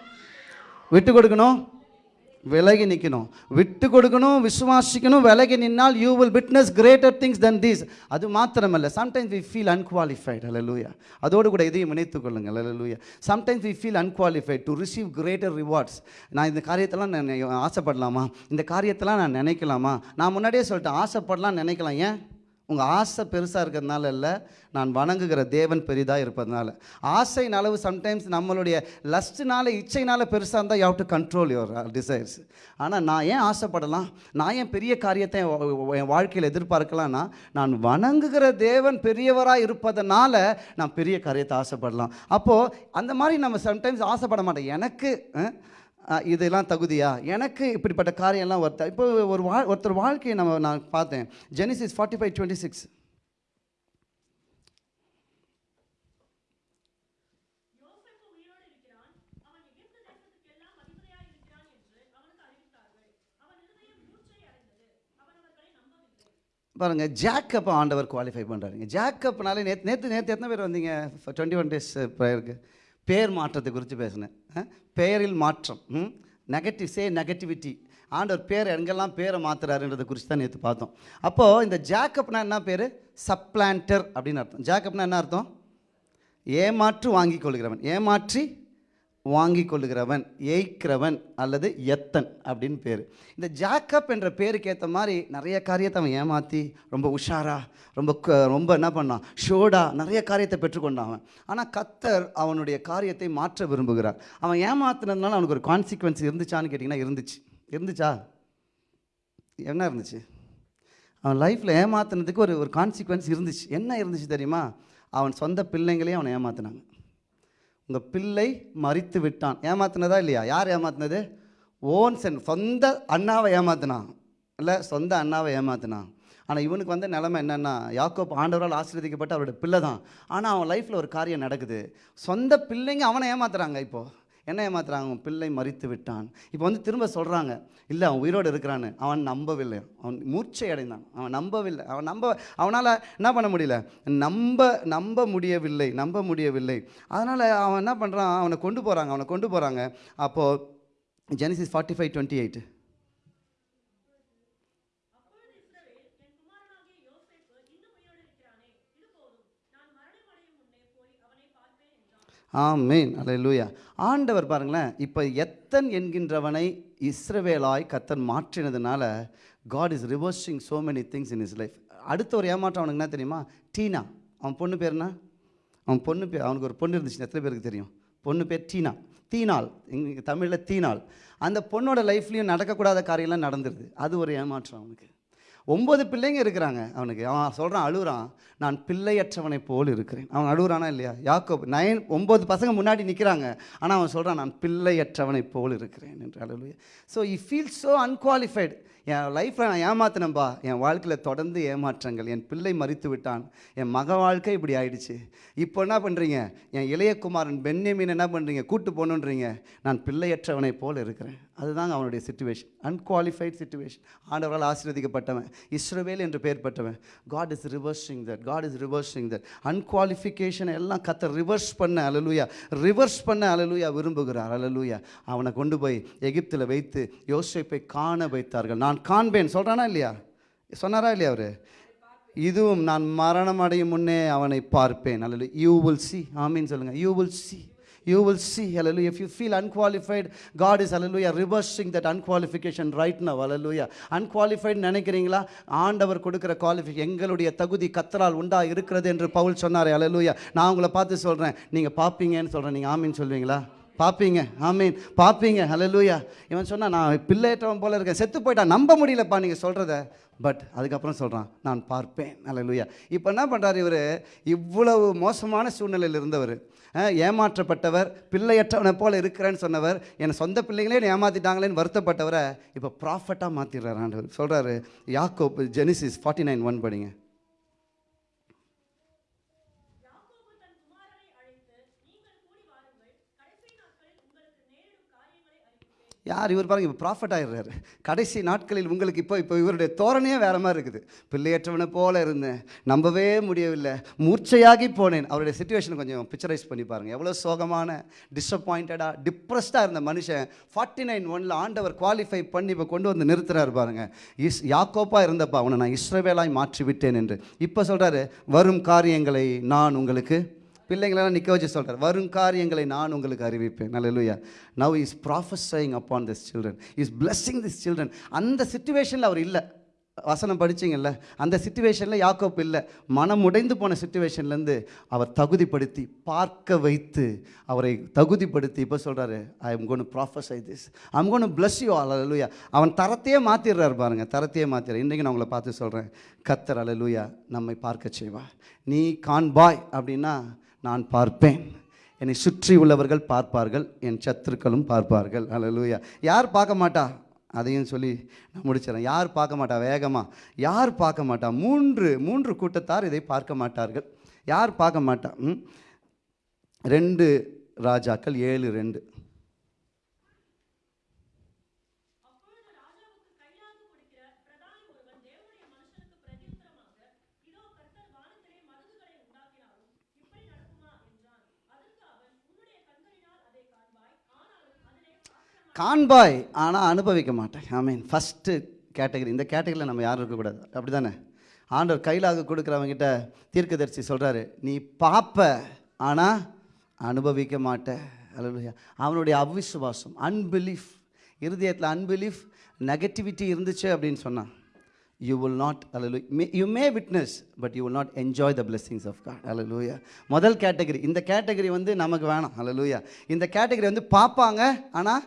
விட்டு கொடுக்கணும்? விலகி நிற்கணும் விட்டு கொடுக்கணும் விசுவாசிக்கணும் விலகி நின்னால் you will witness greater things then these அது மாத்திரமல்ல. சம்டைம்ஸ் வி ஃபீல் அன்குவாலிஃபைட் லூயா அதோடு கூட இதையும் இணைத்துக் கொள்ளுங்கள். லூயா sometimes we feel unqualified to receive greater rewards நான் இந்த காரியத்தெல்லாம் நான் ஆசைப்படலாமா? இந்த காரியத்தெல்லாம் நான் நினைக்கலாமா? நான் முன்னாடியே சொல்லிட்டேன். ஆசைப்படலாம் நினைக்கலாம். ஏன்? உங்கள் ஆசை பெருசாக இருக்கிறதுனால இல்லை நான் வணங்குகிற தேவன் பெரிதாக இருப்பதனால. ஆசையின் அளவு சம்டைம்ஸ் நம்மளுடைய லஸ்ட்னால இச்சைனால பெருசாக இருந்தால் you to control your desires ஆனால் நான் ஏன் ஆசைப்படலாம்? நான் ஏன் பெரிய காரியத்தை என் என் வாழ்க்கையில் எதிர்பார்க்கலாம்னா நான் வணங்குகிற தேவன் பெரியவராக இருப்பதனால நான் பெரிய காரியத்தை ஆசைப்படலாம். அப்போது அந்த மாதிரி நம்ம சம்டைம்ஸ் ஆசைப்பட மாட்டோம். எனக்கு இதெல்லாம் தகுதியா? எனக்கு இப்படிப்பட்ட காரியம்லாம் ஒருத்தர் இப்போ ஒரு வா ஒருத்தர் வாழ்க்கையை நம்ம நான் பார்த்தேன். Genesis forty five twenty six பாருங்க ஜாக்கப் ஆண்டவர் குவாலிஃபை பண்ணுறாருங்க ஜாக்கப்னாலே நேற்று நேற்று நேற்று எத்தனை பேர் வந்தீங்க? டுவெண்ட்டி ஒன் டேஸ் ப்ரேயருக்கு பேர் மாற்றத்தை குறித்து பேசினேன். பெயரில் மாற்றம். நெகட்டிவ் சே நெகட்டிவிட்டி ஆண்டவர் பேர் எங்கெல்லாம் பேரை மாற்றுறாருன்றதை குறித்து தான் நேற்று பார்த்தோம். அப்போது இந்த ஜாக்கப்னா என்ன பேர்? சப்ளான்டர் அப்படின்னு அர்த்தம். ஜாக்கப்னா என்ன அர்த்தம்? ஏமாற்று வாங்கிக் கொள்கிறவன். ஏமாற்றி வாங்கி கொள்ளுகிறவன் ஏய்க்கிறவன் அல்லது எத்தன் அப்படின்னு பேர். இந்த ஜாக்கப் என்ற பேருக்கு ஏற்ற மாதிரி நிறைய காரியத்தை அவன் ஏமாற்றி ரொம்ப உஷாரா ரொம்ப க- ரொம்ப என்ன பண்ணான்? ஷோடா நிறைய காரியத்தை பெற்றுக்கொண்டான் அவன். ஆனால் கத்தர் அவனுடைய காரியத்தை மாற்ற விரும்புகிறார். அவன் ஏமாத்தினதுனால அவனுக்கு ஒரு கான்சிக்வன்ஸ் இருந்துச்சான்னு கேட்டிங்கன்னா இருந்துச்சு. இருந்துச்சா? என்ன இருந்துச்சு? அவன் லைஃப்பில் ஏமாத்தினதுக்கு ஒரு ஒரு கான்சிக்வன்ஸ் இருந்துச்சு. என்ன இருந்துச்சு தெரியுமா? அவன் சொந்த பிள்ளைங்களையும் அவனை ஏமாத்தினாங்க. உங்கள் பிள்ளை மறித்து விட்டான். ஏமாத்தினதா இல்லையா? யார் ஏமாத்தினது? ஓன்சன் சொந்த அண்ணாவை ஏமாத்தினான். இல்லை சொந்த அண்ணாவை ஏமாத்தினான். ஆனால் இவனுக்கு வந்த நிலைமை என்னென்னா யாக்கோப் ஆண்டவரால் ஆசீர்வதிக்கப்பட்ட அவரோட பிள்ளை தான் ஆனால் அவன் லைஃப்பில் ஒரு காரியம் நடக்குது. சொந்த பிள்ளைங்க அவனை ஏமாத்துறாங்க இப்போது என்ன ஏமாத்துறாங்க அவன் பிள்ளை மறித்து விட்டான். இப்போ வந்து திரும்ப சொல்கிறாங்க இல்லை அவன் உயிரோடு இருக்கிறான்னு. அவன் நம்பவில்லை. அவன் மூர்ச்சை அடைந்தான். அவன் நம்பவில்லை. அவன் நம்ப அவனால் என்ன பண்ண முடியல? நம்ப நம்ப முடியவில்லை. நம்ப முடியவில்லை. அதனால் அவன் என்ன பண்ணுறான் அவனை கொண்டு போகிறாங்க அவனை கொண்டு போகிறாங்க அப்போது Genesis forty five twenty eight ஆமேன். அல்லேலூயா ஆண்டவர் பாருங்களேன் இப்போ எத்தன் என்கின்றவனை இஸ்ரவேலாய் கத்தன் மாற்றினதுனால God is reversing so many things in is life அடுத்த ஒரு ஏமாற்றம் அவனுக்கு என்ன தெரியுமா? டீனா. அவன் பொண்ணு பேர் என்ன? அவன் பொண்ணு பேர் அவனுக்கு ஒரு பொண்ணு இருந்துச்சு எத்தனை பேருக்கு தெரியும்? பொண்ணு பேர் டீனா. தீனாள். இங்கே தமிழில் தீனாள். அந்த பொண்ணோட லைஃப்லேயும் நடக்கக்கூடாத காரியம்லாம் நடந்துருது. அது ஒரு ஏமாற்றம் அவனுக்கு. ஒம்பது பிள்ளைங்க இருக்கிறாங்க அவனுக்கு. அவன் சொல்கிறான் அழுகுறான். நான் பிள்ளையற்றவனை போல் இருக்கிறேன். அவன் அழுகுறானா இல்லையா? யாக்கோ நயன் ஒம்பது பசங்க முன்னாடி நிற்கிறாங்க ஆனால் அவன் சொல்கிறான் நான் பிள்ளையற்றவனை போல் இருக்கிறேன். என்று. அழுலுயா so I feel so unqualified என் லைஃப்பில் நான் ஏமாத்தினேன்பா. என் வாழ்க்கையில் தொடர்ந்து ஏமாற்றங்கள். என் பிள்ளை மறித்து விட்டான். என் மக வாழ்க்கை இப்படி ஆயிடுச்சு. இப்போ என்ன பண்ணுறீங்க என் இளையகுமாரன் குமாரன் என்ன பண்ணுறீங்க கூட்டு போகணுன்றீங்க. நான் பிள்ளையற்றவனை போல் இருக்கிறேன். அதுதாங்க அவனுடைய சுச்சுவேஷன் அன்குவாலிஃபைட் சுச்சுவேஷன் ஆண்டவரால் ஆசீர்வதிக்கப்பட்டவன். இஸ்ரோவேல் என்று பெயர் பெற்றவன். God is reversing that God is reversing that unqualification எல்லாம் கத்த ரிவர்ஸ் பண்ண. அலலுயா ரிவர்ஸ் பண்ண. அலலுயா விரும்புகிறார். அலலுயா அவனை கொண்டு போய் எகிப்தில் வைத்து யோசிப்பை காண வைத்தார்கள். நான் காண்பேன். சொல்கிறானா இல்லையா? சொன்னாரா இல்லையா அவர்? இதுவும் நான் மரணம் அடையும் முன்னே அவனை பார்ப்பேன். அல்லது யூ வில் சி ஆமீன் சொல்லுங்கள் you will see you will see hallelujah. If you feel unqualified God is hallelujah reversing that unqualification right now hallelujah. Unqualified நினைக்கிறீங்களா? ஆண்டவர் கொடுக்குற குவாலிஃபி எங்களுடைய தகுதி கத்தரால் உண்டா இருக்கிறது என்று பவுல் சொன்னார். Hallelujah. நான் உங்களை பார்த்து சொல்கிறேன் நீங்கள் பார்ப்பீங்கன்னு சொல்கிறேன் நீங்கள் ஆமீன் சொல்வீங்களா? பார்ப்பீங்க ஆமீன். பார்ப்பீங்க ஹலலூயா இவன் சொன்னால் நான் பிள்ளையற்றவன் போல இருக்கேன். செத்து போயிட்டான். நம்ப முடியலப்பா நீங்கள் சொல்கிறத பட் அதுக்கப்புறம் சொல்கிறான் நான் பார்ப்பேன். ஹலலூயா இப்போ என்ன பண்ணுறாரு இவர்? இவ்வளவு மோசமான சூழ்நிலையில் இருந்தவர். ஏமாற்றப்பட்டவர் பிள்ளையற்றவனை போல இருக்கிறேன்னு சொன்னவர் என் சொந்த பிள்ளைங்களே ஏமாற்றிட்டாங்களேன்னு வருத்தப்பட்டவரை இப்போ ப்ராஃபட்டாக மாற்றிடுறாரு ஆண்டவர். சொல்கிறாரு யாக்கோப் ஜெனிசிஸ் ஃபார்ட்டி நைன் ஒன் படிங்க. யார் இவர் பாருங்க இப்போ ப்ராஃபிட் ஆகிடுறாரு கடைசி நாட்களில் உங்களுக்கு இப்போ இப்போ இவருடைய தோரணையே வேற மாதிரி இருக்குது. பிள்ளையற்றவனை போல இருந்தேன். நம்பவே முடியவில்லை. மூர்ச்சையாகி போனேன். அவருடைய சுச்சுவேஷனை கொஞ்சம் பிக்சரைஸ் பண்ணி பாருங்கள் எவ்வளோ சோகமான டிஸப்பாயிண்டடாக டிப்ரெஸ்டாக இருந்த மனுஷன் ஃபார்ட்டி நைன் ஒனில் ஆண்டவர் குவாலிஃபை பண்ணி இப்போ கொண்டு வந்து நிறுத்துறாரு பாருங்க. இஸ் யாக்கோப்பாக இருந்தப்பா அவனை நான் இஸ்ரவேலாய் மாற்றி விட்டேன் என்று. இப்போ சொல்கிறாரு வரும் காரியங்களை நான் உங்களுக்கு பிள்ளைங்களெல்லாம் நிற்க வச்சு சொல்கிறார் வரும் காரியங்களை நான் உங்களுக்கு அறிவிப்பேன். நல்லலுயா now is prophesying upon this children is blessing this children அந்த சுச்சுவேஷனில் அவர் இல்லை. வசனம் படிச்சீங்கல்ல? அந்த சுச்சுவேஷனில் யாக்கோப் இல்லை. மனம் உடைந்து போன சுச்சுவேஷன்லேருந்து அவர் தகுதிப்படுத்தி பார்க்க வைத்து அவரை தகுதிப்படுத்தி இப்போ சொல்கிறாரு I am gonna prophesy this I'm gonna bless you அல அல்லலுயா அவன் தரத்தையே மாற்றிடுறாரு பாருங்கள் தரத்தையே மாற்றிடுறேன் இன்றைக்கி நான் உங்களை பார்த்து சொல்கிறேன் கத்தர் அல்லலுயா நம்மை பார்க்க செய்வா நீ கான் பாய் அப்படின்னா நான் பார்ப்பேன். என்னை சுற்றி உள்ளவர்கள் பார்ப்பார்கள் என் சத்துருக்களும் பார்ப்பார்கள். அல்லேலூயா யார் பார்க்க மாட்டா? அதையும் சொல்லி நான் முடிச்சிடறேன். யார் பார்க்க மாட்டா? வேகமாக யார் பார்க்க மாட்டா? மூன்று மூன்று கூட்டத்தார் இதை பார்க்க மாட்டார்கள். யார் பார்க்க மாட்டா? ம்? ரெண்டு ராஜாக்கள் ஏழு ரெண்டு. காண்பாய் ஆனால் அனுபவிக்க மாட்டேன் ஐ மீன் ஃபஸ்ட்டு கேட்டகரி இந்த கேட்டகரியில் நம்ம யாரும் இருக்கக்கூடாது. அப்படி தானே ஆண்டவர் கையிலாக கொடுக்குறவங்கிட்ட தீர்க்கதரிசி சொல்கிறாரு நீ பார்ப்ப ஆனால் அனுபவிக்க மாட்ட. அல்லேலூயா அவனுடைய அவிசுவாசம் அன்பிலீஃப் இருதயத்தில் அன்பிலீஃப் நெகட்டிவிட்டி இருந்துச்சு அப்படின்னு சொன்னான். யூ வில் நாட் அல்ல you may witness but you will not enjoy the blessings of God அலலூயா முதல் கேட்டகரி இந்த கேட்டகரி வந்து நமக்கு வேணாம். அலலூயா இந்த கேட்டகரி வந்து பார்ப்பாங்க ஆனால்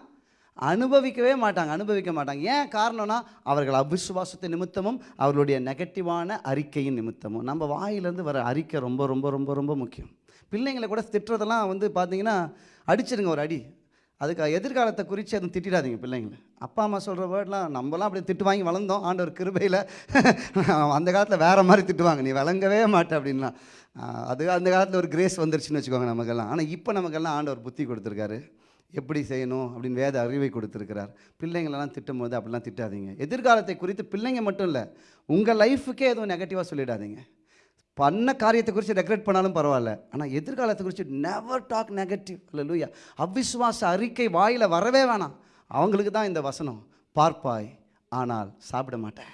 அனுபவிக்கவே மாட்டாங்க அனுபவிக்க மாட்டாங்க. ஏன் காரணம்னா அவர்கள் அவிசுவாசத்தை நிமித்தமும் அவர்களுடைய நெகட்டிவான அறிக்கையின் நிமித்தமும். நம்ம வாயிலேருந்து வர அறிக்கை ரொம்ப ரொம்ப ரொம்ப ரொம்ப முக்கியம். பிள்ளைங்களை கூட திட்டுறதெல்லாம் வந்து பார்த்தீங்கன்னா அடிச்சிருங்க ஒரு அடி. அதுக்கு எதிர்காலத்தை குறித்து எதுவும் திட்டிடாதீங்க பிள்ளைங்களை. அப்பா அம்மா சொல்கிற வேர்ட்லாம் நம்மலாம் அப்படி திட்டு வாங்கி வளர்ந்தோம். ஆண்டவர் கிருபையில் அந்த காலத்தில் வேறு மாதிரி திட்டுவாங்க. நீ விளங்கவே மாட்ட அப்படின்லாம். அது அந்த காலத்தில் ஒரு கிரேஸ் வந்துருச்சுன்னு வச்சுக்கோங்க நமக்கெல்லாம். ஆனால் இப்போ நமக்கெல்லாம் ஆண்டவர் புத்தி கொடுத்துருக்காரு. எப்படி செய்யணும் அப்படின்னு வேத அறிவை கொடுத்துருக்கிறார். பிள்ளைங்களெல்லாம் திட்டும் போது அப்படிலாம் திட்டாதீங்க. எதிர்காலத்தை குறித்து பிள்ளைங்க மட்டும் இல்லை உங்கள் லைஃபுக்கே எதுவும் நெகட்டிவாக சொல்லிடாதீங்க. பண்ண காரியத்தை குறித்து ரெக்ரெட் பண்ணாலும் பரவாயில்ல ஆனால் எதிர்காலத்தை குறித்து நெவர் டாக் நெகட்டிவ் லூயா அவிஸ்வாச அறிக்கை வாயில் வரவே வேணாம். அவங்களுக்கு தான் இந்த வசனம் பார்ப்பாய் ஆனால் சாப்பிட மாட்டேன்.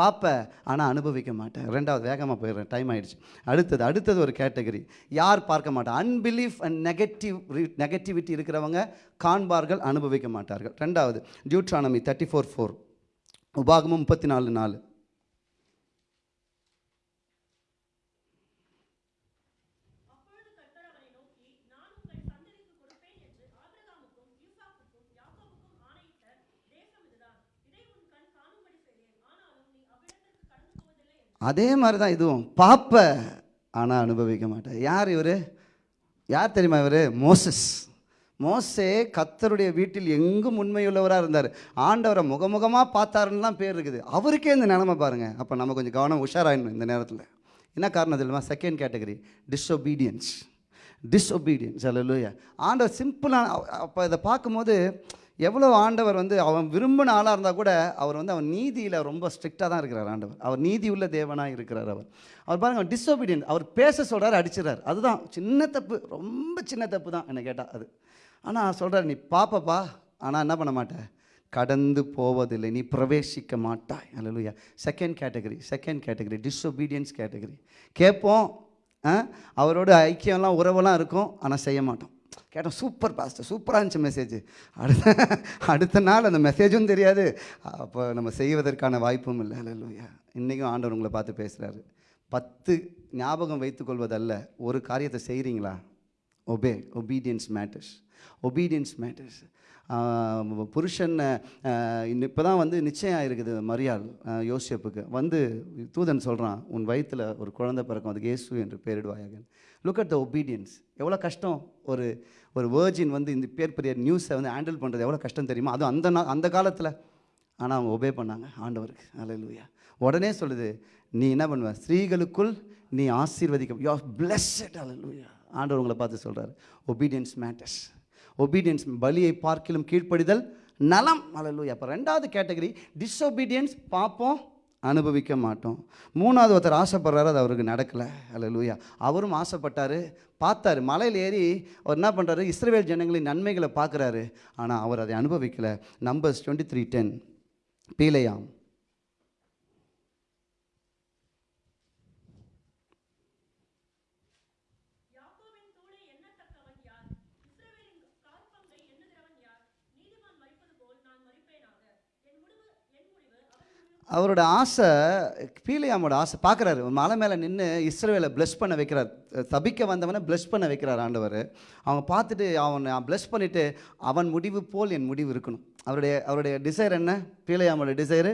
பார்ப்பேன் ஆனால் அனுபவிக்க மாட்டேன். ரெண்டாவது வேகமாக போயிடுறேன். டைம் ஆகிடுச்சு அடுத்தது அடுத்தது ஒரு கேட்டகரி யார் பார்க்க மாட்டேன் அன்பிலீஃப் அண்ட் நெகட்டிவ் நெகட்டிவிட்டி இருக்கிறவங்க காண்பார்கள் அனுபவிக்க மாட்டார்கள். ரெண்டாவது டியூட்ரானமி தேர்ட்டி ஃபோர் ஃபோர் உபாகமும் முப்பத்தி நாலு நாலு அப்பொழுது கர்த்தர் அவனை நோக்கி நான் உங்கள் சந்ததிக்கு கொடுப்பேன் என்று ஆபிரகாமுக்கும் ஈசாக்குக்கும் யாக்கோபுக்கும் ஆணையிட்ட தேசம் இதுதான் இதை உன் கண் காணும்படி செய்தேன் ஆனாலும் நீ அவ்விடத்திற்கு கடந்து போவதில்லை என்று அதே மாதிரி தான் இதுவும். பார்ப்ப ஆனால் அனுபவிக்க மாட்டேன் யார் இவர்? யார் தெரியுமா இவர்? மோசஸ். மோசே கத்தருடைய வீட்டில் எங்கும் உண்மையுள்ளவராக இருந்தார். ஆண்டவரை முகமுகமாக பார்த்தாருன்னுலாம் பேர் இருக்குது. அவருக்கே இந்த நிலமை பாருங்கள் அப்போ நம்ம கொஞ்சம் கவனம் உஷாராயிடணும் இந்த நேரத்தில். என்ன காரணம் தெரியுமா? செகண்ட் கேட்டகரி டிஸ்ஒபீடியன்ஸ் டிஸ்ஒபீடியன்ஸ் அல்ல ஆண்டவர் சிம்பிளான அப்போ இதை பார்க்கும்போது எவ்வளோ ஆண்டவர் வந்து அவன் விரும்பின ஆளாக இருந்தால் கூட அவர் வந்து அவன் நீதியில் ரொம்ப ஸ்ட்ரிக்டாக தான் இருக்கிறார் ஆண்டவர். அவர் நீதி உள்ள தேவனாக இருக்கிறார் அவர். அவர் பாருங்க அவர் டிஸ்ஒபீடியன்ஸ் அவர் பேச சொல்கிறார் அடிச்சிடறார். அதுதான் சின்ன தப்பு ரொம்ப சின்ன தப்பு தான் என்னை கேட்டால் அது. ஆனால் சொல்கிறார் நீ பாப்பப்பா ஆனால் என்ன பண்ண மாட்டேன் கடந்து போவதில்லை. நீ பிரவேசிக்க மாட்டாய். அல்லையா second category second category disobedience category கேட்போம் அவரோட ஐக்கியம்லாம் உறவெல்லாம் இருக்கும் ஆனால் செய்ய மாட்டோம். கேட்டோம் சூப்பர் பாஸ்டர் சூப்பராக இருந்துச்சு மெசேஜ் அடுத்த அடுத்த நாள் அந்த மெசேஜும் தெரியாது. அப்போ நம்ம செய்வதற்கான வாய்ப்பும் இல்லை. இல்லையா இன்றைக்கும் ஆண்டவர் உங்களை பார்த்து பேசுகிறாரு பத்து ஞாபகம் வைத்துக்கொள்வதல்ல ஒரு காரியத்தை செய்கிறீங்களா obey obedience matters obedience matters புருஷன் இப்போ தான் வந்து நிச்சயம் இருக்குது மரியாள் யோசிப்புக்கு. வந்து தூதன் சொல்கிறான் உன் வயிற்றில் ஒரு குழந்தை பிறக்கும். அதுக்கு இயேசு என்று பெயரிடுவாயாக லுக் அட் த ஒபீடியன்ஸ் எவ்வளோ கஷ்டம்? ஒரு ஒரு வேர்ஜின் வந்து இந்த பேர் பெரிய நியூஸை வந்து ஹேண்டில் பண்ணுறது எவ்வளோ கஷ்டம் தெரியுமா? அதுவும் அந்த நா அந்த காலத்தில். ஆனால் அவங்க ஒபே பண்ணாங்க. ஆண்டவருக்கு. அல்லேலூயா உடனே சொல்லுது நீ என்ன பண்ணுவ? ஸ்திரீகளுக்குள் நீ ஆசீர்வதிக்க யூ ஆர் பிளஸ்ட் லூயா ஆண்டவர் உங்களை பார்த்து சொல்கிறார் ஒபீடியன்ஸ் மேட்டர்ஸ் ஒபீடியன்ஸ் பலியை பார்க்கிலும் கீழ்ப்படிதல் நலம். அல்லேலூயா அப்போ ரெண்டாவது கேட்டகரி டிஸ்ஒபீடியன்ஸ் பார்ப்போம் அனுபவிக்க மாட்டோம். மூணாவது ஒருத்தர் ஆசைப்படுறாரு அது அவருக்கு நடக்கலை. அல்லேலூயா அவரும் ஆசைப்பட்டார் பார்த்தாரு. மலையில் ஏறி அவர் என்ன பண்ணுறாரு இஸ்ரேல் ஜனங்களின் நன்மைகளை பார்க்குறாரு. ஆனால் அவர் அதை அனுபவிக்கலை. நம்பர்ஸ் டுவெண்ட்டி த்ரீ டென் பீலையாம் யாக்கோபின் தூளை எண்ணத்தக்கவன் யார் இஸ்ரவேலின் காற்பங்கை எண்ணுகிறவன் யார் நீதிமான் மரிப்பது போல் நான் மரிப்பேனாக என் முடிவு என் முடிவு அவன் முடிவு அவரோட ஆசை பீலையாமோட ஆசை பார்க்குறாரு. மலை மேலே நின்று இஸ்ரவேலை ப்ளஸ் பண்ண வைக்கிறார். தபிக்க வந்தவனை ப்ளஸ் பண்ண வைக்கிறார் ஆண்டவர். அவங்க பார்த்துட்டு அவனை ப்ளஸ் பண்ணிவிட்டு அவன் முடிவு போல் என் முடிவு இருக்கணும். அவருடைய அவருடைய டிசைர் என்ன? பீலையாமோட டிசைரு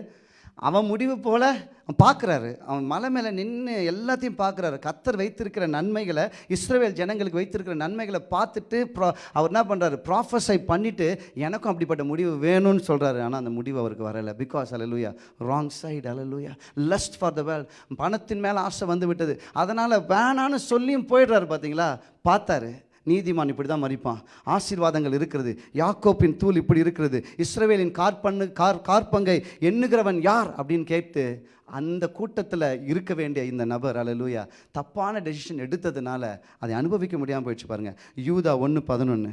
அவன் முடிவு போல் அவன் பார்க்குறாரு. அவன் மலை மேலே நின்று எல்லாத்தையும் பார்க்குறாரு. கத்தர் வைத்திருக்கிற நன்மைகளை இஸ்ரேல் ஜனங்களுக்கு வைத்திருக்கிற நன்மைகளை பார்த்துட்டு ப்ரா அவர் என்ன பண்ணுறாரு ப்ராஃபஸை பண்ணிவிட்டு எனக்கும் அப்படிப்பட்ட முடிவு வேணும்னு சொல்கிறாரு ஆனால் அந்த முடிவு அவருக்கு வரலை. பிகாஸ் அலலூயா ராங் சைடு அலலூயா லஸ்ட் ஃபார் த வேல் பணத்தின் மேலே ஆசை வந்து விட்டது. அதனால் வேணான்னு சொல்லியும் போயிடுறாரு பார்த்தீங்களா பார்த்தாரு. நீதிமான் இப்படி தான் மறிப்பான். ஆசீர்வாதங்கள் இருக்கிறது. யாக்கோப்பின் தூள் இப்படி இருக்கிறது. இஸ்ரவேலின் கார்பண்ணு கார் கார்பங்கை எண்ணுகிறவன் யார் அப்படின்னு கேட்டு அந்த கூட்டத்தில் இருக்க வேண்டிய இந்த நபர் அலலூயா தப்பான டெசிஷன் எடுத்ததுனால அதை அனுபவிக்க முடியாமல் போயிடுச்சு பாருங்க. யூதா ஒன்று பதினொன்று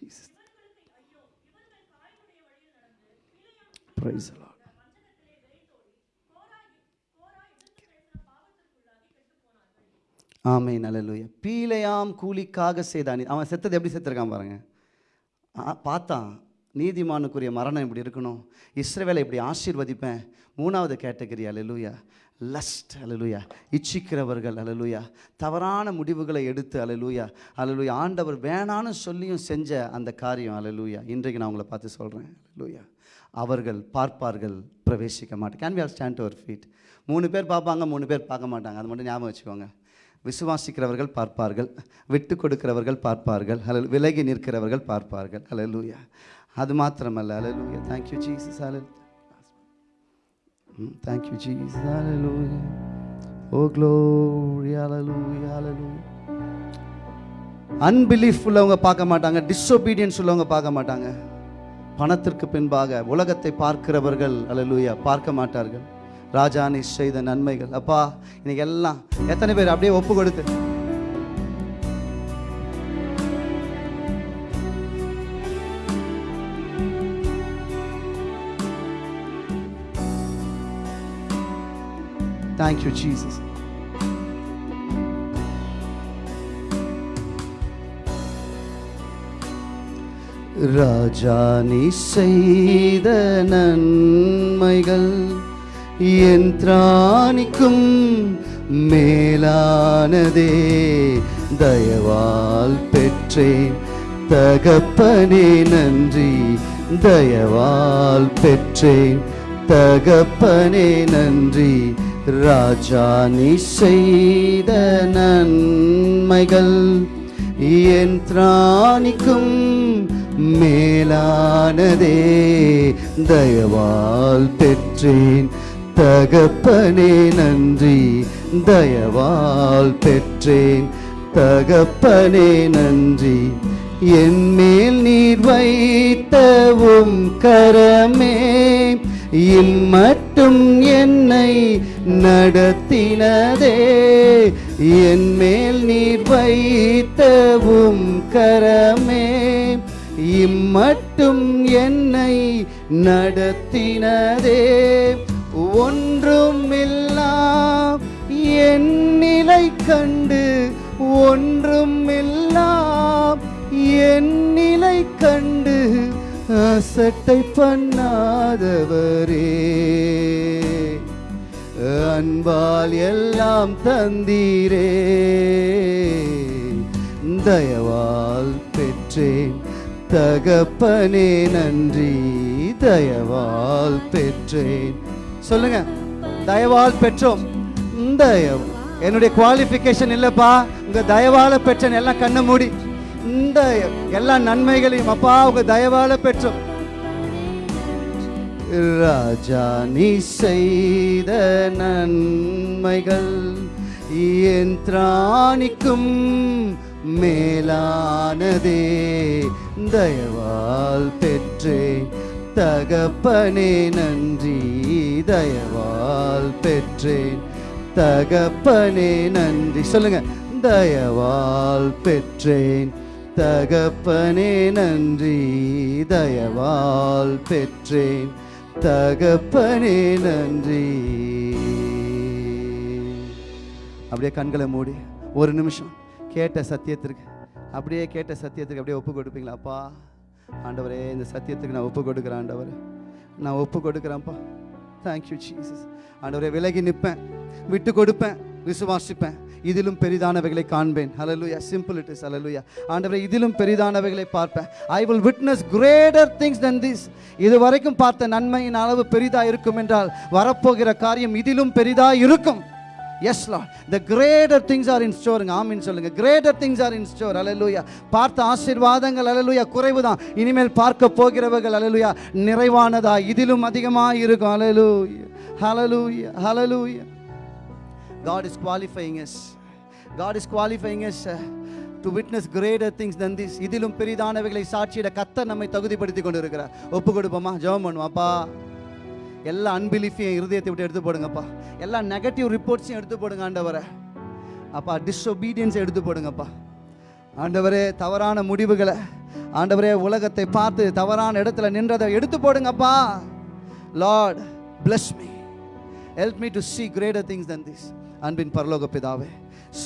Jesus. Praise the Lord. ஆமை நல்லலுயா பீலையாம் கூலிக்காக செய்தான். அவன் செத்தது எப்படி செத்துருக்கான் பாருங்க. ஆ, பார்த்தான். நீதிமானுக்குரிய மரணம் இப்படி இருக்கணும். இஸ்ரவேலை இப்படி ஆசீர்வதிப்பேன். மூணாவது கேட்டகரி அலலுயா லஸ்ட் அலலுயா இச்சிக்கிறவர்கள் அலலுயா தவறான முடிவுகளை எடுத்து அலலுயா அலலுயா ஆண்டவர் வேணான்னு சொல்லியும் செஞ்ச அந்த காரியம் அலலுயா இன்றைக்கு நான் உங்களை பார்த்து சொல்கிறேன் அலலுயா அவர்கள் பார்ப்பார்கள் பிரவேசிக்க மாட்டேன். கேன் வி ஆர் ஸ்டாண்ட் அவர் ஃபீட் மூணு பேர் பார்ப்பாங்க மூணு பேர் பார்க்க மாட்டாங்க. அது மட்டும் ஞாபகம் வச்சுக்கோங்க. விசுவாசிக்கிறவர்கள் பார்ப்பார்கள் விட்டு கொடுக்கிறவர்கள் பார்ப்பார்கள் அல்ல விலகி நிற்கிறவர்கள் பார்ப்பார்கள். அல்லேலூயா அது மாத்திரமல்ல. அல்லேலூயா தேங்க்யூ ஜீசஸ் அல்ல தேங்க்யூ ஜீசஸ் அல்லேலூயா ஓ அல லூயா hallelujah. அன்பிலீஃப் oh, உள்ளவங்க பார்க்க மாட்டாங்க. டிஸ்ஒபீடியன்ஸ் உள்ளவங்க பார்க்க மாட்டாங்க. பணத்திற்கு பின்பாக உலகத்தை பார்க்கிறவர்கள் அல்லேலூயா பார்க்க மாட்டார்கள். ராஜா நீ செய்த நன்மைகள். அப்பா இன்னைக்கு எல்லாம் எத்தனை பேர் அப்படியே ஒப்பு கொடுத்து. தேங்க்யூ ஜீசஸ் ராஜா நீ செய்த நன்மைகள். என் மேலானதே. தயவால் பெற்றேன். தகப்பனே நன்றி. தயவால் பெற்றேன். தகப்பனே நன்றி. ராஜா நீ செய்த நன்மைகள் என் திராணிக்கும் மேலானதே. தயவால் பெற்றேன். தகப்பனே நன்றி. தயவால் பெற்றேன். தகப்பனே நன்றி. என் மேல் நீர் வைத்தவும் கரமே இம்மட்டும் என்னை நடத்தினதே. என் மேல் நீர் வைத்தவும் கரமே இம்மட்டும் என்னை நடத்தினதே. ஒன்றுமில்லா என் நிலை கண்டு ஒன்றுமில்லா என் நிலை கண்டு அசட்டை பண்ணாதவரே. அன்பால் எல்லாம் தந்தீரே. தயவால் பெற்றேன். தகப்பனே நன்றி. தயவால் பெற்றேன். சொல்லுங்க. தயவால் பெற்றோம். இந்த என்னுடைய குவாலிஃபிகேஷன் இல்லப்பா. உங்க தயவால பெற்றேன். எல்லாம் கண்ணை மூடி. இந்த எல்லா நன்மைகளையும் அப்பா உங்க தயவால பெற்றோம். ராஜா நீ செய்த நன்மைகள் என் திராணிக்கும் மேலானதே. தயவால் பெற்றேன். தகப்பனே நன்றி. தயவால் பெற்றேன். தகப்பனே நன்றி. சொல்லுங்க. தயவால் பெற்றேன். தகப்பனே நன்றி. தயவால் பெற்றேன். தகப்பனே நன்றி. அப்படியே கண்களை மூடி. ஒரு நிமிஷம். கேட்ட சத்தியத்திற்கு. அப்படியே கேட்ட சத்தியத்துக்கு அப்படியே ஒப்பு கொடுப்பீங்களா அப்பா? ஆண்டவரே இந்த சத்தியத்துக்கு நான் ஒப்பு கொடுக்குறேன் ஆண்டவரே. நான் ஒப்பு கொடுக்குறேன்ப்பா. தேங்க்யூ ஜீசஸ் ஆண்டவரே விலகி நிற்பேன். விட்டு கொடுப்பேன். விசுவாசிப்பேன். இதிலும் பெரிதானவைகளை காண்பேன். அலலுயா சிம்பிள் இட் இஸ் அலலுயா ஆண்டவரே இதிலும் பெரிதானவைகளை பார்ப்பேன். I will witness greater things then this இது வரைக்கும் பார்த்த நன்மையின் அளவு பெரிதாக இருக்கும் என்றால் வரப்போகிற காரியம் இதிலும் பெரிதாக இருக்கும். Yes Lord the greater things are in ஸ்டோருங்க ஆமின்னு சொல்லுங்கள் greater things are in store அலலுயா பார்த்த ஆசீர்வாதங்கள் அலலுயா குறைவு தான் இனிமேல் பார்க்க போகிறவர்கள் அலலுயா நிறைவானதா? இதிலும் அதிகமாக இருக்கும் அலலுயா ஹalleluya ஹalleluya God is qualifying us God is qualifying us to witness greater things than this இதிலும் பெரிதானவைகளை சாட்சியிட கத்த நம்மை தகுதிப்படுத்தி கொண்டு இருக்கிறார் ஒப்பு கொடுப்போமா? ஜெபம் பண்ணுவோம். அப்பா எல்லா அன்பிலீஃபையும் இருதயத்தை விட்டு எடுத்து போடுங்கப்பா. எல்லா நெகட்டிவ் ரிப்போர்ட்ஸையும் எடுத்து போடுங்க ஆண்டவரை. அப்பா டிஸ்ஒபீடியன்ஸை எடுத்து போடுங்கப்பா. ஆண்டவரே தவறான முடிவுகளை ஆண்டவரே உலகத்தை பார்த்து தவறான இடத்துல நின்றதை எடுத்து போடுங்கப்பா. Lord bless me help me to see greater things than this அன்பின் பரலோக பிதாவே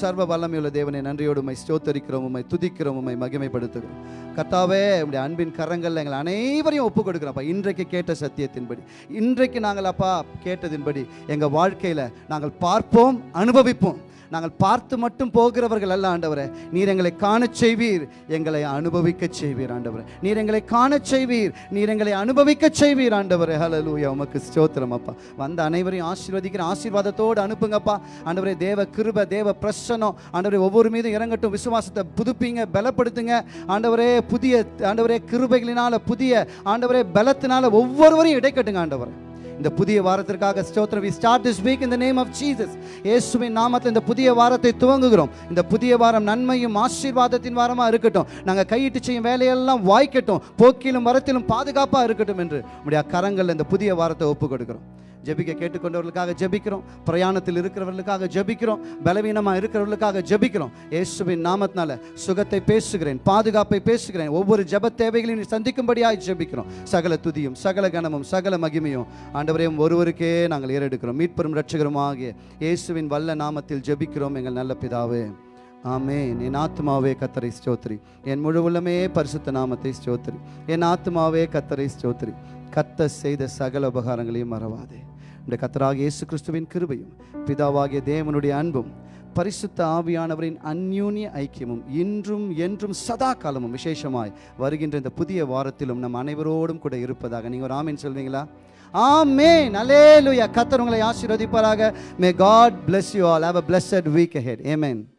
சர்வ வல்லமையுள்ள தேவனை நன்றியோடு உம்மை ஸ்தோத்தரிக்கிறோம் உம்மை துதிக்கிறோம் உம்மை மகிமைப்படுத்துகிறோம். கர்த்தாவே உடைய அன்பின் கரங்களில் எங்கள் அனைவரையும் ஒப்பு கொடுக்குறோம்ப்பா இன்றைக்கு கேட்ட சத்தியத்தின்படி இன்றைக்கு நாங்கள் அப்பா கேட்டதின்படி எங்கள் வாழ்க்கையில் நாங்கள் பார்ப்போம் அனுபவிப்போம். நாங்கள் பார்த்து மட்டும் போகிறவர்கள் அல்ல ஆண்டவரே. நீர் எங்களை காணச் செய்வீர். எங்களை அனுபவிக்கச் செய்வீர் ஆண்டவரே. நீர் எங்களை காணச் செய்வீர். நீர் எங்களை அனுபவிக்கச் செய்வீர் ஆண்டவரே. ஹலலூயா உமக்கு ஸ்தோத்திரம் அப்பா. வந்த அனைவரையும் ஆசீர்வதிக்கிற ஆசீர்வாதத்தோடு அனுப்புங்கப்பா. ஆண்டவரே தேவ கிருப தேவ பிரசனம் ஆண்டவரே ஒவ்வொரு மீதும் இறங்கட்டும். விசுவாசத்தை புதுப்பிங்க பலப்படுத்துங்க. ஆண்டவரே புதிய ஆண்டவரே கிருபைகளினால புதிய ஆண்டவரே பலத்தினால ஒவ்வொருவரையும் இடைக்கட்டுங்க ஆண்டவரே. இந்த புதிய வாரத்திற்காக ஸ்தோத்திரம். We start this week in the name of Jesus. இயேசுவின் நாமத்தில் இந்த புதிய வாரத்தை துவங்குகிறோம். இந்த புதிய வாரம் நன்மையும் ஆசீர்வாதத்தின் வாரமாக இருக்கட்டும். நாங்கள் கையிட்டு செய்யும் வேலையெல்லாம் வாய்க்கட்டும். போக்கிலும் வரத்திலும் பாதுகாப்பாக இருக்கட்டும் என்று. நம்முடைய கரங்களில் இந்த புதிய வாரத்தை ஒப்பு கொடுக்கிறோம் ஜெபிக்க கேட்டுக்கொண்டவர்களுக்காக ஜெபிக்கிறோம். பிரயாணத்தில் இருக்கிறவர்களுக்காக ஜெபிக்கிறோம். பலவீனமாக இருக்கிறவர்களுக்காக ஜெபிக்கிறோம். இயேசுவின் நாமத்தினால சுகத்தை பேசுகிறேன் பாதுகாப்பை பேசுகிறேன். ஒவ்வொரு ஜப தேவைகளையும் சந்திக்கும்படியாக ஜெபிக்கிறோம். சகல துதியும் சகல கனமும் சகல மகிமையும் ஆண்டவரையும் ஒருவருக்கே நாங்கள் ஏறெடுக்கிறோம். மீட்பெரும் ரட்சகரும் ஆகிய இயேசுவின் வல்ல நாமத்தில் ஜெபிக்கிறோம் எங்கள் நல்ல பிதாவே. ஆமே என் ஆத்மாவே கத்தரை ஸ்தோத்ரி என் முழு உள்ளமே பரிசுத்த நாமத்தை ஸ்தோத்ரி என் ஆத்மாவே கத்தரை ஸ்தோத்ரி கத்த செய்த சகல உபகாரங்களையும் மறவாதே. இந்த கத்தராக இயேசு கிறிஸ்துவின் கிருபையும் பிதாவாகிய தேவனுடைய அன்பும் பரிசுத்த ஆவியானவரின் அந்யூன்ய ஐக்கியமும் இன்றும் என்றும் சதா காலமும் விசேஷமாய் வருகின்ற இந்த புதிய வாரத்திலும் நம் அனைவரோடும் கூட இருப்பதாக. நீங்கள் ஒரு ஆமீன் சொல்வீங்களா? ஆமென். அல்லேலூயா கத்தர் உங்களை ஆசீர்வதிப்பாராக. May God bless you all have a blessed week ahead ஏமேன்